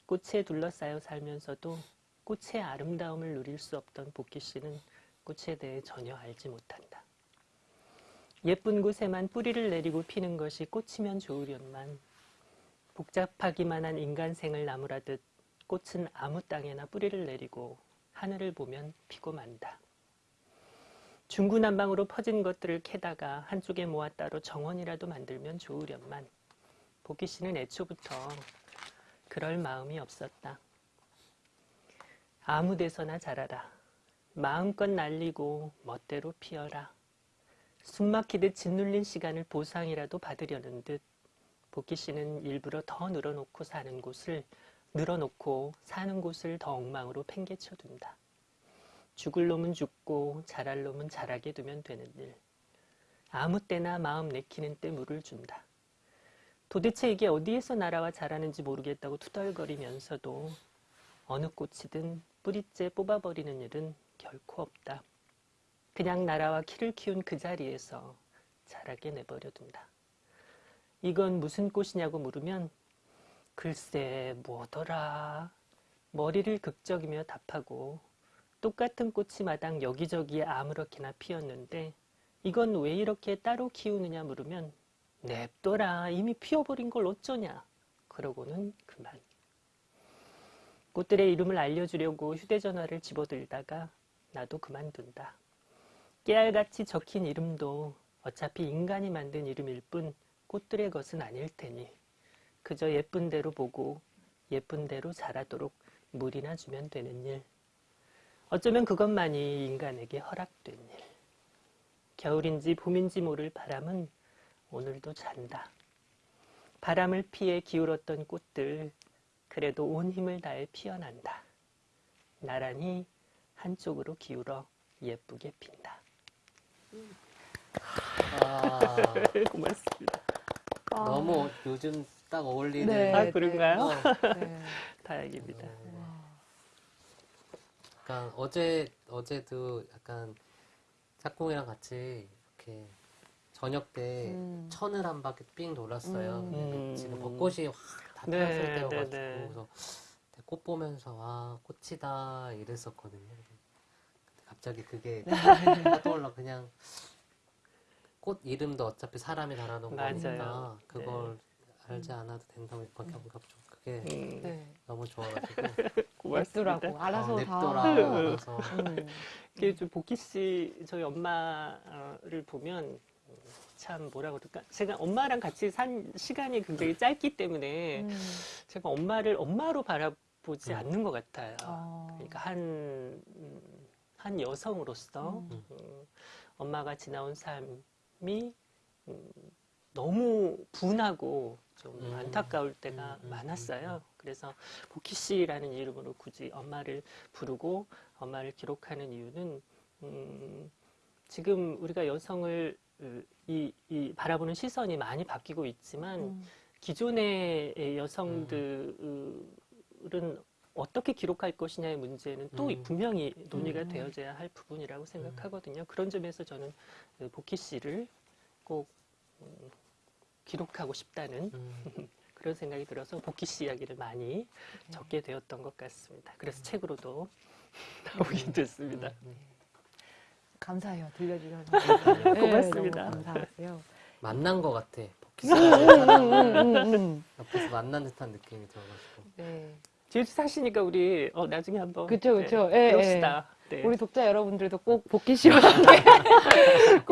Speaker 3: 꽃에 둘러싸여 살면서도 꽃의 아름다움을 누릴 수 없던 복희 씨는 꽃에 대해 전혀 알지 못한다. 예쁜 곳에만 뿌리를 내리고 피는 것이 꽃이면 좋으련만 복잡하기만 한 인간생을 나무라듯 꽃은 아무 땅에나 뿌리를 내리고 하늘을 보면 피고 만다. 중구난방으로 퍼진 것들을 캐다가 한쪽에 모아 따로 정원이라도 만들면 좋으련만 복기 씨는 애초부터 그럴 마음이 없었다. 아무 데서나 자라라. 마음껏 날리고 멋대로 피어라. 숨막히듯 짓눌린 시간을 보상이라도 받으려는 듯 복희 씨는 일부러 더 늘어놓고 사는 곳을 늘어놓고 사는 곳을 더 엉망으로 팽개쳐 둔다. 죽을 놈은 죽고 자랄 놈은 자라게 두면 되는 일. 아무 때나 마음 내키는 때 물을 준다. 도대체 이게 어디에서 날아와 자라는지 모르겠다고 투덜거리면서도 어느 꽃이든 뿌리째 뽑아버리는 일은 결코 없다. 그냥 나라와 키를 키운 그 자리에서 자라게 내버려 둔다. 이건 무슨 꽃이냐고 물으면 글쎄 뭐더라 머리를 극적이며 답하고 똑같은 꽃이 마당 여기저기에 아무렇게나 피었는데 이건 왜 이렇게 따로 키우느냐 물으면 냅둬라 이미 피어버린 걸 어쩌냐 그러고는 그만 꽃들의 이름을 알려주려고 휴대전화를 집어들다가 나도 그만둔다 깨알같이 적힌 이름도 어차피 인간이 만든 이름일 뿐 꽃들의 것은 아닐 테니 그저 예쁜 대로 보고 예쁜 대로 자라도록 물이나 주면 되는 일. 어쩌면 그것만이 인간에게 허락된 일. 겨울인지 봄인지 모를 바람은 오늘도 잔다. 바람을 피해 기울었던 꽃들 그래도 온 힘을 다해 피어난다. 나란히 한쪽으로 기울어 예쁘게 핀다. 아... 고맙습니다. 아... 너무 요즘 딱 어울리는 네, 아, 그런가요? 네. 네. 네. 다행입니다.
Speaker 4: 약간 어제 어제도 약간 짝꿍이랑 같이 이렇게 저녁 때 음. 천을 한 바퀴 삥 돌았어요. 음. 음. 지금 벚꽃이 확다 피었을 네, 때여가지고 네, 그래서 꽃 보면서 와 아, 꽃이다 이랬었거든요. 갑자기 그게 아, 떠올라 그냥 꽃 이름도 어차피 사람이 달아놓은 거니까 그걸 네. 알지 음. 않아도 된다고 몇 바퀴 안 가고 좀 그게 음. 네. 너무 좋아가지고 냅두라고 알아서 어, 냅둬라 다 음. 알아서
Speaker 3: 이게 좀 복희 씨 저희 엄마를 보면 참 뭐라 고 그럴까 제가 엄마랑 같이 산 시간이 굉장히 짧기 때문에 음. 제가 엄마를 엄마로 바라보지 음. 않는 것 같아요 아. 그러니까 한 한 여성으로서 엄마가 지나온 삶이 너무 분하고 좀 음. 안타까울 때가 음. 음, 음. 많았어요. 그래서 보키 씨라는 이름으로 굳이 엄마를 부르고 엄마를 기록하는 이유는 음, 지금 우리가 여성을 이, 이 바라보는 시선이 많이 바뀌고 있지만 음. 기존의 여성들은 어떻게 기록할 것이냐의 문제는 또 음. 분명히 논의가 음. 되어져야 할 부분이라고 생각하거든요. 그런 점에서 저는 보키 그 씨를 꼭 기록하고 싶다는 음. 그런 생각이 들어서 복귀씨 이야기를 많이 네. 적게 되었던 것 같습니다. 그래서 음. 책으로도 나오게 네. 됐습니다. 음, 네.
Speaker 2: 감사해요. 들려주셔서. 고맙습니다. 네, 감사하고요.
Speaker 3: 만난 것 같아. 복희 씨.
Speaker 2: 음, 음,
Speaker 3: 옆에서 만난 듯한 느낌이 들어가지고. 네. 제주 사시니까 우리 어, 나중에 한번 그쵸 그쵸 네, 예, 예. 시다 네. 우리
Speaker 2: 독자 여러분들도 꼭 복귀 시험게이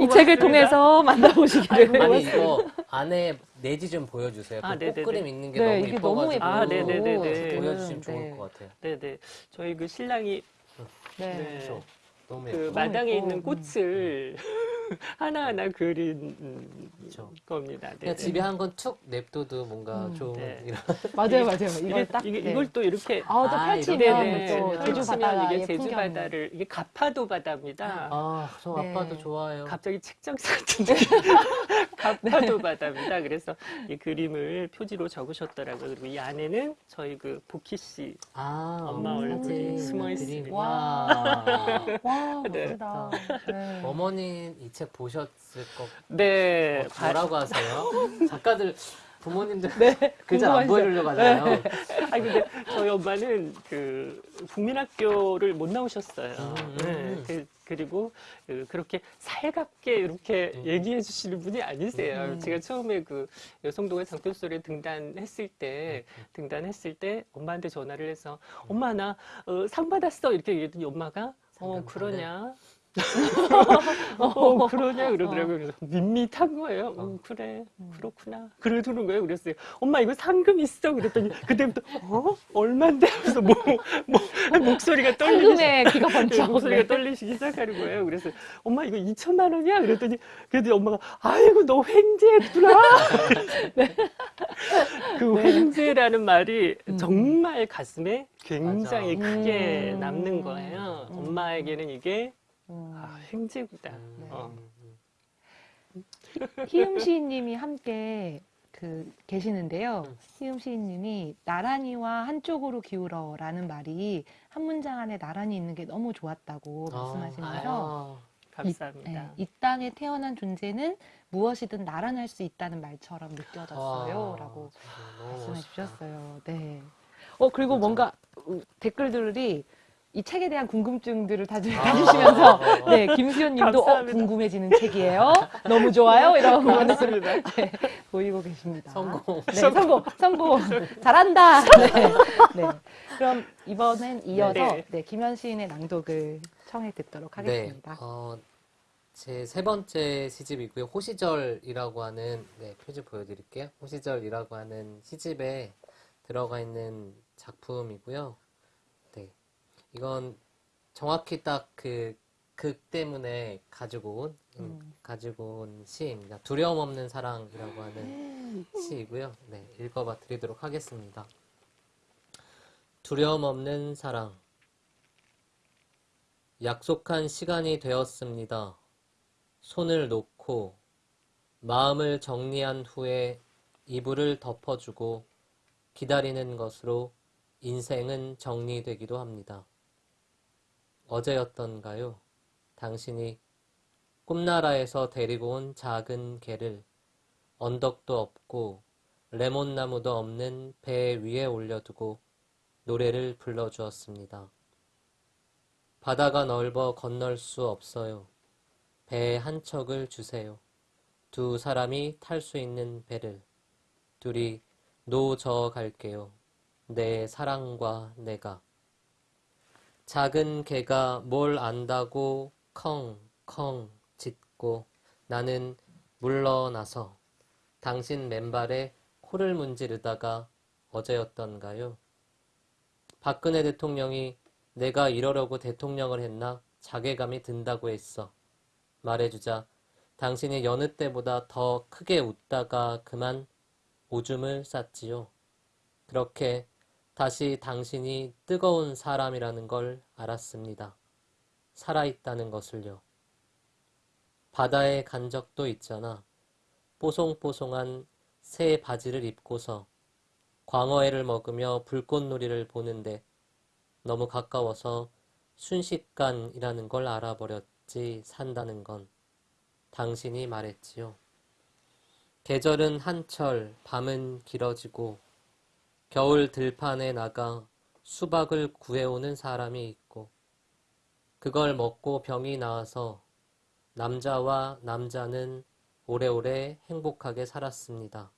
Speaker 4: 책을 통해서 만나보시기를. 아니 이거 뭐 안에 내지 좀 보여주세요. 아, 그 네, 네, 네. 꽃그림 있는 게 네, 너무 이뻐가지 예뻐. 아, 네네네네. 보여주시면 음, 좋을 것 같아요.
Speaker 3: 네네. 저희 그 신랑이 네. 그 네. 너무 그 마당에 어, 있는 음, 음, 꽃을 하나하나 그린 그렇죠. 겁니다. 네. 그냥 집에 한 건 툭 냅둬도 뭔가 음, 좋은 네. 이런 맞아요, 맞아요. 이걸 딱 이게, 네. 이걸 또 이렇게 아, 또 아, 펼치면 아, 또 제주 바다 이게 제주 바다를 예, 이게 가파도 바다입니다. 아, 저 아빠도 좋아요 갑자기 책장 같은 가파도 바다입니다. 그래서 이 그림을 표지로 적으셨더라고요. 그리고 이 안에는 저희 그 보키 씨 아, 엄마 얼굴이 숨어 있습니다. 와, 와, 멋지다.
Speaker 4: 어머니 이 책. 책 보셨을 것 네. 뭐라고 하세요? 작가들
Speaker 3: 부모님들 네, 글자 안 보여주려고 하잖아요. 네. 아 근데 저희 엄마는 그 국민학교를 못 나오셨어요. 음, 음. 네. 그, 리고 그, 그렇게 살갑게 이렇게 음. 얘기해 주시는 분이 아니세요. 음, 음. 제가 처음에 그 여성동의 장편소리에 등단했을 때 등단했을 때 엄마한테 전화를 해서 엄마 나상 어, 받았어 이렇게 얘기했더니 엄마가 어 그러냐 어, 어, 어, 그러냐 그러더라고요. 그래서 밋밋한 거예요. 음, 어, 그래 음. 그렇구나. 글을 두는 거예요. 그랬어요. 엄마 이거 상금 있어. 그랬더니 그때부터 어? 얼만데? 그래서 뭐, 뭐 목소리가 떨리기 상금에 귀가 네, 번쩍 목소리가 네. 떨리시기 시작하는 거예요. 그래서 엄마 이거 2천만 원이야? 그랬더니 그래도 엄마가 아이고 너 횡재했구나. 네. 그 네. 횡재라는 말이 음. 정말 가슴에 굉장히 맞아. 크게 음. 남는 거예요. 음. 엄마에게는 이게 음. 아,
Speaker 2: 행지구다. 네. 음. 어. 희음 음. 시인님이 함께 그 계시는데요. 응. 희음 시인님이 나란히와 한쪽으로 기울어라는 말이 한 문장 안에 나란히 있는 게 너무 좋았다고 어, 말씀하시면서
Speaker 5: 감사합니다. 이, 네,
Speaker 2: 이, 땅에 태어난 존재는 무엇이든 나란할 수 있다는 말처럼 느껴졌어요라고 말씀해 멋있다. 주셨어요. 네. 어 그리고 맞아. 뭔가 댓글들이 이 책에 대한 궁금증들을 다들 가지시면서 아네 김수현님도 어, 궁금해지는 책이에요. 너무 좋아요. 이런 말씀을 네, 보이고 계십니다. 성공. 네, 성공. 성공. 잘한다. 네, 네. 그럼 이번엔 이어서 네. 네, 김현 시인의 낭독을 청해 듣도록 네. 하겠습니다.
Speaker 4: 어, 제 세 번째 시집이고요. 호시절이라고 하는 네, 표지 보여드릴게요. 호시절이라고 하는 시집에 들어가 있는 작품이고요. 이건 정확히 딱 그 극 때문에 가지고 온 음, 음. 가지고 온 시입니다. 두려움 없는 사랑이라고 하는 음. 시이고요. 네, 읽어봐 드리도록 하겠습니다. 두려움 없는 사랑 약속한 시간이 되었습니다. 손을 놓고 마음을 정리한 후에 이불을 덮어주고 기다리는 것으로 인생은 정리되기도 합니다. 어제였던가요? 당신이 꿈나라에서 데리고 온 작은 개를 언덕도 없고 레몬나무도 없는 배 위에 올려두고 노래를 불러주었습니다. 바다가 넓어 건널 수 없어요. 배 한 척을 주세요. 두 사람이 탈 수 있는 배를 둘이 노 저 갈게요. 내 사랑과 내가 작은 개가 뭘 안다고 컹컹 짖고 나는 물러나서 당신 맨발에 코를 문지르다가 어제였던가요? 박근혜 대통령이 내가 이러려고 대통령을 했나 자괴감이 든다고 했어. 말해주자 당신이 여느 때보다 더 크게 웃다가 그만 오줌을 쌌지요. 그렇게 다시 당신이 뜨거운 사람이라는 걸 알았습니다. 살아있다는 것을요. 바다에 간 적도 있잖아. 뽀송뽀송한 새 바지를 입고서 광어회를 먹으며 불꽃놀이를 보는데 너무 가까워서 순식간이라는 걸 알아버렸지 산다는 건 당신이 말했지요. 계절은 한철, 밤은 길어지고 겨울 들판에 나가 수박을 구해오는 사람이 있고 그걸 먹고 병이 나와서 남자와 남자는 오래오래 행복하게 살았습니다.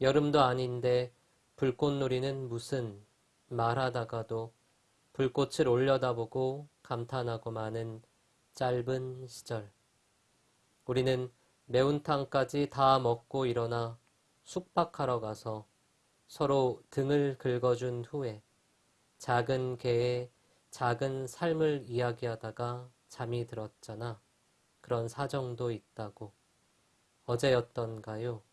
Speaker 4: 여름도 아닌데 불꽃놀이는 무슨 말하다가도 불꽃을 올려다보고 감탄하고 마는 짧은 시절. 우리는 매운탕까지 다 먹고 일어나 숙박하러 가서 서로 등을 긁어준 후에 작은 개의 작은 삶을 이야기하다가 잠이 들었잖아. 그런 사정도 있다고. 어제였던가요?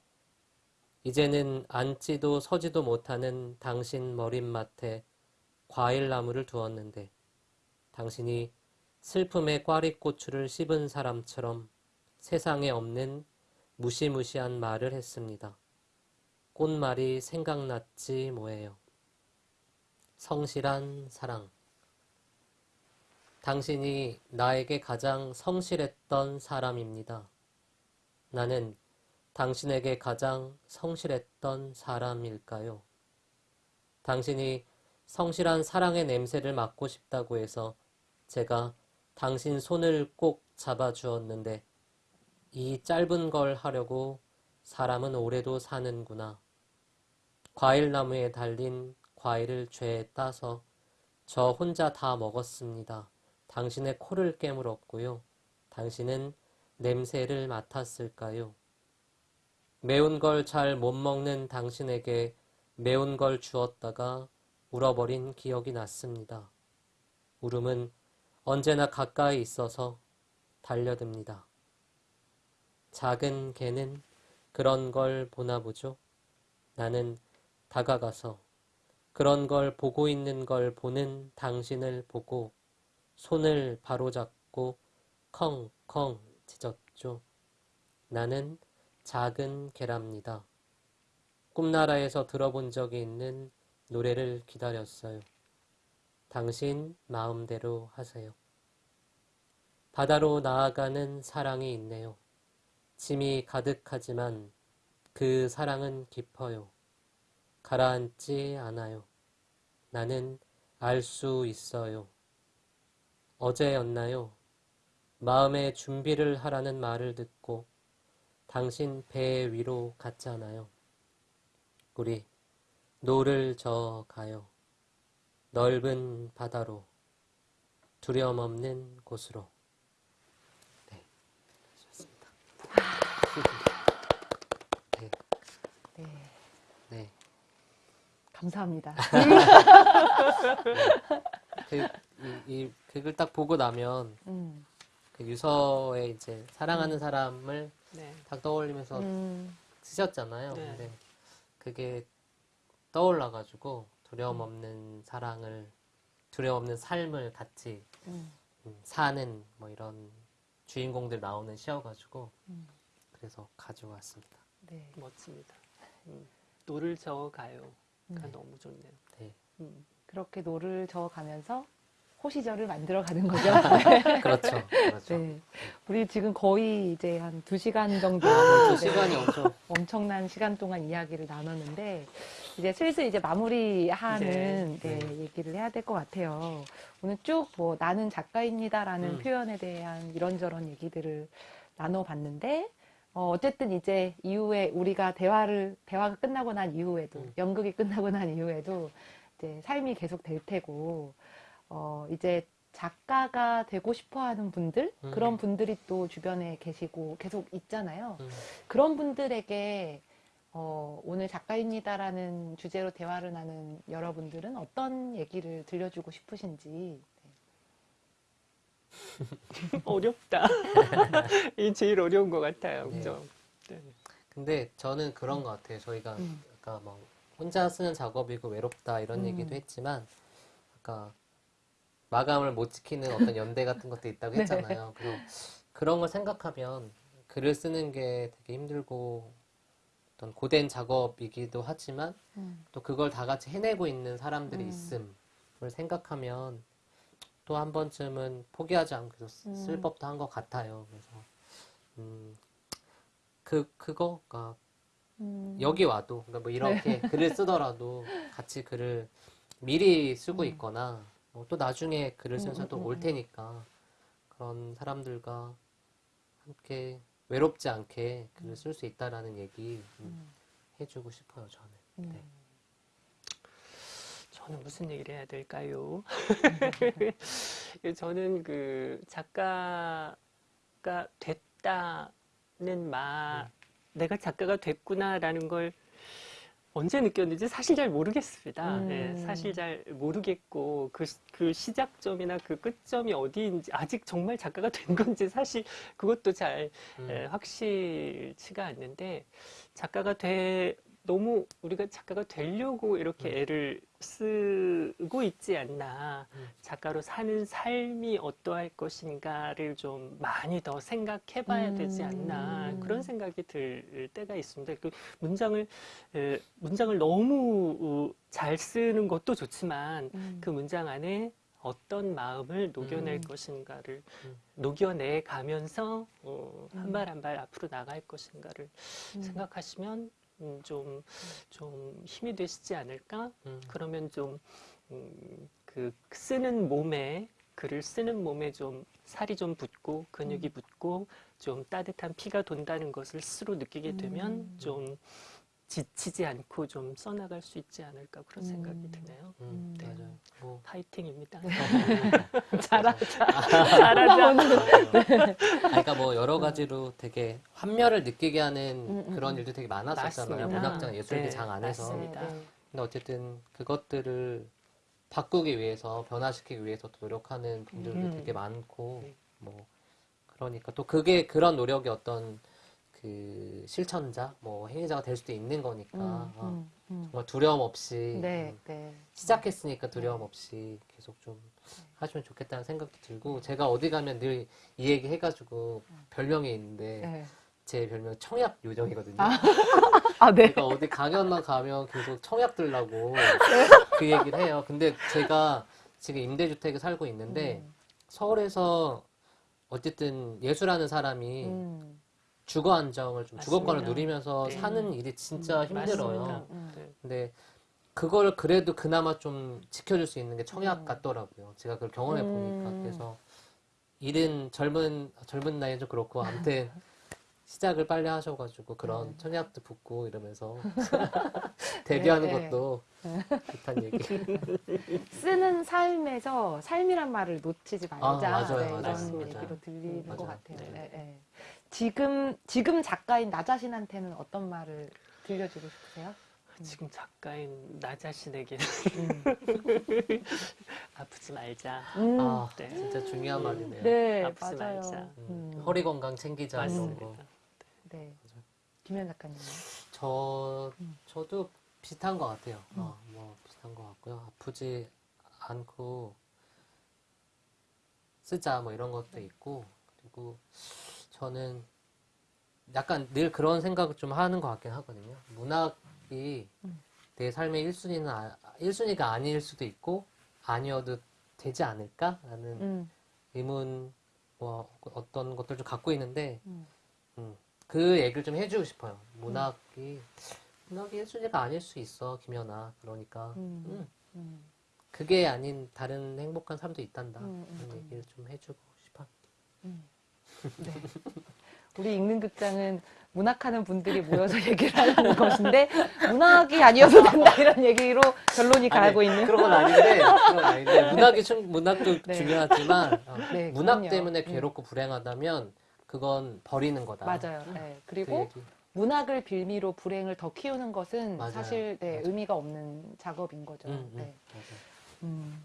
Speaker 4: 이제는 앉지도 서지도 못하는 당신 머릿맡에 과일나무를 두었는데 당신이 슬픔의 꽈리고추를 씹은 사람처럼 세상에 없는 무시무시한 말을 했습니다. 꽃말이 생각났지 뭐예요. 성실한 사랑 당신이 나에게 가장 성실했던 사람입니다. 나는 당신에게 가장 성실했던 사람일까요? 당신이 성실한 사랑의 냄새를 맡고 싶다고 해서 제가 당신 손을 꼭 잡아주었는데 이 짧은 걸 하려고 사람은 오래도 사는구나. 과일나무에 달린 과일을 죄에 따서 저 혼자 다 먹었습니다. 당신의 코를 깨물었고요. 당신은 냄새를 맡았을까요? 매운 걸 잘 못 먹는 당신에게 매운 걸 주었다가 울어버린 기억이 났습니다. 울음은 언제나 가까이 있어서 달려듭니다. 작은 개는 그런 걸 보나 보죠. 나는 다가가서 그런 걸 보고 있는 걸 보는 당신을 보고 손을 바로잡고 컹컹 짖었죠. 나는 작은 개랍니다. 꿈나라에서 들어본 적이 있는 노래를 기다렸어요. 당신 마음대로 하세요. 바다로 나아가는 사랑이 있네요. 짐이 가득하지만 그 사랑은 깊어요. 가라앉지 않아요. 나는 알 수 있어요. 어제였나요? 마음의 준비를 하라는 말을 듣고 당신 배 위로 갔잖아요. 우리 노를 저 가요. 넓은 바다로 두려움 없는 곳으로 네, 좋습니다. 아. 감사합니다. 네. 그, 이, 이 극을 딱 보고 나면 음. 그 유서에 이제 사랑하는 음. 사람을 네. 딱 떠올리면서 음. 쓰셨잖아요. 네. 근데 그게 떠올라가지고 두려움 음. 없는 사랑을 두려움 없는 삶을 같이 음. 음. 사는 뭐 이런 주인공들 나오는 시여가지고 음. 그래서 가져왔습니다.
Speaker 3: 네. 멋집니다. 노를 저어가요. 그러니까 음. 너무 좋네요. 네. 음. 그렇게
Speaker 2: 노를 저어가면서 호시절을 만들어가는 거죠. 그렇죠. 그렇죠. 네. 우리 지금 거의 이제 한 두시간 정도. 아, 시간이 엄청. 엄청난 시간 동안 이야기를 나눴는데, 이제 슬슬 이제 마무리하는 네, 네. 얘기를 해야 될 것 같아요. 오늘 쭉 뭐 나는 작가입니다라는 음. 표현에 대한 이런저런 얘기들을 나눠봤는데, 어, 어쨌든 이제 이후에 우리가 대화를 대화가 끝나고 난 이후에도 음. 연극이 끝나고 난 이후에도 이제 삶이 계속 될 테고 어, 이제 작가가 되고 싶어하는 분들 음. 그런 분들이 또 주변에 계시고 계속 있잖아요. 음. 그런 분들에게 어, 오늘 작가입니다라는 주제로 대화를 나눈 여러분들은 어떤 얘기를
Speaker 4: 들려주고 싶으신지
Speaker 3: 어렵다. 이 제일 어려운 것 같아요. 네. 그죠? 네.
Speaker 4: 근데 저는 그런 것 같아요. 저희가 음. 아까 막 뭐 혼자 쓰는 작업이고 외롭다 이런 음. 얘기도 했지만 아까 마감을 못 지키는 어떤 연대 같은 것도 있다고 네. 했잖아요. 그리고 그런 걸 생각하면 글을 쓰는 게 되게 힘들고 어떤 고된 작업이기도 하지만 음. 또 그걸 다 같이 해내고 있는 사람들이 음. 있음을 생각하면 또한 번쯤은 포기하지 않고 음. 쓸 법도 한 것 같아요. 그래서 음, 그 그거가 그러니까
Speaker 5: 음. 여기 와도 그러니까 뭐 이렇게 네. 글을
Speaker 4: 쓰더라도 같이 글을 미리 쓰고 음. 있거나 뭐또 나중에 글을 음, 쓰면서 음, 또올 테니까 그런 사람들과 함께 외롭지 않게 글을 쓸 수 있다라는 얘기 해주고 싶어요 저는.
Speaker 3: 네. 네. 저는 무슨 얘기를 해야 될까요? 음. 저는 그 작가가 됐다는 말, 네. 내가 작가가 됐구나라는 걸 언제 느꼈는지 사실 잘 모르겠습니다. 음. 네, 사실 잘 모르겠고 그, 그 시작점이나 그 끝점이 어디인지 아직 정말 작가가 된 건지 사실 그것도 잘 예, 음. 에, 확실치가 않는데 작가가 되 너무 우리가 작가가 되려고 이렇게 음. 애를 쓰고 있지 않나 음. 작가로 사는 삶이 어떠할 것인가를 좀 많이 더 생각해 봐야 되지 않나 음. 그런 생각이 들 때가 있습니다 그 문장을 문장을 너무 어, 잘 쓰는 것도 좋지만 그 문장 안에 어떤 마음을 녹여낼 음. 것인가를 음. 녹여내 가면서 어, 한발 한발 음. 앞으로 나갈 것인가를 생각하시면 좀좀 음, 좀 힘이 되시지 않을까? 음. 그러면 좀그 음, 그 쓰는 몸에 글을 쓰는 몸에 좀 살이 좀 붙고 근육이 음. 붙고 좀 따뜻한 피가 돈다는 것을 스스로 느끼게 되면 음. 좀 지치지 않고 좀 써나갈 수 있지 않을까 그런 음. 생각이 드네요. 음. 음, 네. 맞아요. 뭐. 파이팅입니다. 어. 잘하자. 잘하자. 아, 네. 아,
Speaker 4: 그러니까 뭐 여러 가지로 되게 환멸을 느끼게 하는 음, 음 그런 일도 되게 많았었잖아요. 문학장 예술계장 네, 안에서. 맞습니다. 근데 어쨌든 그것들을 바꾸기 위해서 변화시키기 위해서 노력하는 분들도 되게 많고 네. 뭐 그러니까 또 그게 그런 노력이 어떤 그 실천자, 뭐 행위자가 될 수도 있는 거니까 음, 어, 음, 음. 정말 두려움 없이
Speaker 5: 네, 음, 네.
Speaker 4: 시작했으니까 네. 두려움 없이 계속 좀 네. 하시면 좋겠다는 생각도 들고 제가 어디 가면 늘 이 얘기 해가지고 음. 별명이 있는데 네. 제 별명 청약 요정이거든요. 아, 아 네. 그러니까 어디 강연만 가면 계속 청약 들라고 네. 그 얘기를 해요. 근데 제가 지금 임대주택에 살고 있는데 음. 서울에서 어쨌든 예술하는 사람이 주거 안정을 좀 주거권을 누리면서 네. 사는 일이 진짜 음, 힘들어요. 음. 네. 근데 그걸 그래도 그나마 좀 지켜줄 수 있는 게 청약 음. 같더라고요. 제가 그걸 경험해 음. 보니까 그래서 일은 젊은 젊은 나이엔 좀 그렇고 아무튼 시작을 빨리 하셔가지고 그런 네. 청약도 붙고 이러면서 데뷔하는 네, 네. 것도 네. 좋다는 얘기.
Speaker 1: 쓰는
Speaker 2: 삶에서 삶이란 말을 놓치지 말자 아, 맞아요, 맞아요, 이런 맞아요. 얘기로 들리는 맞아요. 것 같아요. 네. 지금 지금 작가인 나 자신한테는 어떤 말을 들려주고
Speaker 3: 싶으세요? 음. 지금 작가인 나자신에게 음. 아프지 말자. 음. 어, 아, 네. 진짜 중요한 음. 말이네요. 네, 아프지 맞아요. 말자.
Speaker 4: 음. 허리 건강 챙기자. 맞습니다. 네.
Speaker 2: 네. 김현 작가님.
Speaker 4: 저 저도 비슷한 것 같아요. 어, 뭐 비슷한 것 같고요. 아프지 않고 쓰자 뭐 이런 것도 있고 그리고 저는 약간 늘 그런 생각을 좀 하는 것 같긴 하거든요. 문학이 내 삶의 1순위는 아, 1순위가 아닐 수도 있고 아니어도 되지 않을까라는 음. 의문 뭐 어떤 것들 좀 갖고 있는데 음. 음, 그 얘기를 좀 해주고 싶어요. 문학이 문학이 1순위가 아닐 수 있어 김연아. 그러니까 음. 음. 음. 그게 아닌 다른 행복한 삶도 있단다. 음, 음, 얘기를 좀 해주고 싶어. 음. 네.
Speaker 2: 우리 읽는 극장은 문학하는 분들이 모여서 얘기를 하는 것인데
Speaker 4: 문학이 아니어서 된다 이런 얘기로 결론이 가고 있는 그런 건 아닌데, 그런 아닌데 문학이 좀 문학도 네. 중요하지만 어, 네, 문학 그럼요. 때문에 음. 괴롭고 불행하다면 그건 버리는 거다. 맞아요. 네. 그 그리고 그 문학을 빌미로 불행을 더 키우는
Speaker 2: 것은 맞아요. 사실 네, 의미가 없는 작업인 거죠. 음,
Speaker 4: 음, 네. 음.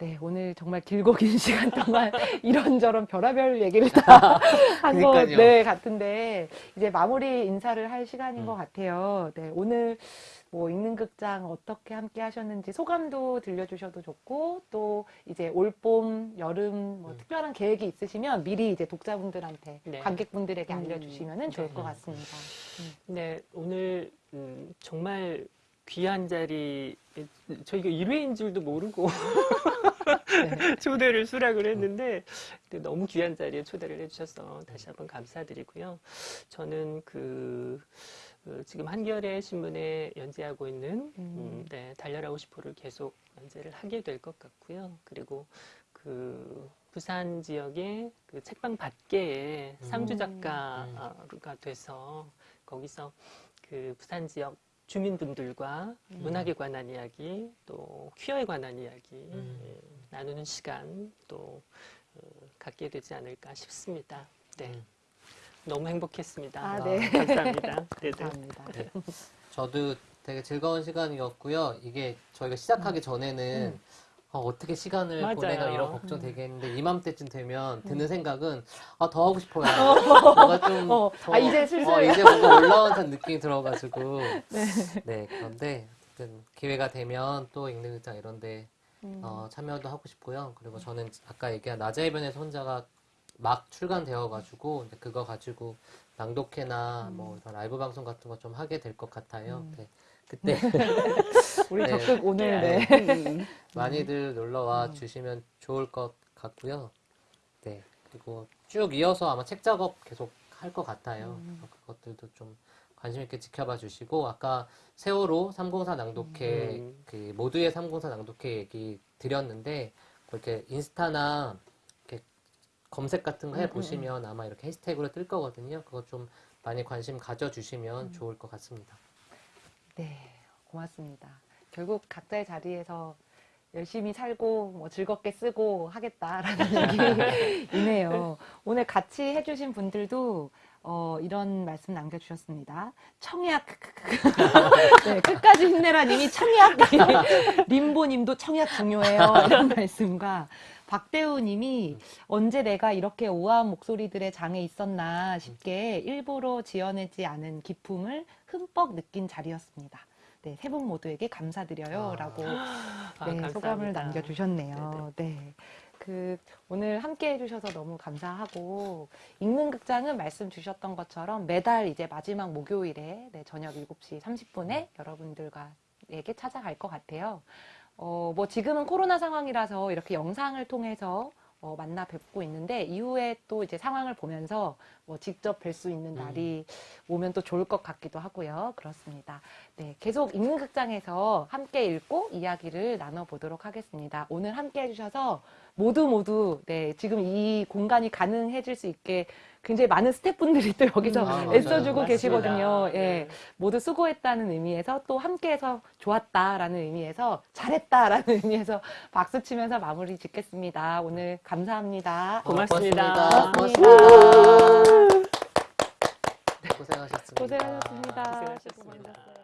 Speaker 2: 네, 오늘 정말 길고 긴 시간 동안 이런저런 별하별 얘기를 다 한것 네, 같은데 이제 마무리 인사를 할 시간인 음. 것 같아요. 네, 오늘 뭐 읽는 극장 어떻게 함께 하셨는지 소감도 들려주셔도 좋고 또 이제 올봄 여름 뭐 음. 특별한 계획이 있으시면 미리 이제 독자분들한테 네. 관객분들에게 음. 알려주시면은 음. 좋을 것 네. 같습니다.
Speaker 3: 음. 네, 오늘 음, 정말 귀한 자리 저희가 1회인 줄도 모르고 네. 초대를 수락을 했는데 너무 귀한 자리에 초대를 해주셔서 다시 한번 감사드리고요. 저는 그, 그 지금 한겨레 신문에 연재하고 있는 음. 음, 네, 달려라고 싶어를 계속 연재를 하게 될 것 같고요. 그리고 그 부산 지역의 그 책방 밖에 음. 상주 작가가 음. 돼서 거기서 그 부산 지역 주민분들과 음. 문학에 관한 이야기, 또 퀴어에 관한 이야기 음. 예, 나누는 시간 또 어, 갖게 되지 않을까 싶습니다. 네. 음. 너무 행복했습니다. 아, 아 네. 감사합니다. 네, 네. 감사합니다. 네.
Speaker 4: 저도 되게 즐거운 시간이었고요. 이게 저희가 시작하기 음. 전에는 음. 아, 어떻게 시간을 맞아요. 보내나 이런 걱정 되겠는데 이맘때쯤 되면 음. 드는 생각은 아, 더 하고 싶어요. 어. 뭔가 좀 어, 아, 더, 아, 이제 슬슬 어, 이제 뭔가 올라온 듯한 느낌이 들어가지고 네. 네 그런데 기회가 되면 또 읽는 극장 이런데 음. 어, 참여도 하고 싶고요. 그리고 저는 아까 얘기한 낮에 해변에서 혼자가 막 출간되어가지고 이제 그거 가지고 낭독회나 뭐 음. 뭐 이런 라이브 방송 같은 거 좀 하게 될 것 같아요. 음. 네. 그때 우리 네. 적극 오늘 네. 네. 음. 많이들 음. 놀러와 음. 주시면 좋을 것 같고요. 네. 그리고 쭉 이어서 아마 책 작업 계속 할 것 같아요. 그것들도 좀 관심 있게 지켜봐 주시고 아까 세월호 304 낭독회 음. 그 모두의 304 낭독회 얘기 드렸는데 이렇게 인스타나 이렇게 검색 같은 거 해 보시면 아마 이렇게 해시태그로 뜰 거거든요. 그거 좀 많이 관심 가져주시면 음. 좋을 것 같습니다.
Speaker 2: 네, 고맙습니다. 결국 각자의 자리에서 열심히 살고 뭐 즐겁게 쓰고 하겠다라는 얘기이네요. 오늘 같이 해주신 분들도 어, 이런 말씀 남겨주셨습니다. 청약 네, 끝까지 힘내라님이 청약 림보님도 청약 중요해요 이런 말씀과 박대우님이 언제 내가 이렇게 오한 목소리들의 장에 있었나 싶게 일부러 지어내지 않은 기품을 흠뻑 느낀 자리였습니다. 네, 세 분 모두에게 감사드려요. 아. 라고 아, 네, 소감을 남겨주셨네요. 네네. 네. 네. 그 오늘 함께 해주셔서 너무 감사하고 읽는 극장은 말씀 주셨던 것처럼 매달 이제 마지막 목요일에 네, 저녁 7시 30분에 여러분들과 에게 찾아갈 것 같아요. 어, 뭐 지금은 코로나 상황이라서 이렇게 영상을 통해서 어, 만나 뵙고 있는데 이후에 또 이제 상황을 보면서 뭐 직접 뵐 수 있는 음. 날이 음. 오면 또 좋을 것 같기도 하고요. 그렇습니다. 네, 계속 읽는 극장에서 함께 읽고 이야기를 나눠보도록 하겠습니다. 오늘 함께 해주셔서 모두 모두 네 지금 이 공간이 가능해질 수 있게 굉장히 많은 스태프분들이 또 여기서 음, 아, 애써주고 계시거든요. 예. 네. 모두 수고했다는 의미에서 또 함께해서 좋았다라는 의미에서 잘했다라는 의미에서 박수 치면서 마무리 짓겠습니다. 오늘 감사합니다. 아, 고맙습니다. 고맙습니다. 고맙습니다.
Speaker 5: 고생하셨습니다. 고생하셨습니다. 고생하셨습니다. 고생하셨습니다.